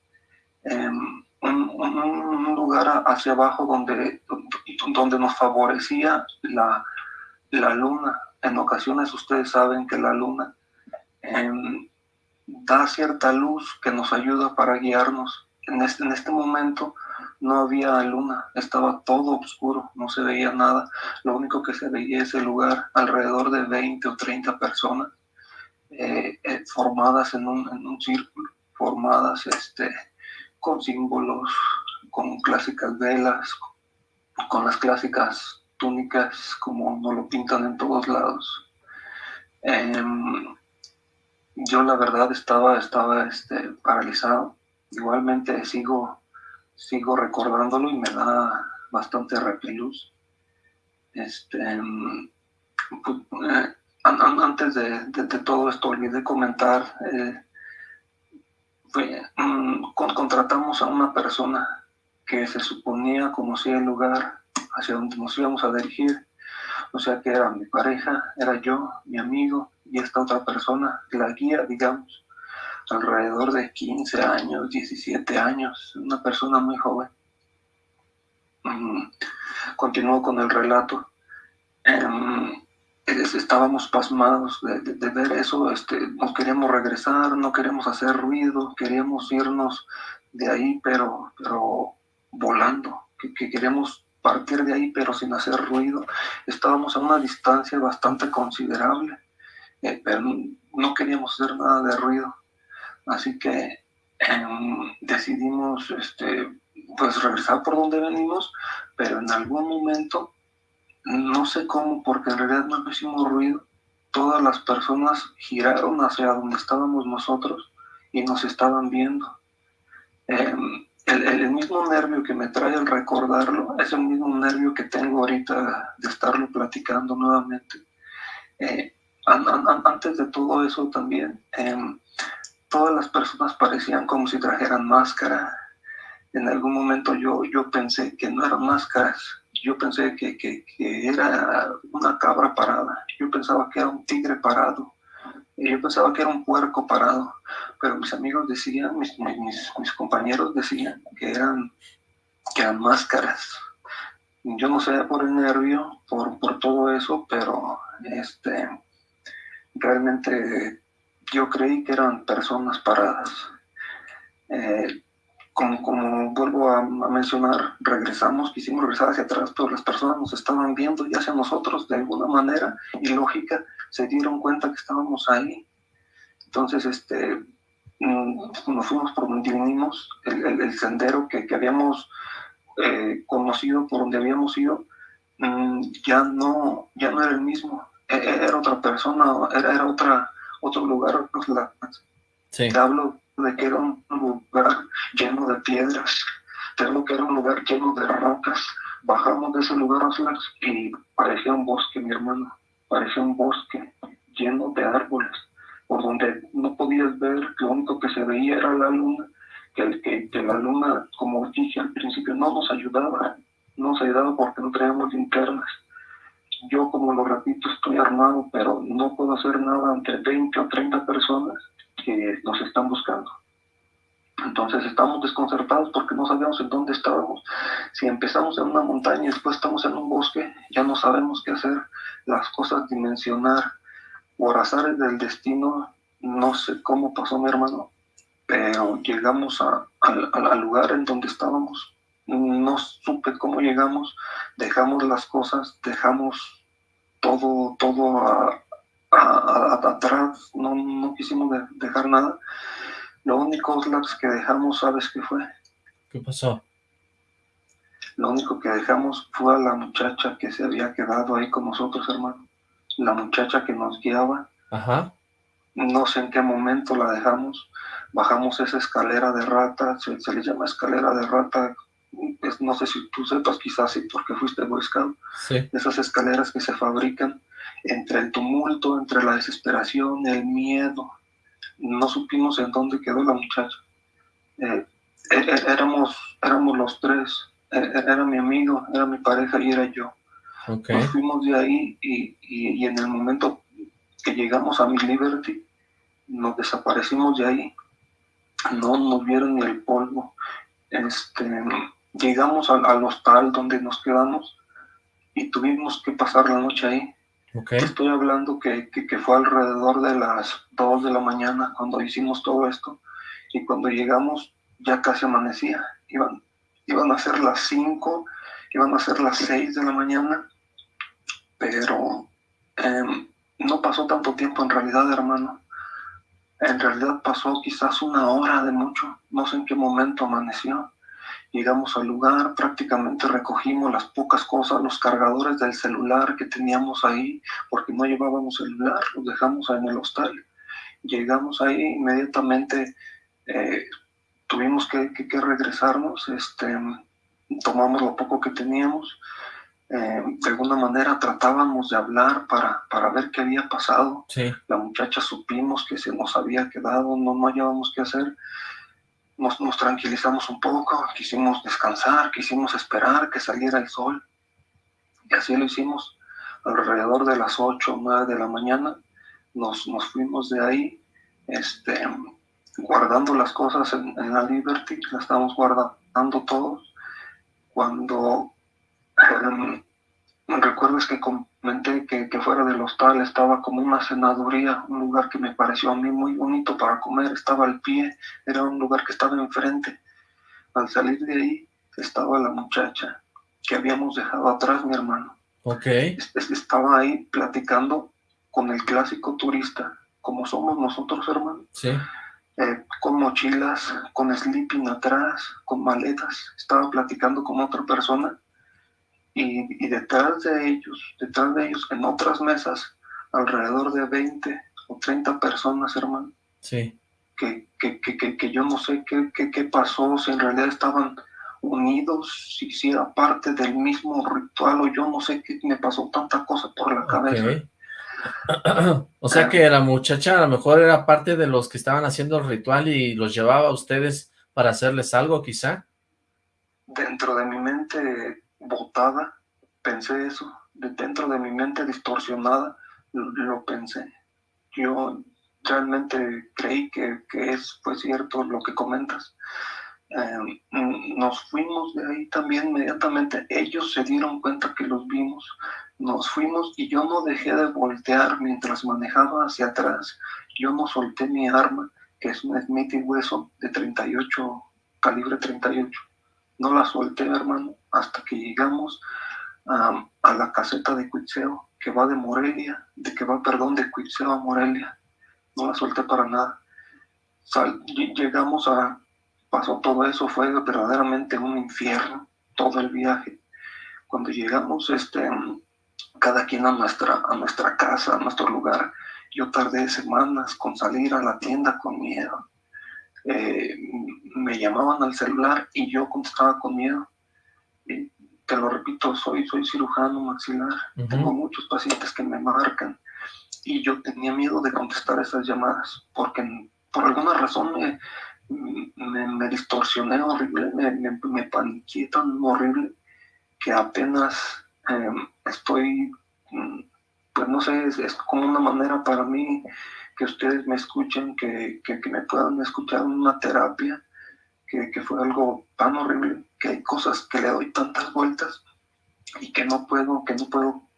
Em, un, lugar hacia abajo donde, donde nos favorecía la, la luna. En ocasiones ustedes saben que la luna em, da cierta luz que nos ayuda para guiarnos. En este, en este momento no había luna, estaba todo oscuro, no se veía nada. Lo único que se veía es el lugar, alrededor de 20 o 30 personas eh, eh, formadas en un, en un círculo, formadas este, con símbolos, con clásicas velas, con las clásicas túnicas como nos lo pintan en todos lados. Em, yo la verdad estaba, estaba este, paralizado. Igualmente sigo, sigo recordándolo y me da bastante repelús. Este, pues, antes de, todo esto olvidé comentar eh, Mm, contratamos a una persona que se suponía conocía el lugar hacia donde nos íbamos a dirigir, o sea que era mi pareja, era yo, mi amigo y esta otra persona, la guía, digamos, alrededor de 15 años, 17 años, una persona muy joven. Mm, continuó con el relato. Em, estábamos pasmados de, ver eso, este, nos queríamos regresar, no queremos hacer ruido, queríamos irnos de ahí, pero, pero volando, que, que queríamos partir de ahí, pero sin hacer ruido. Estábamos a una distancia bastante considerable, eh, pero no queríamos hacer nada de ruido. Así que em, decidimos este, pues regresar por donde venimos, pero en algún momento no sé cómo, porque en realidad no hicimos ruido. Todas las personas giraron hacia donde estábamos nosotros y nos estaban viendo. Em, el, mismo nervio que me trae al recordarlo es el mismo nervio que tengo ahorita de estarlo platicando nuevamente. Eh, antes de todo eso también, em, todas las personas parecían como si trajeran máscara. En algún momento yo, yo pensé que no eran máscaras, yo pensé que, que, era una cabra parada, yo pensaba que era un tigre parado, yo pensaba que era un puerco parado, pero mis amigos decían, mis, mis, mis compañeros decían que eran, que eran máscaras. Yo no sé por el nervio, por, por todo eso, pero Este, realmente yo creí que eran personas paradas. Eh, como, vuelvo a, mencionar, regresamos, quisimos regresar hacia atrás, pero las personas nos estaban viendo y hacia nosotros de alguna manera y lógica se dieron cuenta que estábamos ahí. Entonces, este, mm, nos fuimos por donde vinimos, el, sendero que, que habíamos eh, conocido, por donde habíamos ido, mm, ya, no, ya no era el mismo, e, e, era otra persona, era, era otra, otro lugar. Sí. Te hablo de que era un lugar lleno de piedras, te hablo que era un lugar lleno de rocas. Bajamos de ese lugar y parecía un bosque, mi hermano, parecía un bosque lleno de árboles, por donde no podías ver, lo único que se veía era la luna que, que, la luna, como dije al principio, no nos ayudaba, no nos ayudaba porque no traíamos linternas. Yo, como lo repito, estoy armado, pero no puedo hacer nada ante 20 o 30 personas que nos están buscando. Entonces estamos desconcertados porque no sabíamos en dónde estábamos. Si empezamos en una montaña y después estamos en un bosque, ya no sabemos qué hacer. Las cosas dimensionar o azares del destino, no sé cómo pasó mi hermano, pero llegamos al lugar en donde estábamos. No supe cómo llegamos, dejamos las cosas, dejamos todo, todo atrás, no, no quisimos dejar nada. Lo único que dejamos, ¿sabes qué fue? ¿Qué pasó? Lo único que dejamos fue a la muchacha que se había quedado ahí con nosotros, hermano. La muchacha que nos guiaba. Ajá. No sé en qué momento la dejamos bajamos esa escalera de rata, se, le llama escalera de rata, no sé si tú sepas, quizás sí, porque fuiste Boy Scout, esas escaleras que se fabrican entre el tumulto, entre la desesperación, el miedo, no supimos en dónde quedó la muchacha. Eh, e, e, éramos, éramos los tres, e, era mi amigo, era mi pareja y era yo. Nos fuimos de ahí y, y, y en el momento que llegamos a mi Liberty, nos desaparecimos de ahí no nos vieron ni el polvo. Este, llegamos al, hostal donde nos quedamos y tuvimos que pasar la noche ahí. Estoy hablando que, que, fue alrededor de las 2 de la mañana cuando hicimos todo esto y cuando llegamos ya casi amanecía. Iban, iban a ser las 5, iban a ser las 6 de la mañana, pero em, no pasó tanto tiempo en realidad, hermano. En realidad pasó quizás una hora de mucho, no sé en qué momento amaneció. Llegamos al lugar, prácticamente recogimos las pocas cosas, los cargadores del celular que teníamos ahí, porque no llevábamos celular, los dejamos en el hostal. Llegamos ahí inmediatamente, eh, tuvimos que, que, regresarnos, este, tomamos lo poco que teníamos, eh, de alguna manera tratábamos de hablar para, para ver qué había pasado. La muchacha supimos que se nos había quedado, no, no hallábamos qué hacer. Nos, nos, tranquilizamos un poco, quisimos descansar, quisimos esperar que saliera el sol. Y así lo hicimos. Alrededor de las 8 o 9 de la mañana nos, nos fuimos de ahí, este, guardando las cosas en, en la Liberty, las estamos guardando todos. Cuando um, recuerdo que comenté que, que, fuera del hostal estaba como una cenaduría, un lugar que me pareció a mí muy bonito para comer, estaba al pie, era un lugar que estaba enfrente. Al salir de ahí estaba la muchacha que habíamos dejado atrás, mi hermano. Ok. Estaba ahí platicando con el clásico turista, como somos nosotros, hermano. Sí. Eh, con mochilas, con sleeping atrás, con maletas. Estaba platicando con otra persona y, detrás de ellos, detrás de ellos, en otras mesas, alrededor de 20 o 30 personas, hermano. Sí. Que, que, que, que yo no sé qué, qué, qué, pasó, si en realidad estaban unidos, si, si, era parte del mismo ritual, o yo no sé qué me pasó tanta cosa por la cabeza. o sea que la muchacha a lo mejor era parte de los que estaban haciendo el ritual y los llevaba a ustedes para hacerles algo, quizá. Dentro de mi mente botada, pensé eso, de dentro de mi mente distorsionada, lo, pensé. Yo realmente creí que, que es pues cierto lo que comentas. Em, nos fuimos de ahí también inmediatamente. Ellos se dieron cuenta que los vimos. Nos fuimos y yo no dejé de voltear mientras manejaba hacia atrás. Yo no solté mi arma, que es un Smith Wesson de 38, calibre 38. No la solté, hermano, hasta que llegamos a la caseta de Cuitseo, que va de Morelia, de que va, perdón, de Cuitseo a Morelia. No la solté para nada. llegamos a, pasó todo eso, fue verdaderamente un infierno, todo el viaje. Cuando llegamos, este, cada quien a nuestra, a nuestra casa, a nuestro lugar, yo tardé semanas con salir a la tienda con miedo. Eh, me llamaban al celular y yo contestaba con miedo. Te lo repito, soy, soy cirujano maxilar, tengo muchos pacientes que me marcan y yo tenía miedo de contestar esas llamadas porque por alguna razón me, me, distorsioné horrible, me, me, me paniqué tan horrible que apenas em, estoy, mm, pues no sé, es, como una manera para mí que ustedes me escuchen, que, que, que me puedan escuchar en una terapia, que, que, fue algo tan horrible, que hay cosas que le doy tantas vueltas y que no puedo, que no puedo,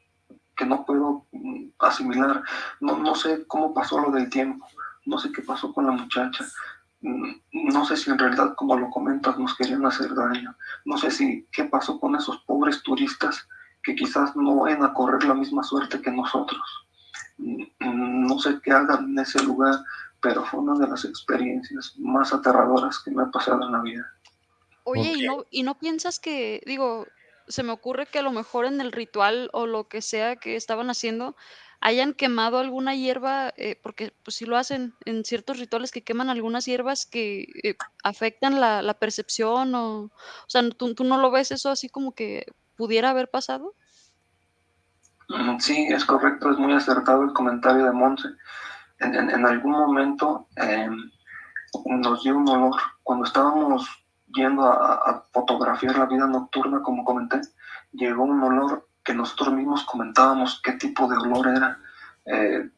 que no puedo mm, asimilar. No, no sé cómo pasó lo del tiempo, no sé qué pasó con la muchacha, mm, no sé si en realidad, como lo comentas, nos querían hacer daño. No sé si qué pasó con esos pobres turistas que quizás no vayan a correr la misma suerte que nosotros. No sé qué hagan en ese lugar, pero fue una de las experiencias más aterradoras que me ha pasado en la vida. Oye, ¿y, no, ¿y no piensas que, digo, se me ocurre que a lo mejor en el ritual o lo que sea que estaban haciendo, hayan quemado alguna hierba, eh, porque pues sí lo hacen en ciertos rituales que queman algunas hierbas que eh, afectan la, la, percepción o, o sea, ¿tú, ¿tú, no lo ves eso así como que pudiera haber pasado? Sí, es correcto, es muy acertado el comentario de Monse. En, algún momento eh, nos dio un olor, cuando estábamos yendo a, a fotografiar la vida nocturna, como comenté, llegó un olor que nosotros mismos comentábamos qué tipo de olor era. Eh,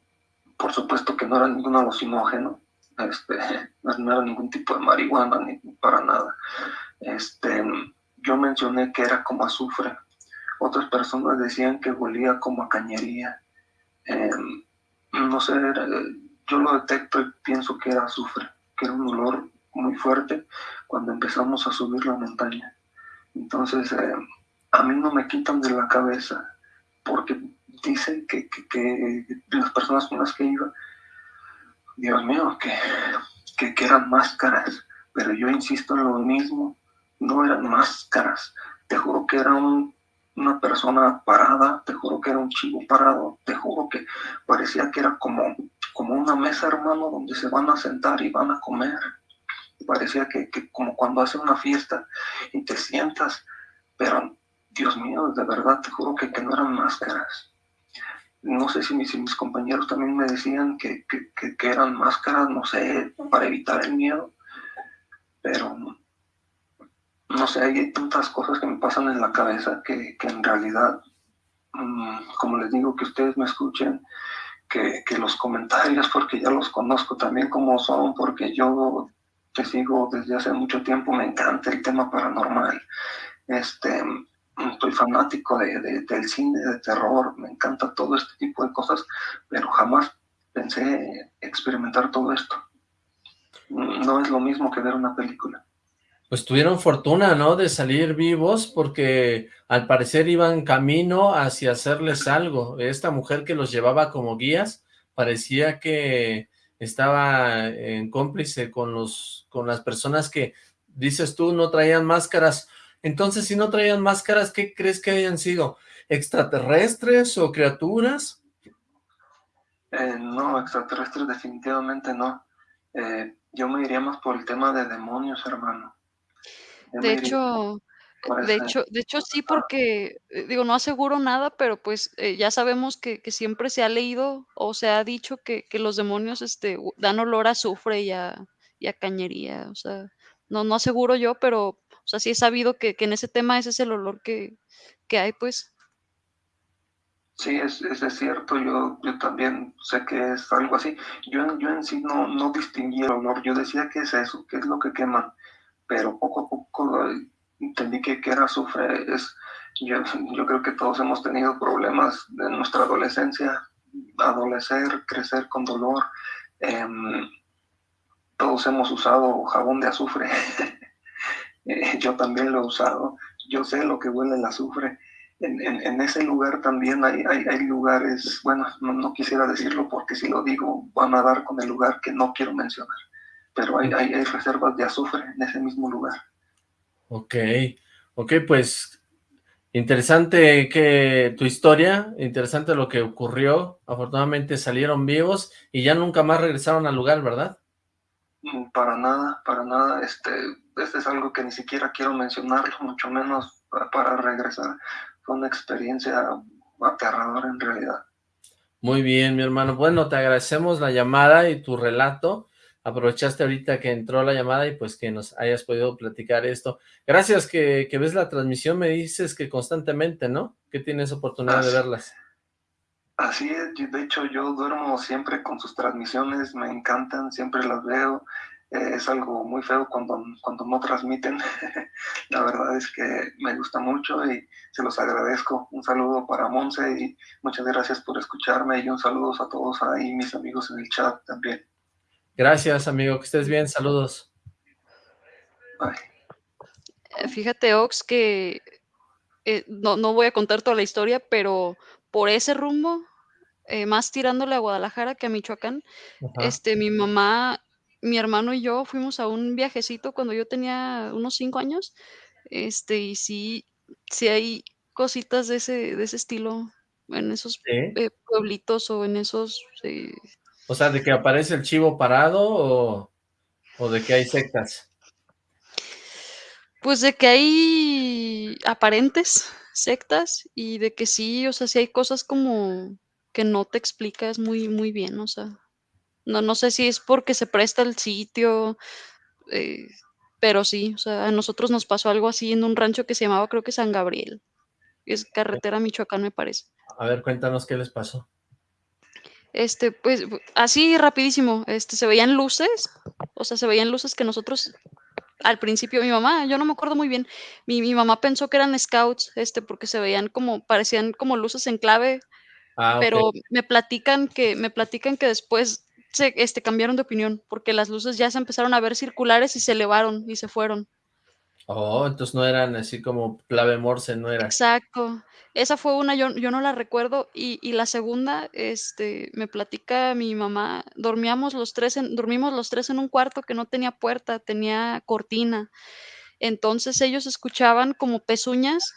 por supuesto que no era ningún alucinógeno, este, no era ningún tipo de marihuana, ni para nada. Este, yo mencioné que era como azufre. Otras personas decían que olía como a cañería. Eh, no sé, yo lo detecto y pienso que era azufre, que era un olor muy fuerte cuando empezamos a subir la montaña. Entonces, eh, a mí no me quitan de la cabeza, porque dicen que, que, las personas con las que iba, Dios mío, que, que, eran máscaras, pero yo insisto en lo mismo, no eran máscaras, te juro que era una persona parada, te juro que era un chivo parado, te juro que parecía que era como, como una mesa, hermano, donde se van a sentar y van a comer. Parecía que, que como cuando hace una fiesta y te sientas, pero Dios mío, de verdad, te juro que, que no eran máscaras. No sé si mis, mis compañeros también me decían que, que, que, eran máscaras, no sé, para evitar el miedo, pero no sé, hay tantas cosas que me pasan en la cabeza que, en realidad, mm, como les digo, que ustedes me escuchen, que, los comentarios, porque ya los conozco también como son, porque yo te sigo desde hace mucho tiempo, me encanta el tema paranormal. Este, estoy fanático de, del cine, de terror, me encanta todo este tipo de cosas, pero jamás pensé experimentar todo esto. No es lo mismo que ver una película. Pues tuvieron fortuna, ¿no?, de salir vivos, porque al parecer iban camino hacia hacerles algo. Esta mujer que los llevaba como guías, parecía que estaba en cómplice con, los, con las personas que, dices tú, no traían máscaras, entonces, si no traían máscaras, ¿qué crees que hayan sido? ¿Extraterrestres o criaturas? Eh, no, extraterrestres definitivamente no. Eh, yo me iría más por el tema de demonios, hermano. De hecho, de hecho, de hecho sí, porque, eh, digo, no aseguro nada, pero pues ya sabemos que, siempre se ha leído o se ha dicho que, los demonios este, dan olor a azufre y a, y a cañería, o sea, no, no aseguro yo, pero o sea, sí he sabido que, que en ese tema ese es el olor que, que hay, pues. Sí, es, es, cierto, yo, yo también sé que es algo así. Yo, yo en sí no, no distinguí el olor, yo decía que es eso, que es lo que queman, pero poco a poco entendí que, que era azufre. Es, yo, yo creo que todos hemos tenido problemas en nuestra adolescencia, adolecer, crecer con dolor. Em, todos hemos usado jabón de azufre. Eh, yo también lo he usado. Yo sé lo que huele el azufre. En, en, ese lugar también hay, hay, hay lugares, bueno, no, no, quisiera decirlo porque si lo digo van a dar con el lugar que no quiero mencionar, pero hay, hay, hay reservas de azufre en ese mismo lugar. Ok, ok, pues Interesante que tu historia, interesante lo que ocurrió. Afortunadamente salieron vivos y ya nunca más regresaron al lugar, ¿verdad? Mm, para nada, para nada. Este, este es algo que ni siquiera quiero mencionarlo, mucho menos para regresar. Fue una experiencia aterradora en realidad. Muy bien, mi hermano. Bueno, te agradecemos la llamada y tu relato aprovechaste ahorita que entró la llamada y pues que nos hayas podido platicar esto. Gracias que, ves la transmisión, me dices que constantemente, ¿no? Que tienes oportunidad de verlas. Así es, de hecho yo duermo siempre con sus transmisiones, me encantan, siempre las veo. Eh, es algo muy feo cuando, cuando no transmiten. la verdad es que me gusta mucho y se los agradezco. Un saludo para Monse y muchas gracias por escucharme y un saludo a todos ahí, mis amigos en el chat también. Gracias, amigo. Que estés bien. Saludos. Eh, fíjate, Ox, que eh, no, no, voy a contar toda la historia, pero por ese rumbo, eh, más tirándole a Guadalajara que a Michoacán, este, mi mamá, mi hermano y yo fuimos a un viajecito cuando yo tenía unos cinco años, este, y sí, sí hay cositas de ese, de ese estilo en esos pueblitos o en esos o sea, ¿de que aparece el chivo parado o, de que hay sectas? Pues de que hay aparentes sectas y de que sí, o sea, sí hay cosas como que no te explicas muy, muy bien, o sea, no, no sé si es porque se presta el sitio, eh, pero sí, o sea, a nosotros nos pasó algo así en un rancho que se llamaba, creo que San Gabriel, es carretera Michoacán, me parece. A ver, cuéntanos qué les pasó. Este, pues, así rapidísimo, este, se veían luces, o sea, se veían luces que nosotros, al principio, mi mamá, yo no me acuerdo muy bien, mi, mi mamá pensó que eran scouts, este, porque se veían como, parecían como luces en clave, ah, pero me platican que, me platican que después se, este, cambiaron de opinión, porque las luces ya se empezaron a ver circulares y se elevaron y se fueron. Oh, entonces no eran así como clave morse, no era. Exacto. Esa fue una, yo, yo no la recuerdo. Y, y, la segunda, este, me platica mi mamá, dormíamos los tres en, dormimos los tres en un cuarto que no tenía puerta, tenía cortina. Entonces ellos escuchaban como pezuñas,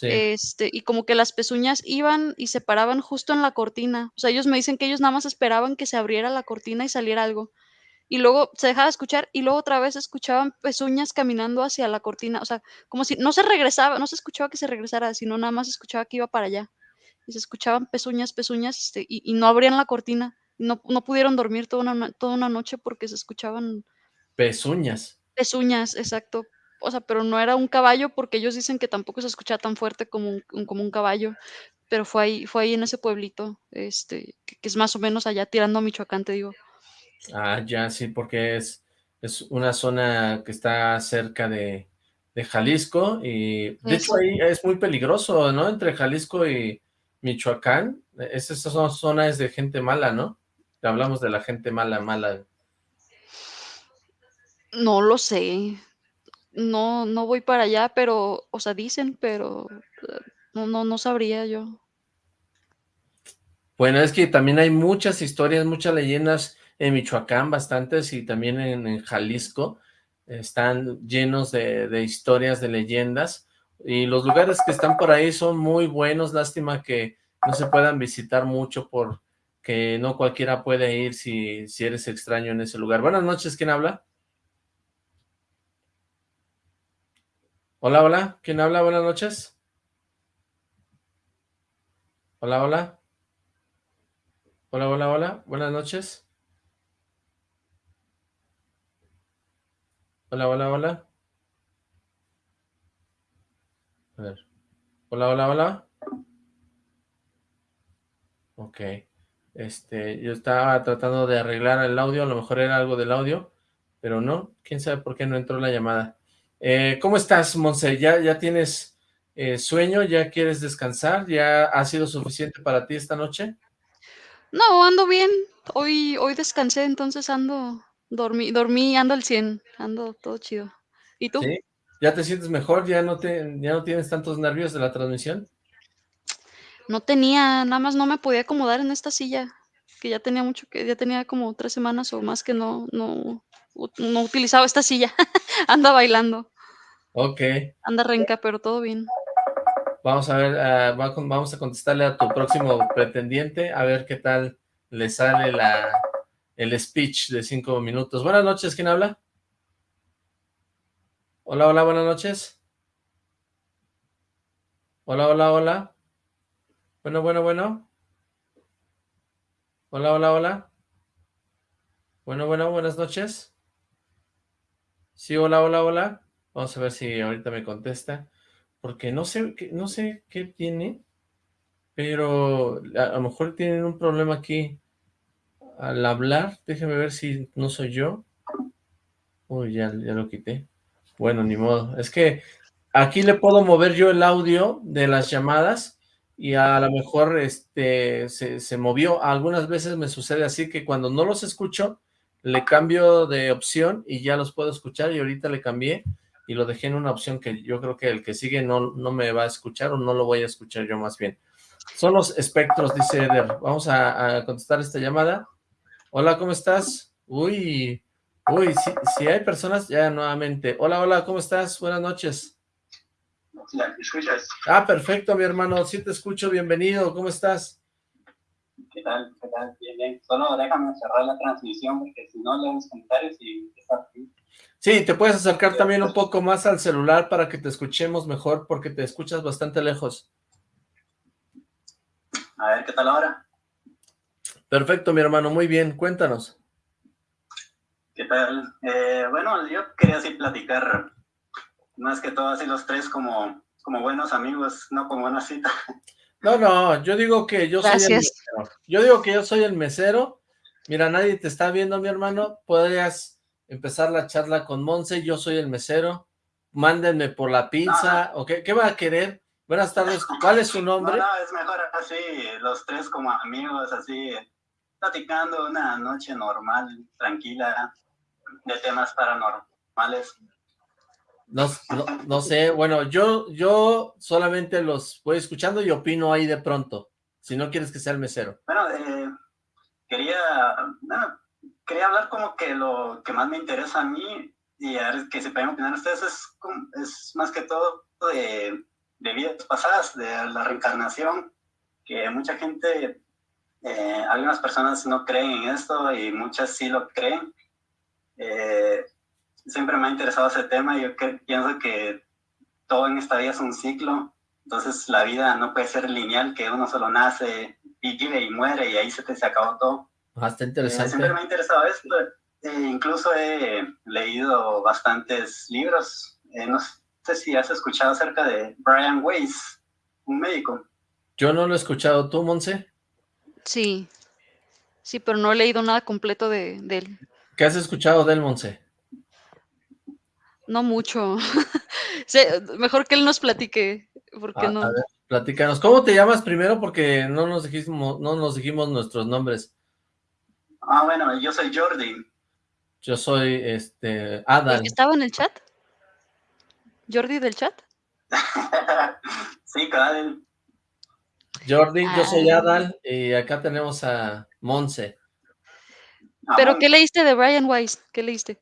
este, y como que las pezuñas iban y se paraban justo en la cortina. O sea, ellos me dicen que ellos nada más esperaban que se abriera la cortina y saliera algo y luego se dejaba escuchar y luego otra vez escuchaban pezuñas caminando hacia la cortina, o sea, como si no se regresaba, no se escuchaba que se regresara, sino nada más escuchaba que iba para allá. Y se escuchaban pezuñas, pezuñas, este, y, no abrían la cortina. No, no pudieron dormir toda una, toda una noche porque se escuchaban... Pezuñas. Pezuñas, exacto. O sea, pero no era un caballo porque ellos dicen que tampoco se escuchaba tan fuerte como un, como un caballo. Pero fue ahí, fue ahí en ese pueblito, este, que, que es más o menos allá tirando a Michoacán, te digo. Ah, ya, sí, porque es, es una zona que está cerca de, Jalisco y de hecho ahí es muy peligroso, ¿no? Entre Jalisco y Michoacán, esas son zonas de gente mala, ¿no? Hablamos de la gente mala, mala. No lo sé, no, no voy para allá, pero, o sea, dicen, pero no, no, no sabría yo. Bueno, es que también hay muchas historias, muchas leyendas en Michoacán bastantes y también en, Jalisco están llenos de, historias, de leyendas y los lugares que están por ahí son muy buenos, lástima que no se puedan visitar mucho porque no cualquiera puede ir si, si eres extraño en ese lugar. Buenas noches, ¿quién habla? Hola, hola, ¿quién habla? Buenas noches. Hola, hola. Hola, hola, hola, buenas noches. Hola, hola, hola. A ver. Hola, hola, hola. Ok. Este, yo estaba tratando de arreglar el audio, a lo mejor era algo del audio, pero no. ¿Quién sabe por qué no entró la llamada? Eh, ¿Cómo estás, Monse? ¿Ya, ya tienes eh, sueño? ¿Ya quieres descansar? ¿Ya ha sido suficiente para ti esta noche? No, ando bien. Hoy, hoy descansé, entonces ando, dormí, dormí, ando al 100, ando todo chido. ¿Y tú? ¿Sí? ¿Ya te sientes mejor? ¿Ya no, te, ¿Ya no tienes tantos nervios de la transmisión? No tenía, nada más no me podía acomodar en esta silla, que ya tenía mucho, que ya tenía como tres semanas o más que no, no, no utilizaba esta silla. Anda bailando. Ok. Anda renca, pero todo bien. Vamos a ver, uh, vamos a contestarle a tu próximo pretendiente, a ver qué tal le sale la, el speech de cinco minutos. Buenas noches, ¿quién habla? Hola, hola, buenas noches. Hola, hola, hola. Bueno, bueno, bueno. Hola, hola, hola. Bueno, bueno, buenas noches. Sí, hola, hola, hola. Vamos a ver si ahorita me contesta. Porque no sé, no sé qué tiene, pero a, lo mejor tienen un problema aquí al hablar. Déjeme ver si no soy yo. Uy, ya, ya lo quité. Bueno, ni modo. Es que aquí le puedo mover yo el audio de las llamadas y a lo mejor este se, movió. Algunas veces me sucede así que cuando no los escucho, le cambio de opción y ya los puedo escuchar y ahorita le cambié y lo dejé en una opción que yo creo que el que sigue no, no me va a escuchar o no lo voy a escuchar yo más bien. Son los espectros, dice Eder. Vamos a, a contestar esta llamada. Hola, ¿cómo estás? Uy, uy, si, si hay personas, ya nuevamente. Hola, hola, ¿cómo estás? Buenas noches. ¿Me escuchas? Ah, perfecto, mi hermano, sí te escucho, bienvenido, ¿cómo estás? ¿Qué tal? ¿Qué tal? Bien, bien. Solo déjame cerrar la transmisión porque si no leo los comentarios y está aquí. Sí, te puedes acercar también un poco más al celular para que te escuchemos mejor porque te escuchas bastante lejos. A ver, ¿qué tal ahora? Perfecto, mi hermano, muy bien, cuéntanos. ¿Qué tal? Eh, bueno, yo quería así platicar más que todo así los tres como, como buenos amigos, no como una cita. No, no, yo digo que yo Gracias. soy el mesero. Yo digo que yo soy el mesero. Mira, nadie te está viendo, mi hermano. Podrías empezar la charla con Monse, yo soy el mesero. Mándenme por la pizza, ¿o qué, qué va a querer? Buenas tardes, ¿cuál es su nombre? No, no, es mejor así, los tres como amigos, así, platicando una noche normal, tranquila, de temas paranormales. No, no, no sé, bueno, yo, yo solamente los voy escuchando y opino ahí de pronto, si no quieres que sea el mesero. Bueno, eh, quería, quería hablar como que lo que más me interesa a mí y a ver que se pueden opinar ustedes es, es más que todo de, de vidas pasadas, de la reencarnación, que mucha gente, eh, algunas personas no creen en esto y muchas sí lo creen. Eh, siempre me ha interesado ese tema y yo cre- pienso que todo en esta vida es un ciclo, entonces la vida no puede ser lineal, que uno solo nace, vive y muere y ahí se te se acabó todo. Está Eh, interesante. siempre me ha interesado esto. Incluso he leído bastantes libros. No sé si has escuchado acerca de Brian Weiss, un médico. Yo no lo he escuchado, ¿tú, Monse? Sí. Sí, pero no he leído nada completo de, de él. ¿Qué has escuchado de él, Monse? No mucho. Mejor que él nos platique, porque A, no. a ver, platícanos. ¿Cómo te llamas primero? Porque no nos dijimos, no nos dijimos nuestros nombres. Ah, bueno, yo soy Jordi. Yo soy, este, ¿El Adal. que estaba en el chat? ¿Jordi del chat? sí, cada Jordi, yo soy Ah. Adal y acá tenemos a Monse. ¿Pero qué leíste de Brian Weiss? ¿Qué leíste?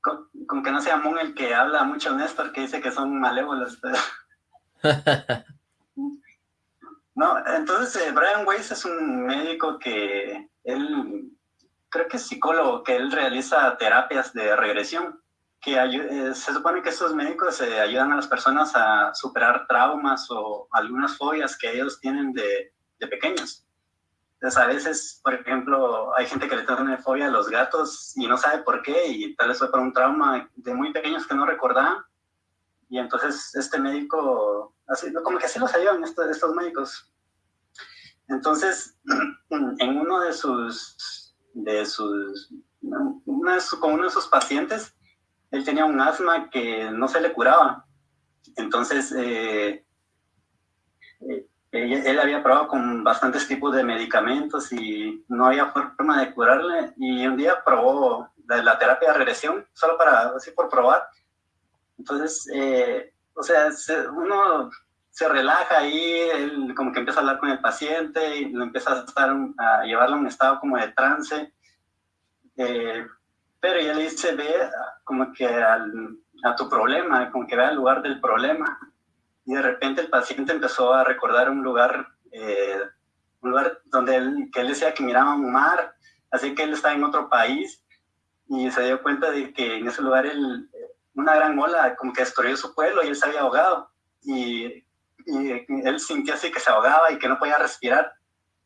Con, con que no sea Moon el que habla mucho Néstor, que dice que son malévolos. No, entonces eh, Brian Weiss es un médico que él, creo que es psicólogo, que él realiza terapias de regresión, que eh, se supone que estos médicos eh, ayudan a las personas a superar traumas o algunas fobias que ellos tienen de, de pequeños. Entonces a veces, por ejemplo, hay gente que le tiene fobia a los gatos y no sabe por qué y tal vez fue por un trauma de muy pequeños que no recordaban. Y entonces este médico, así, como que así los ayudan estos, estos médicos. Entonces, en uno de sus, de sus, una de su- con uno de sus pacientes, él tenía un asma que no se le curaba. Entonces, eh, eh, él había probado con bastantes tipos de medicamentos y no había forma de curarle. Y un día probó la, terapia de regresión, solo para, así por probar. Entonces, eh, o sea, uno se relaja ahí, él como que empieza a hablar con el paciente y lo empieza a, estar, a llevarlo a un estado como de trance. Pero ya le dice, ve como que a tu problema, como que ve al lugar del problema. Y de repente el paciente empezó a recordar un lugar, eh, un lugar donde él, que él decía que miraba un mar, así que él está en otro país y se dio cuenta de que en ese lugar él, una gran ola como que destruyó su pueblo y él se había ahogado. Y, y él sintió así que se ahogaba y que no podía respirar.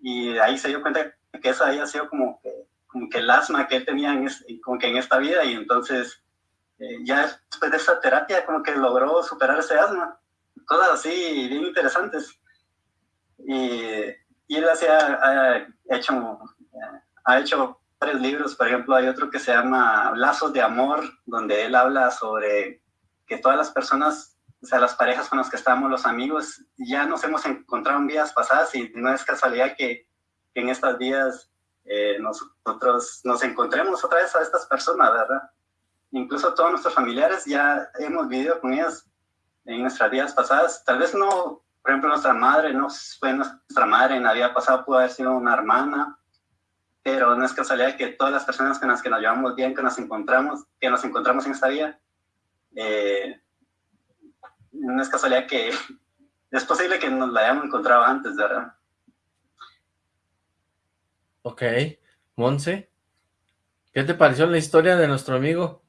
Y ahí se dio cuenta que eso había sido como que como que el asma que él tenía en, como que en esta vida y entonces eh, ya después de esa terapia como que logró superar ese asma. Cosas así bien interesantes. Y, y él ha hecho, ha hecho varios libros, por ejemplo, hay otro que se llama Lazos de Amor, donde él habla sobre que todas las personas, o sea, las parejas con las que estamos, los amigos, ya nos hemos encontrado en vidas pasadas y no es casualidad que, que en estas vidas eh, nosotros nos encontremos otra vez a estas personas, ¿verdad? Incluso todos nuestros familiares ya hemos vivido con ellas en nuestras vidas pasadas. Tal vez no, por ejemplo, nuestra madre no fue nuestra madre en la vida pasada, pudo haber sido una hermana, pero no es casualidad que todas las personas con las que nos llevamos bien, que nos encontramos, que nos encontramos en esta vida, eh, no es casualidad que es posible que nos la hayamos encontrado antes, ¿verdad? Ok. Monse, ¿qué te pareció la historia de nuestro amigo?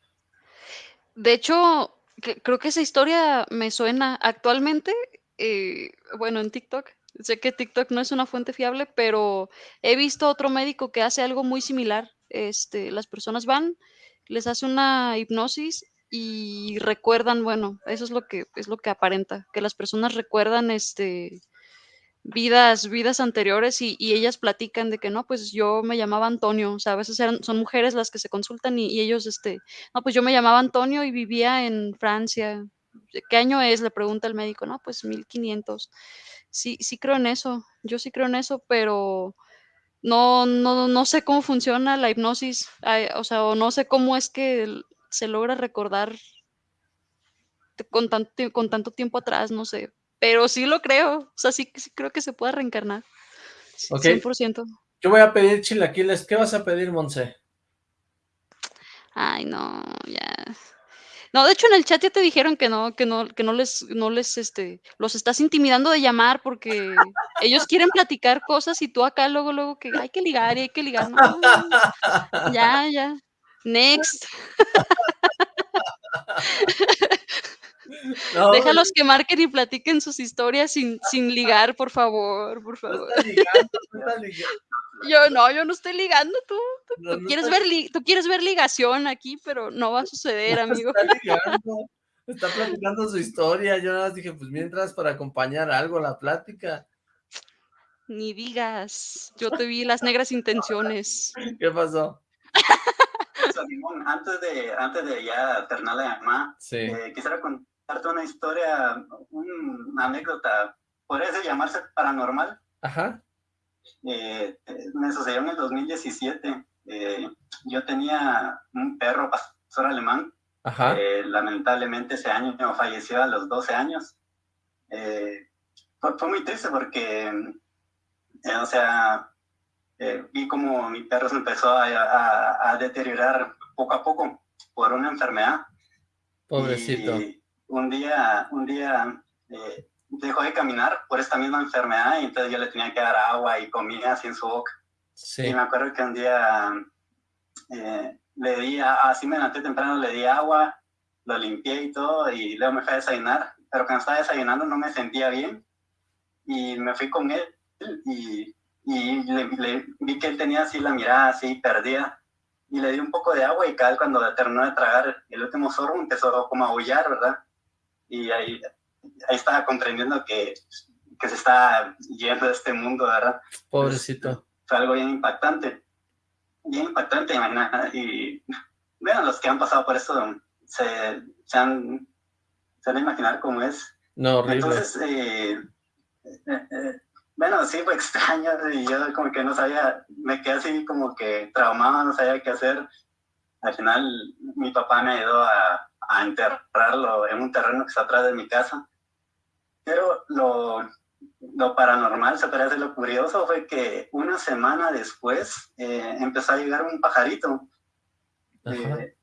De hecho, creo que esa historia me suena actualmente, eh, bueno, en TikTok. Sé que TikTok no es una fuente fiable, pero he visto otro médico que hace algo muy similar. Este, las personas van, les hace una hipnosis y recuerdan, bueno, eso es lo que es lo que aparenta, que las personas recuerdan este vidas, vidas anteriores y, ellas platican de que no, pues yo me llamaba Antonio, o sea, a veces eran, son mujeres las que se consultan y, ellos, este, no, pues yo me llamaba Antonio y vivía en Francia. ¿Qué año es? Le pregunta el médico, no, pues 1500. Sí, sí creo en eso, yo sí creo en eso, pero no, no, no sé cómo funciona la hipnosis, o sea, o no sé cómo es que se logra recordar con tanto, con tanto tiempo atrás, no sé, pero sí lo creo, o sea, sí, creo que se puede reencarnar, 100%. Yo voy a pedir chilaquiles, ¿qué vas a pedir, Monse? Ay, no, ya. No, de hecho en el chat ya te dijeron que no, que no, que no les, no les, este, los estás intimidando de llamar porque ellos quieren platicar cosas y tú acá luego, luego que hay que ligar y hay que ligar. No, ya, ya. Next. Déjalos que marquen y platiquen sus historias sin, sin ligar, por favor, por favor. Yo no, yo no estoy ligando, tú, tú, quieres, ver tú quieres ver ligación aquí, pero no va a suceder, amigo. Está ligando, está platicando su historia, yo nada más dije, pues mientras para acompañar algo la plática. Ni digas, yo te vi las negras intenciones. ¿Qué pasó? antes de, antes de ya terminar la llamada, eh, quisiera contar una historia, una anécdota, podría llamarse paranormal. Ajá. Eh, me sucedió en el 2017. Eh, yo tenía un perro pastor alemán. Ajá. lamentablemente ese año falleció a los 12 años. Eh, fue, muy triste porque, o sea, vi como mi perro se empezó a, a, deteriorar poco a poco por una enfermedad. Pobrecito un día, un día eh, dejó de caminar por esta misma enfermedad y entonces yo le tenía que dar agua y comida así en su boca. Y me acuerdo que un día eh, le di, así me levanté temprano, le di agua, lo limpié y todo y luego me fui a desayunar, pero cuando estaba desayunando no me sentía bien y me fui con él y, y le, vi que él tenía así la mirada así perdida y le di un poco de agua y cada cuando terminó de tragar el último sorbo empezó como a aullar, ¿verdad? Y ahí, ahí estaba comprendiendo que, que se está yendo de este mundo, ¿verdad? Pobrecito. fue algo bien impactante, bien impactante, imagina, y bueno, los que han pasado por esto se, se han, se han imaginar cómo es. No, horrible. Entonces, eh, eh, eh, bueno, sí fue extraño y yo como que no sabía, me quedé así como que traumado, no sabía qué hacer. Al final mi papá me ayudó a, a enterrarlo en un terreno que está atrás de mi casa. Pero lo, lo paranormal, se parece lo curioso, fue que una semana después eh, empezó a llegar un pajarito. Eh,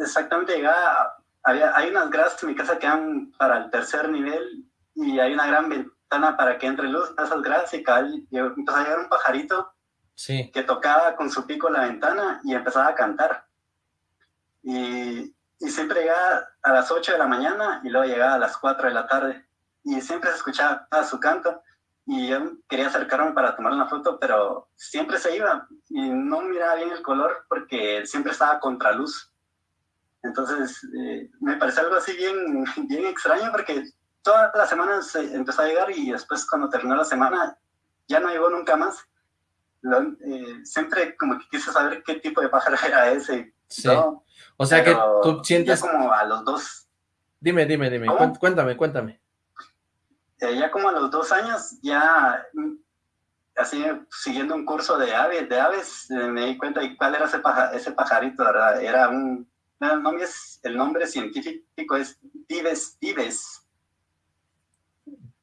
exactamente llegaba, había, hay unas gradas en mi casa que dan para el tercer nivel y hay una gran ventana para que entre luz a esas gradas y cae, empezó a llegar un pajarito sí. que tocaba con su pico la ventana y empezaba a cantar. Y, y siempre llegaba a las 8 de la mañana y luego llegaba a las 4 de la tarde y siempre se escuchaba su canto y yo quería acercarme para tomar una foto, pero siempre se iba y no miraba bien el color porque siempre estaba contraluz. Entonces eh, me parece algo así bien, bien extraño porque todas las semanas se empezó a llegar y después cuando terminó la semana ya no llegó nunca más. Lo, eh, siempre como que quise saber qué tipo de pájaro era ese. Sí. o sea que tú sientes... Ya como a los dos... Dime, dime, dime, ¿Cómo? cuéntame, cuéntame ya como a los dos años, ya mm, así siguiendo un curso de aves, de aves eh, me di cuenta de cuál era ese, paja, ese pajarito, ¿verdad? Era un, el nombre, es, el nombre científico es Dives Dives.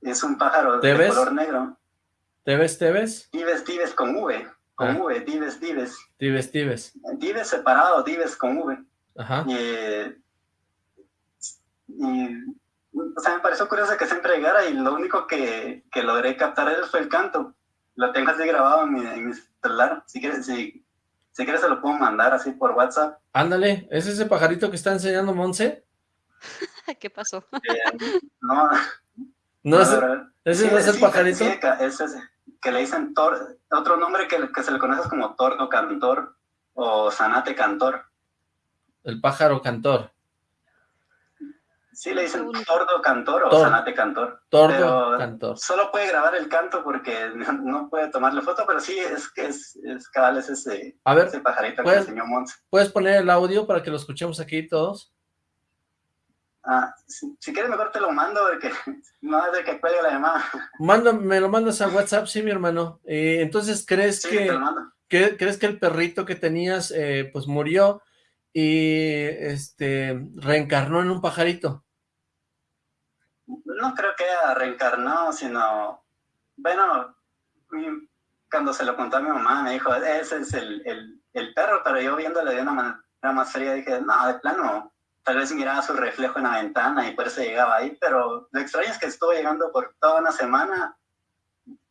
Es un pájaro ¿Te de ves? color negro. ¿Te ves, te ves? Dives Dives con V, con Ah. V, Dives Dives. Dives, dives. Dives separado, Dives con V. Ajá. Y, eh, y, o sea, me pareció curioso que siempre llegara y lo único que, que logré captar él fue el canto. Lo tengo así grabado en mi, en mi celular. Si quieres, si, si quieres se lo puedo mandar así por WhatsApp. Ándale, ¿es ese pajarito que está enseñando Monse? ¿Qué pasó? Eh, no, No, ese, verdad. ese no es el sí, pajarito. sí, ca- es ese, que le dicen tor, otro nombre que, que se le conoce como tordo cantor o zanate cantor. El pájaro cantor. Sí, le dicen tordo cantor o Tor- zanate cantor. Tordo Pero cantor. Solo puede grabar el canto porque no, puede tomarle foto, pero sí, es que es, es cabal, es ese, A ver, ese pajarito que ¿puedes- enseñó Mons. ¿puedes poner el audio para que lo escuchemos aquí todos? Ah, si, si quieres mejor te lo mando porque no es de que cuelgue la llamada. Manda, me lo mandas a WhatsApp, sí, mi hermano. Eh, entonces, ¿crees Sí, que, crees que el perrito que tenías, eh, pues murió y este reencarnó en un pajarito? No creo que haya reencarnado, sino, bueno, cuando se lo contó a mi mamá me dijo, ese es el, el, el perro, pero yo viéndole de una manera más fría dije, no, de plano, tal vez miraba su reflejo en la ventana y por eso llegaba ahí, pero lo extraño es que estuvo llegando por toda una semana,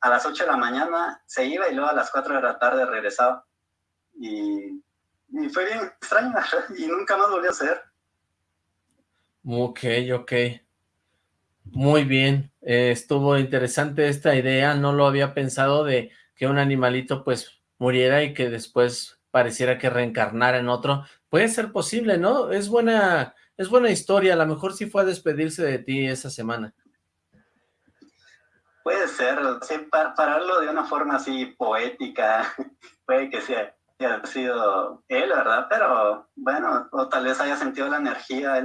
a las 8 de la mañana se iba y luego a las 4 de la tarde regresaba. Y, fue bien extraño y nunca más volvió a ser. Ok, ok. Muy bien. Eh, estuvo interesante esta idea. No lo había pensado de que un animalito pues muriera y que después pareciera que reencarnara en otro. Puede ser posible, ¿no? Es buena, es buena historia. A lo mejor sí fue a despedirse de ti esa semana. Puede ser, sí, pa- pararlo de una forma así poética, puede que sea, haya sido él, ¿verdad? Pero bueno, o tal vez haya sentido la energía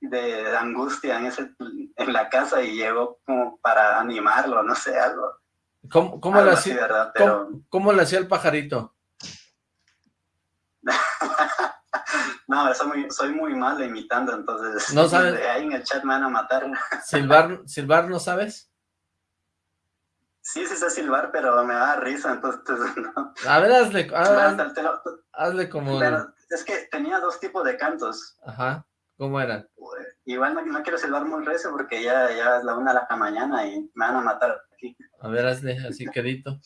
de angustia en, ese, en la casa y llegó como para animarlo, no sé, algo, ¿Cómo, cómo, algo así, hacía, ¿verdad? Pero cómo, cómo le hacía el pajarito? no, soy muy, soy muy malo imitando, entonces No sabes. ahí en el chat me van a matar. ¿Silbar, silbar no sabes? Sí, sí sé silbar, pero me da risa, entonces no. A ver, hazle, haz- Hasta el telo- hazle como... Pero es que tenía dos tipos de cantos. Ajá, ¿cómo eran? Igual no, no quiero silbar muy recio porque ya, ya es la una de la mañana y me van a matar aquí. A ver, hazle así quedito.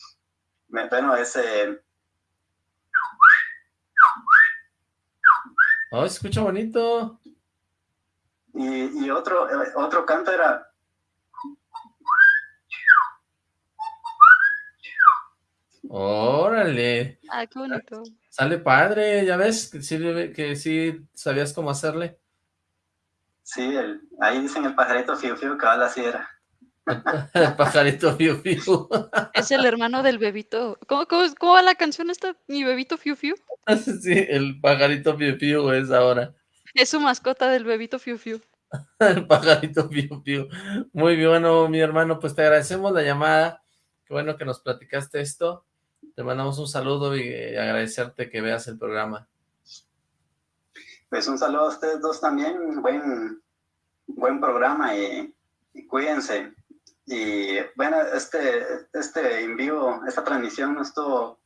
Me- Bueno, ese... Oh, se escucha bonito. Y, y otro, eh, otro canto era... Órale, Ah, qué bonito. sale padre, ya ves que sí, que sí sabías cómo hacerle. Sí, el, ahí dicen el pajarito fiu fiu, cabal así era. El pajarito fiu fiu. Es el hermano del bebito. ¿Cómo, cómo, es- cómo va la canción esta? Mi bebito Fiu Fiu. Sí, el pajarito fiu fiu es ahora. Es su mascota del bebito Fiu Fiu. el pajarito Fiu Fiu. Muy bueno, mi hermano, pues te agradecemos la llamada. Qué bueno que nos platicaste esto. Te mandamos un saludo y eh, agradecerte que veas el programa. Pues un saludo a ustedes dos también. Buen, buen programa y, y cuídense. Y bueno, este, este en vivo, esta transmisión no estuvo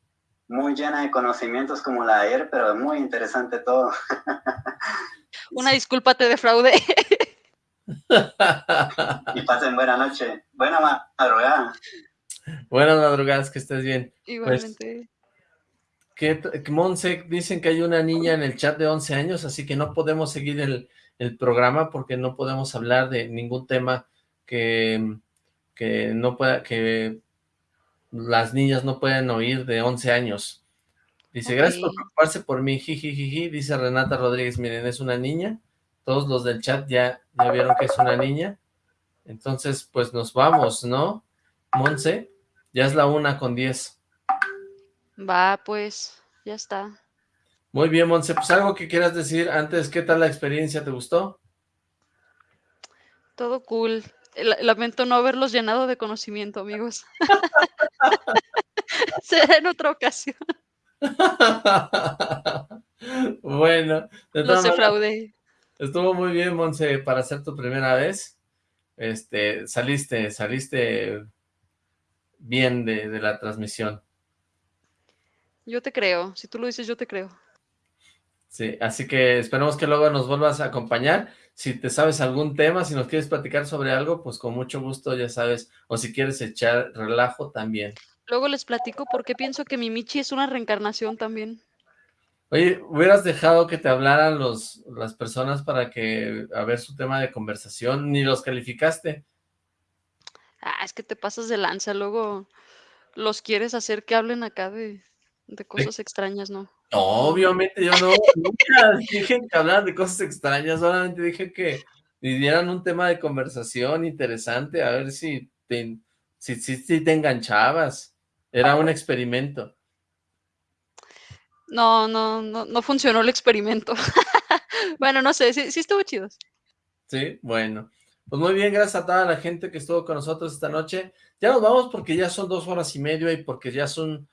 muy llena de conocimientos como la de ayer, pero muy interesante todo. Una disculpa, te defraudé. y pasen buena noche. Buena madrugada. Buenas madrugadas, que estés bien. Igualmente. Pues, que Monse, dicen que hay una niña en el chat de 11 años, así que no podemos seguir el, el programa porque no podemos hablar de ningún tema que, que no pueda, que las niñas no pueden oír de 11 años. Dice, gracias por preocuparse por mí, dice Renata Rodríguez, miren, es una niña, todos los del chat ya, ya vieron que es una niña, entonces, pues nos vamos, ¿no? Monse, ya es la una con 10. Va, pues, ya está. Muy bien, Monse, pues algo que quieras decir antes, ¿qué tal la experiencia? ¿Te gustó? Todo cool. Lamento no haberlos llenado de conocimiento, amigos. Será en otra ocasión. bueno, los defraudé. Estuvo muy bien, Monse, para ser tu primera vez. Este, saliste, saliste bien de, de la transmisión. Yo te creo, si tú lo dices, yo te creo. Sí, así que esperemos que luego nos vuelvas a acompañar. Si te sabes algún tema, si nos quieres platicar sobre algo, pues con mucho gusto, ya sabes. O si quieres echar relajo, también. Luego les platico porque pienso que mi Michi es una reencarnación también. Oye, hubieras dejado que te hablaran los, las personas para que, a ver su tema de conversación, ni los calificaste. Ah, es que te pasas de lanza, luego los quieres hacer que hablen acá de, de cosas extrañas, ¿no? No, obviamente yo no, nunca dije que hablaran de cosas extrañas, solamente dije que dieran un tema de conversación interesante, a ver si te, si, si, si te enganchabas. Era un experimento. No, no, no, no funcionó el experimento. bueno, no sé, sí, sí estuvo chido. Sí, bueno. Pues muy bien, gracias a toda la gente que estuvo con nosotros esta noche. Ya nos vamos porque ya son dos horas y media y porque ya son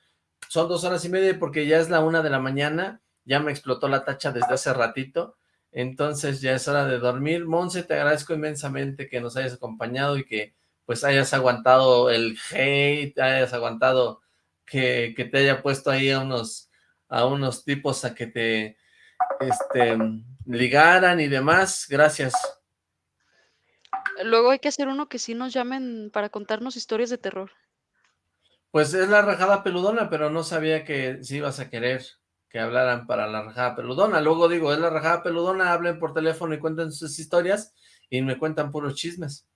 son dos horas y media porque ya es la una de la mañana, ya me explotó la tacha desde hace ratito, entonces ya es hora de dormir. Monse, te agradezco inmensamente que nos hayas acompañado y que pues hayas aguantado el hate, hayas aguantado que, que te haya puesto ahí a unos, a unos tipos a que te este, ligaran y demás. Gracias. Luego hay que hacer uno que sí nos llamen para contarnos historias de terror. Pues es la rajada peludona, pero no sabía que si ibas a querer que hablaran para la rajada peludona. Luego digo, es la rajada peludona, hablen por teléfono y cuenten sus historias y me cuentan puros chismes.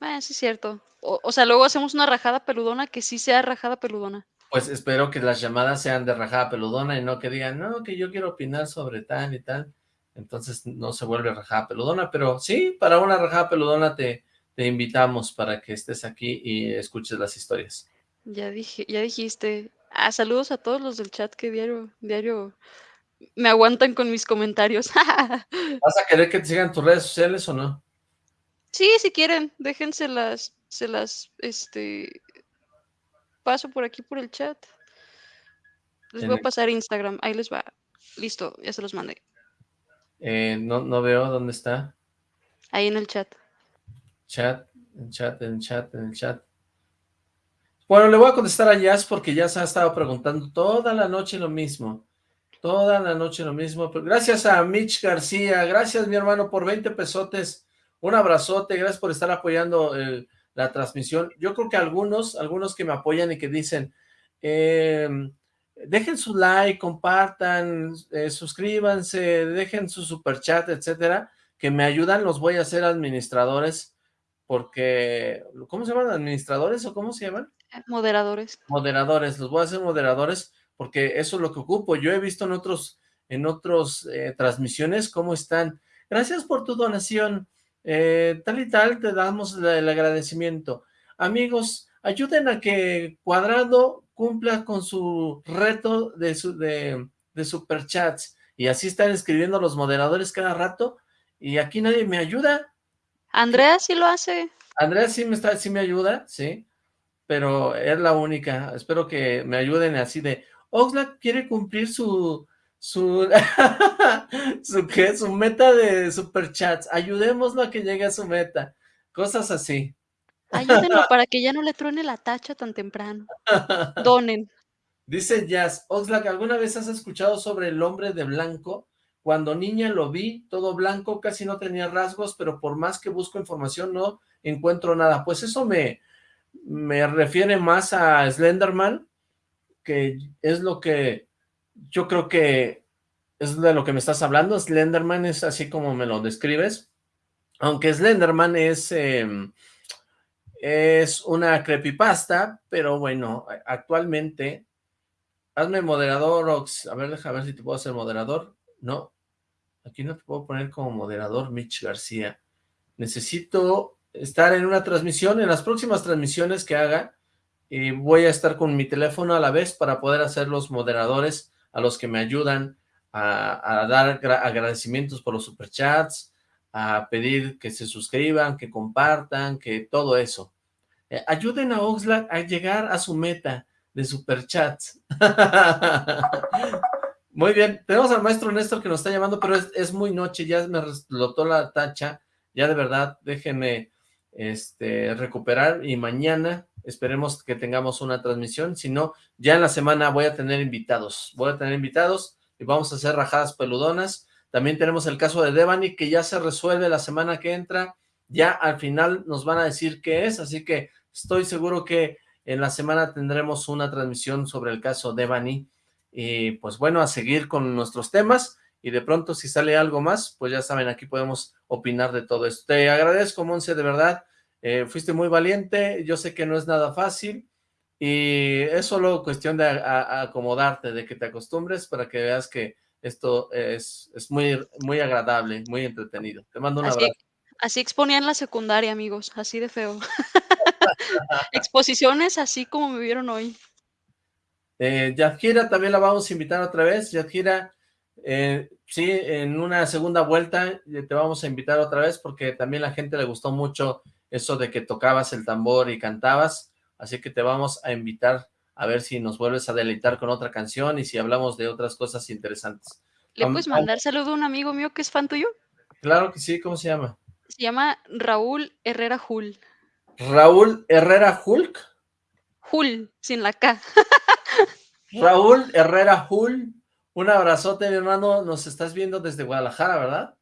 Eh, sí es cierto. O, o, sea, luego hacemos una rajada peludona que sí sea rajada peludona. Pues espero que las llamadas sean de rajada peludona y no que digan, no, que yo quiero opinar sobre tal y tal. Entonces no se vuelve rajada peludona, pero sí, para una rajada peludona te, te invitamos para que estés aquí y escuches las historias. Ya dije, ya dijiste. Ah, saludos a todos los del chat que diario, diario me aguantan con mis comentarios. ¿Vas a querer que te sigan tus redes sociales o no? Sí, si quieren, déjenselas, se las, este, paso por aquí por el chat. Les voy a pasar Instagram, ahí les va. Listo, ya se los mandé. Eh, no, no veo dónde está. Ahí en el chat. Chat, en chat, en chat, en chat. Bueno, le voy a contestar a Jazz porque Jazz ha estado preguntando toda la noche lo mismo. Toda la noche lo mismo. Gracias a Mitch García. Gracias, mi hermano, por 20 pesotes. Un abrazote. Gracias por estar apoyando el, la transmisión. Yo creo que algunos, algunos que me apoyan y que dicen, eh, dejen su like, compartan, eh, suscríbanse, dejen su super chat, etcétera, que me ayudan, los voy a hacer administradores porque, ¿cómo se llaman? ¿Administradores o cómo se llaman? Moderadores. Moderadores, los voy a hacer moderadores porque eso es lo que ocupo. Yo he visto en otros, en otros eh, transmisiones cómo están. Gracias por tu donación, eh, tal y tal, te damos el agradecimiento. Amigos, ayuden a que Cuadrado cumpla con su reto de, su, de, de superchats y así están escribiendo los moderadores cada rato, y aquí nadie me ayuda. Andrea sí lo hace. Andrea sí me, está, sí me ayuda, sí, pero es la única. Espero que me ayuden así de, Oxlack quiere cumplir su, su, su, ¿qué? su meta de superchats, ayudémoslo a que llegue a su meta, cosas así. Ayúdenlo para que ya no le truene la tacha tan temprano. Donen. Dice Jazz, Oxlack, ¿alguna vez has escuchado sobre el hombre de blanco? Cuando niña lo vi, todo blanco, casi no tenía rasgos, pero por más que busco información no encuentro nada. Pues eso me, me refiere más a Slenderman, que es lo que yo creo que es de lo que me estás hablando. Slenderman es así como me lo describes. Aunque Slenderman es, em, es una creepypasta, pero bueno, actualmente Hazme moderador, Ox. A ver, déjame ver si te puedo hacer moderador. No, aquí no te puedo poner como moderador, Mitch García. Necesito estar en una transmisión, en las próximas transmisiones que haga, y voy a estar con mi teléfono a la vez para poder hacer los moderadores a los que me ayudan a, dar agradecimientos por los superchats, a pedir que se suscriban, que compartan, que todo eso. Eh, ayuden a Oxlack a llegar a su meta de superchats. muy bien, tenemos al maestro Néstor que nos está llamando, pero es, muy noche, ya me explotó la tacha, ya de verdad, déjenme este, recuperar y mañana esperemos que tengamos una transmisión, si no, ya en la semana voy a tener invitados, voy a tener invitados y vamos a hacer rajadas peludonas, también tenemos el caso de Devani que ya se resuelve la semana que entra, ya al final nos van a decir qué es, así que estoy seguro que en la semana tendremos una transmisión sobre el caso de Bani. Y pues bueno, a seguir con nuestros temas. Y de pronto si sale algo más, pues ya saben, aquí podemos opinar de todo esto. Te agradezco, Monse, de verdad. Eh, fuiste muy valiente. Yo sé que no es nada fácil. Y es solo cuestión de acomodarte, de que te acostumbres para que veas que esto es, es muy, muy agradable, muy entretenido. Te mando un abrazo. Así exponían la secundaria, amigos, así de feo. Exposiciones así como me vieron hoy. Eh, Yadjira también la vamos a invitar otra vez. Yadjira, eh, sí, en una segunda vuelta eh, te vamos a invitar otra vez porque también a la gente le gustó mucho eso de que tocabas el tambor y cantabas. Así que te vamos a invitar a ver si nos vuelves a deleitar con otra canción y si hablamos de otras cosas interesantes. ¿Le puedes mandar saludo a un amigo mío que es fan tuyo? Claro que sí, ¿cómo se llama? Se llama Raúl Herrera Jul. Raúl Herrera Hulk. Jul, sin la K. Raúl Herrera Jul. Un abrazote, mi hermano. Nos estás viendo desde Guadalajara, ¿verdad?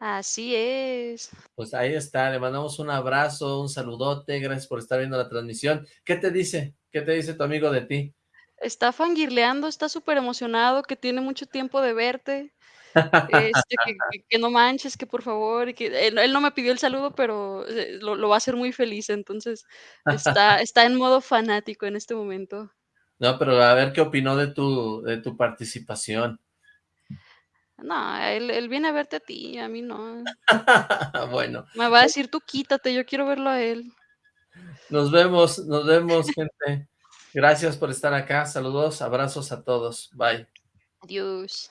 Así es. Pues ahí está, le mandamos un abrazo, un saludote, gracias por estar viendo la transmisión. ¿Qué te dice? ¿Qué te dice tu amigo de ti? Está fangirleando, está súper emocionado, que tiene mucho tiempo de verte. Este, que, no manches, que por favor, que él, no me pidió el saludo, pero eh, lo, va a hacer muy feliz, entonces está, está en modo fanático en este momento. No, pero a ver qué opinó de tu, de tu participación. No, él, viene a verte a ti, a mí no. bueno. Me va a decir, tú quítate, yo quiero verlo a él. Nos vemos, nos vemos, gente. Gracias por estar acá. Saludos, abrazos a todos. Bye. Adiós.